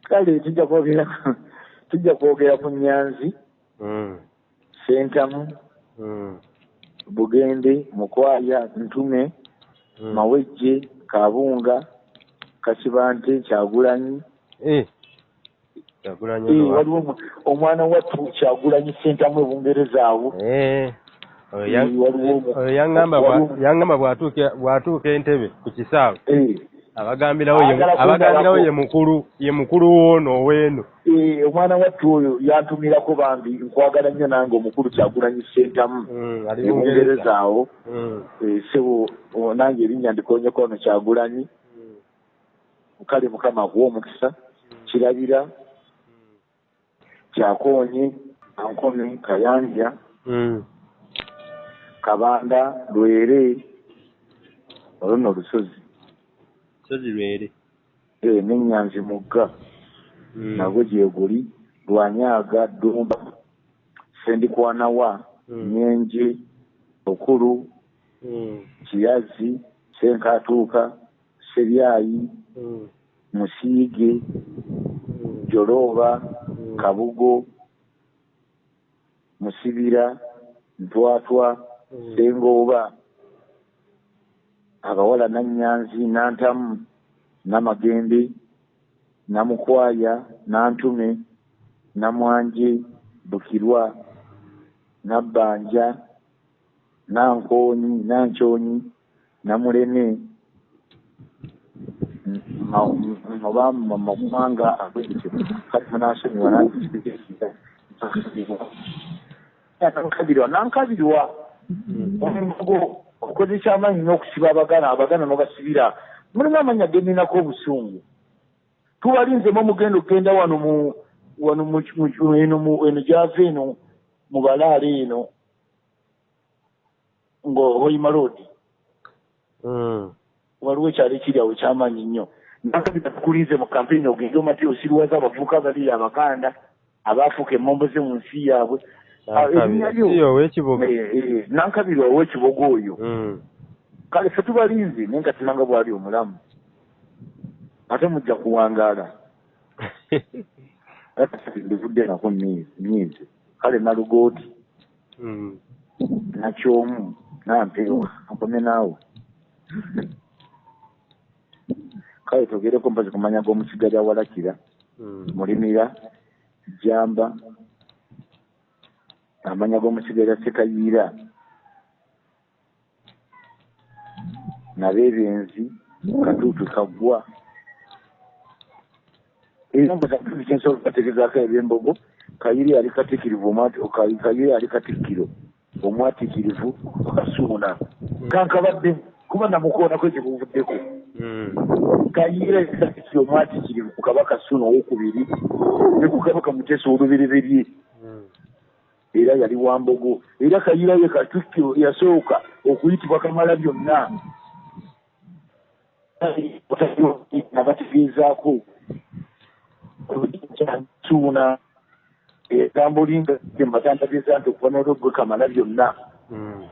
S2: kale tujja kwogera tujja kwogera ku nyanzi
S1: Mm.
S2: sentamu
S1: Mm.
S2: bugende mukwaya ntume
S1: Mm.
S2: mawejje kabunga kasibante kyagulanyi
S1: Eh.
S2: Eh, waliwo omwana wattu kyagulanyi sentamu ebungereza awo
S1: Eh. Oyo yaŋŋamba bw'atuuka entebe ku kisaawe abagambirawo ye- mukulu ye mukulu woono ow'eno.
S2: Eh, omwana wattu oyo yantumirako bambi nkwagala nnyo nange omukulu kyagulanyi sentamu
S1: Mm, ali
S2: ne
S1: Bungereza.
S2: mungereza awo.
S1: Mm,
S2: Eh, sebo nange erinnya ndikonyeko ono kyagulanyi kale mukama akuwa omukisa kirabira kyakoonye ankomi kayanja
S1: mm,
S2: kabanda lwere olwo olusozi
S1: sozi lwere
S2: Eh, n'ennyanzi mugga.
S1: Mm,
S2: nagwo gyeguli lwanyaga ddumba sendikwanawa
S1: Mm.
S2: nyenje okulu
S1: mm,
S2: kiyazi senkatuuka seryayi musiige jolooba
S1: Mm.
S2: kabugo musibira ntwatwa sengooba abawala nannyanzi nantamu namagembe namukwaya nantume namwanje bukirwa nabbanja nankoonyi nankyonyi namuleme oba mu mawanga agwekyo kati munasonyiwa nankabirwa nankabirwa omumbogo okozesa amaanyi n'okusiba abagana abagana n'obasibira. Mulimu amanya geninako obusungu. Tubalinzemu omugenda okgenda wano mu wano eno gyava eno mu balaale eno ngaohoima road.
S1: Mm,
S2: waliwo ekyalo ekiri awo ekyamaanyi nnyo. Nakabita tukulinze mu kampeyini ogende omati osiriwaza abavubuka babiri abaganda abaafuuka emmombo ze mu nsi yaabwe erinnya lyo nankabirwa ow'ekibogo oyo kale fe tubalinze naye nga tunanga bwali omulamu. Ate mujja kuwangaala ndivudde nako myezi kale nalugooti
S1: mm,
S2: nakyomu nampeewa ankome naawe. Kale togereko mpazi kumanya g'omusiga lya walakira
S1: mm,
S2: mulimira jamba amanya g'omusiga lya sekayiira nabeebenzi katuutu kaggwa katuutu kyensobola okubategezaako ebyembogo kayiri ali katikirivu kayiri ali katikkiro omwatikirivu kasuuna kankabadde kuba namukoonako ekikuvuddeko
S1: mm,
S2: kayira ekisakisi omwatikirivu ku kabaka suuna owokubiri ne ku kabaka muteesa olubereberye
S1: mm,
S2: era yali wambogo era kayira ye katikkiro yasooka okuyitibwa kamala byonna. Nabategeezaako suuna egambolinga mbatandageeza nti okuva n'olwogwe kamala byonna.
S1: Mm,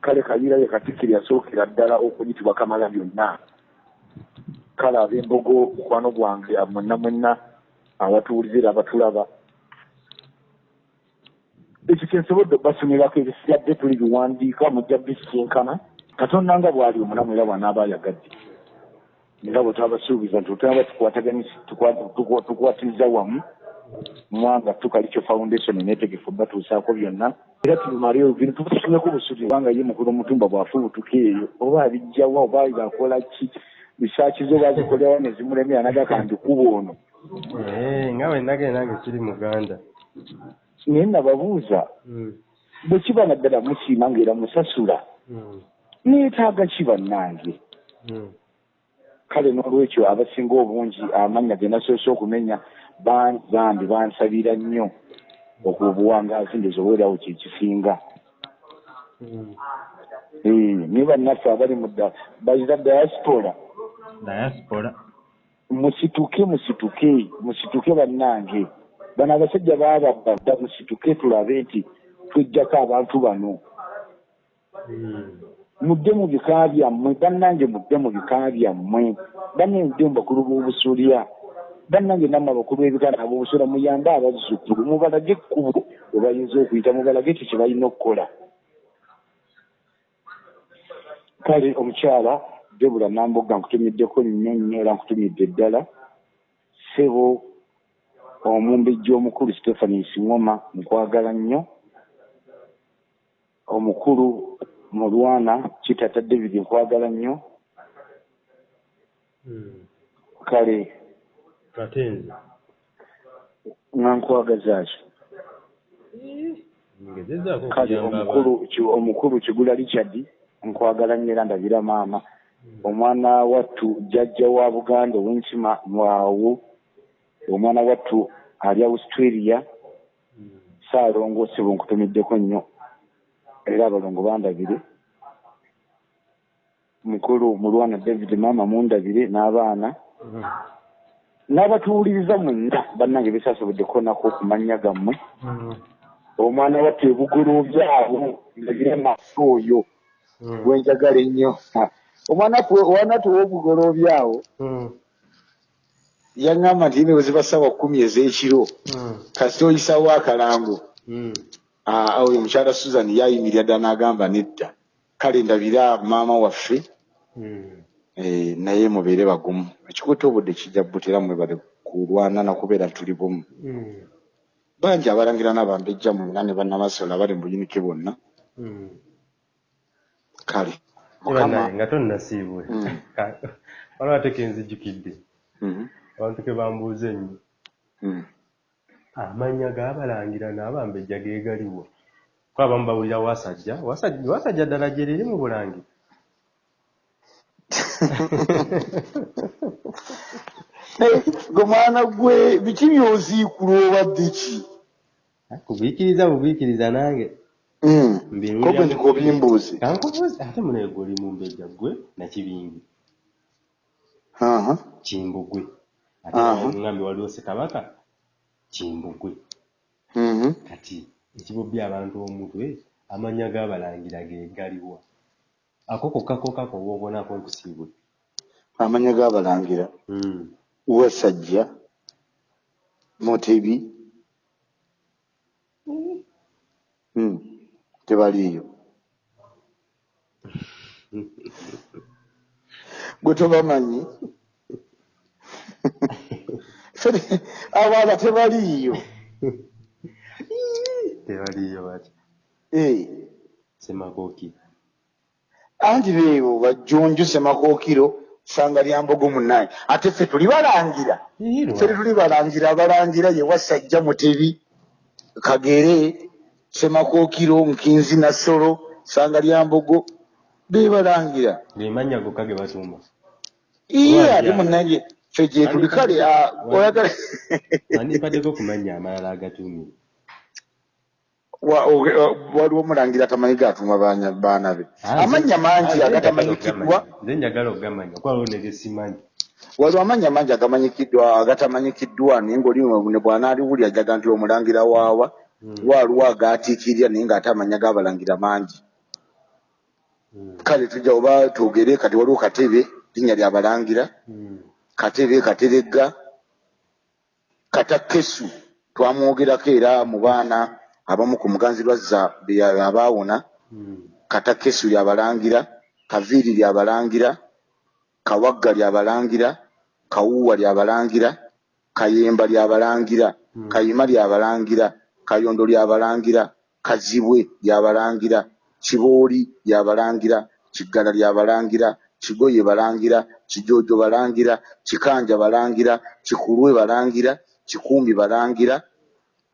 S2: kale kayira ye katikkiro yasookera ddala okuyitibwa kamala byonna. Kale ab'embogo mukwano gwange mwenna mwenna abatuwulizira abatulaba ekyo kyensobodde okubasomerako ebisigadde tuli biwandiika mujja bisinkana katonda nga bwali omulamu era bwanaaba ayagadde nga bwe twabasuubiza nti otwaba tukwatiriza wamu mwanga tukalicho foundation netegefu batuusaako byonna era tubimaleyo bintu tubasomeko busuti kubanga ye mukulu omutumba bwafubutuka eyo oba abijjawa oba bakola ki bisaaki zo bazikolerawo ne zimulemera nagaka ndikuba ono
S1: nga bwe nagenda nange kiri muganda
S2: naye nababuuza
S1: Mm,
S2: bwe kiba naddala musiima ngaera musasula
S1: mm,
S2: neetaaga ki bannange?
S1: Mm,
S2: kale n'olwekyo abasinga obungi amannya ge nasoose okumenya bambi bansabira nnyo okubuwangaazi ndezoweerawo kyekisinga
S1: mm.
S2: ne bannaffe abali mu bazira diaspora.
S1: Diaspora?
S2: Musituke musituke musituke bannange bano abasajja baababadda musituke tulabe nti twejjako abantu bano.
S1: Mm,
S2: mudde mu bika byammwe bannange mudde mu bika byammwe. Banne mudde mu bakulu b'obusulya bannange nammwe abakulu b'ebikana ab'obusula muyambe abazzukulu mubalage ekkubo we bayinza okuyita mubalage ekyo kye balina okukola. Kale omukyala debula namboga nkutumiddeko nnyo nnyo era nkutumidde ddala. Sebo omumbejja omukulu stephanis ngoma nkwagala nnyo. Omukulu mulwana kitata david nkwagala nnyo.
S1: Mm.
S2: kale
S1: ate nze.
S2: nga nkwagazaaki kale omukulu omukulu kigula richard nkwagala nnyo era ndabira maama. Omwana wattu jjajja wa buganda ow'enkima waawo omwana wattu ali australia saalongoosebwa nkutumiddeko nnyo era abalongo bandabire. Mukulu mulwana david maama mundabire n'abaana. N'abatuwuliriza mwenna bannange besaasoboddeko nako okumanya gammwe. Omwana wattu ebugoloobyabo ndabire maaso oyo gwenjagala ennyo. Omwana wattu ow'obugoloobyawo yaŋŋamba nti yine bwe ziba ssaawa kkumi ez'ekiro kasita oyisawo akalango. Ah, oyo mukyala susan yayimirira ddala n'agamba nedda kale ndabira maama waffe eh, naye mubeere bagumu. Ekikuta obudde kijja butera mwe bali kulwana nakubeera tuli bumu. Bangi abalangira n'abambejja mwena ne bannamasola abali mu buyinike bonna kale
S1: banaye
S2: mukama
S1: nga tonnasiibwe.
S2: Mm.
S1: waliwo ate kenzijjukidde
S2: Mhm,
S1: abantu ke bambuuza ennyo.
S2: Mhm.
S1: amannya g'abalangira n'abambejja geegaliwo ko abamu bawulira wasajja wasajja wasajja ddala gye liri mu bulangi.
S2: Eh, gwe mwana gwe biki byoziikula obadde ki
S1: kubiikiriza bubiikiriza nange.
S2: Mm,
S1: Mbiwulira
S2: ko gwe
S1: mu-
S2: ndikobimbuuze
S1: kankubuuza ate munaye gwe oli mu mbejja gwe nakibingi
S2: Aha.
S1: kimbugwe ŋŋambye waliwo ssekabaka kimbugwe.
S2: Mhm.
S1: kati ekibobbi abantu omutwe amannya g'abalangira geegaliwa ako kokka kokka koba obonako nkusiibwe
S2: amanya g'abalangira wasajja mutebi Mm, tebaliiyo. Gwe tobamanyi abaana tebaliiyo.
S1: Tebaliyo bati.
S2: Eh,
S1: semakoki
S2: anti beebo bajjonjo semakookiro sanga lya mbogo munaye ate ffe tuli balangira. Ffe tuli balangira abalangira ye wasajja mutebi kagere semakookiro nkinzi nasolo sanga lya mbogo bebalangira
S1: gemannya gokka ge batumba.
S2: Iye ate munange ffe gye tuli kale ah, oyagala
S1: andimpaddeko kumanya amalala agatumire
S2: Wa- oge- o- waliwo omulangira tamanyi gatuma baanya- baana be. Amannya mangi agatamanyikiddwa
S1: nze njagala okugamanya kuba waliwo negesimanyi
S2: waliwo amannya mangi agamanyikiddwa agatamanyikiddwa naye ngaoli ne bw'anaaliwuli ajaga nti omulangira waawa waaliwo agaatiikirira naye ng'ate amanya g'abalangira mangi. Kale tujja oba twogere kati waliwo katebe linnya lyabalangira katebe kateregga katakesu twamwogerako era mu baana abamu ku muganzirwazza be- abaawona katakesu lyabalangira kaviiri lyabalangira kawagga lyabalangira kawuuwa lyabalangira kayemba lyabalangira kayima lyabalangira kayondo lyabalangira kazibwe lyabalangira kibooli lyabalangira kiggala lyabalangira kigoye balangira kijoojo balangira kikanja balangira kikulwe balangira kikumbi balangira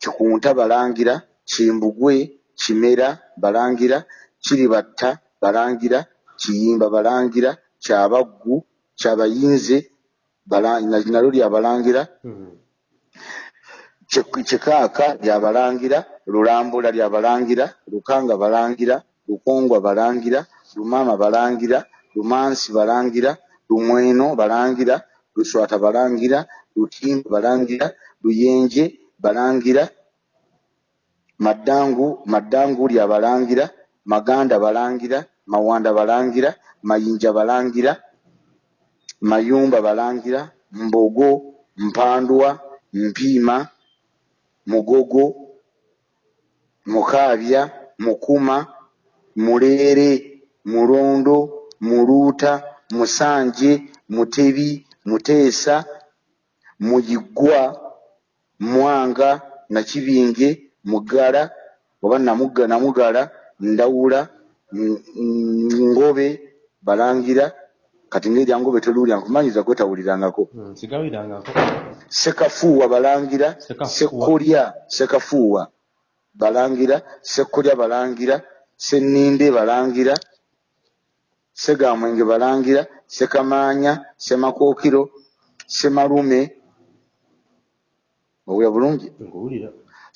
S2: kikunta balangira kimbugwe kimera balangira kiribatta balangira kiyimba balangira kyabaggu kyabayinze nalyo lyabalangira Kik- kikaaka lyabalangira lulambula lyabalangira lukanga balangira lukongwa balangira lumaama balangira lumansi balangira lumweno balangira luswata balangira lutimba balangira luyenje balangira maddangu maddangu lyabalangira maganda balangira mawanda balangira mayinja balangira mayumba balangira mbogo mpandwa mpiima mugogo mukaabya mukuma muleere mulondo muluuta musanje mutebi muteesa muyiggwa mwanga nakibinge mugala oba namuga namugala ndawula ngobe balangira kati ngaeryangu beteluulya nkumanyiza gwetawulirangako
S1: Mm, sigawirangako.
S2: Sekafuuwa balangira sekolya sekafuuwa balangira sekolya balangira seninde balangira segamwenge balangira sekamaanya semakookiro semalume owulira bulungi?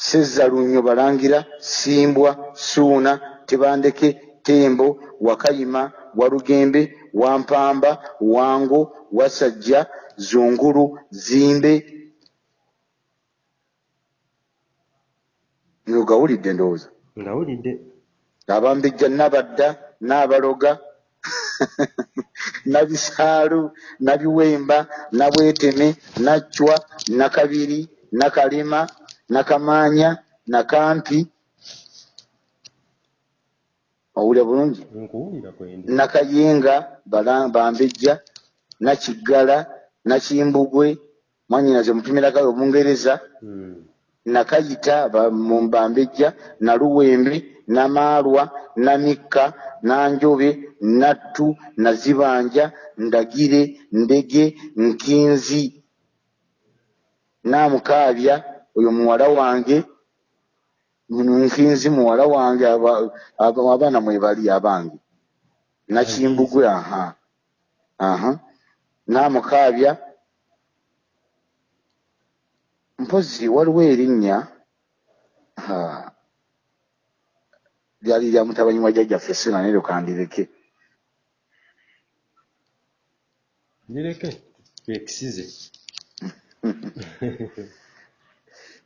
S2: Sezzalunyo balangira simbwa suuna tebandeke tembo wakayima walugembe wampamba wango wasajja zungulu zimbe. Ngawulidde ndowooza.
S1: Ngawulidde.
S2: Abambejja nabadda nabaloga nabisaalu nabiwemba nabweteme nacwa nakabiri nakalema nakamaanya nakampi. Owulya bulungi? Nakayenga bambejja nakiggala nakimbugwe mwanyinaze mupimirakayo obungereza.
S1: Mm,
S2: nakayita ba- mu mbambejja naluwembe namaalwa namikka nanjobe nattu nazibanja ndagire ndege nkinzi. Namukaabya oyo muwala wange nkinzi muwala wange aba- aba- abaana mwebali abange. Nakimbugwe aha aha. Namukaabya mpozi waliwo erinnya lyali lya mutabanyi wa jjajjaffe sinanero kandireke
S1: lireke twekisize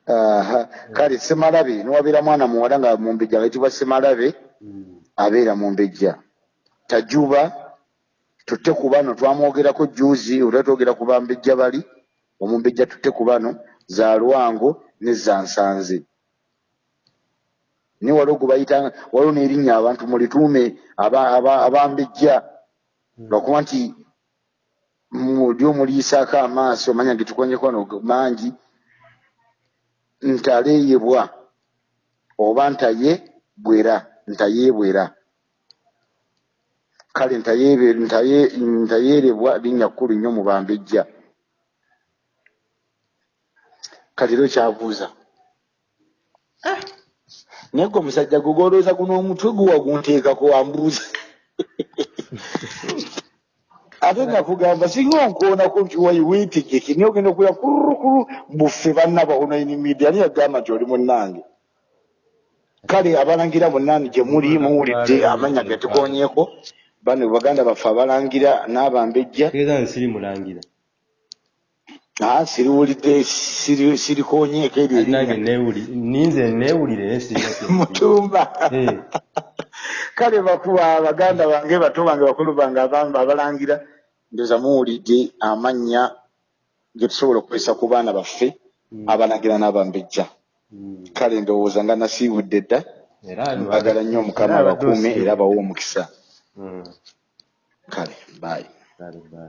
S2: aha kale semalabe niwabeera mwana muwala nga mumbejja agayitibwa semalabe
S1: Mm,
S2: abeera mumbejja tajuba tutte ku bano twamwogerako juzi olwa twogera ku bambejja bali omumbejja tutte ku bano za lwango ne za nsanze. Ni waliwo gwe bayita waliwo n'erinnya abantu mulituume aba- aba- abambejja lwakuba nti muli omuliisaako amaaso manya getukonyeko wano mangi. Ntaleeyebwa oba ntaye bwera ntayeebwera kale ntayeerebwa linnya kkulu nnyo mu bambejja. Kati ero kyabuuza naye gwe omusajja gwe gwolowooza guno omutwe guwa gunteekako wambuuza ate nakugamba singa onkoonako nkiwayi weetegeke naye ogenda okuya kurukuru buffe bannaba ono inimidia ani yagamba nti oli munnange kale abalangira bonna gye muli muwulidde amanya ge tukonyeeko bano baganda baffe abalangira n'abambejja
S1: siri mulangira
S2: siriwulidde siri- sirikonyeeko
S1: neewuli ninze neewulire
S2: mutumba kale bakuba baganda bange bato bange bakulu bange abamba abalangira ndoza muwulidde amannya ge tusobola okukozesa ku baana baffe
S1: Mm.
S2: abalangira n'abambejja.
S1: Mm,
S2: kale ndowooza nga nasiibudde dda mbagala nnyo omukama abakuume era bawe omukisa.
S1: Mm, kale bye.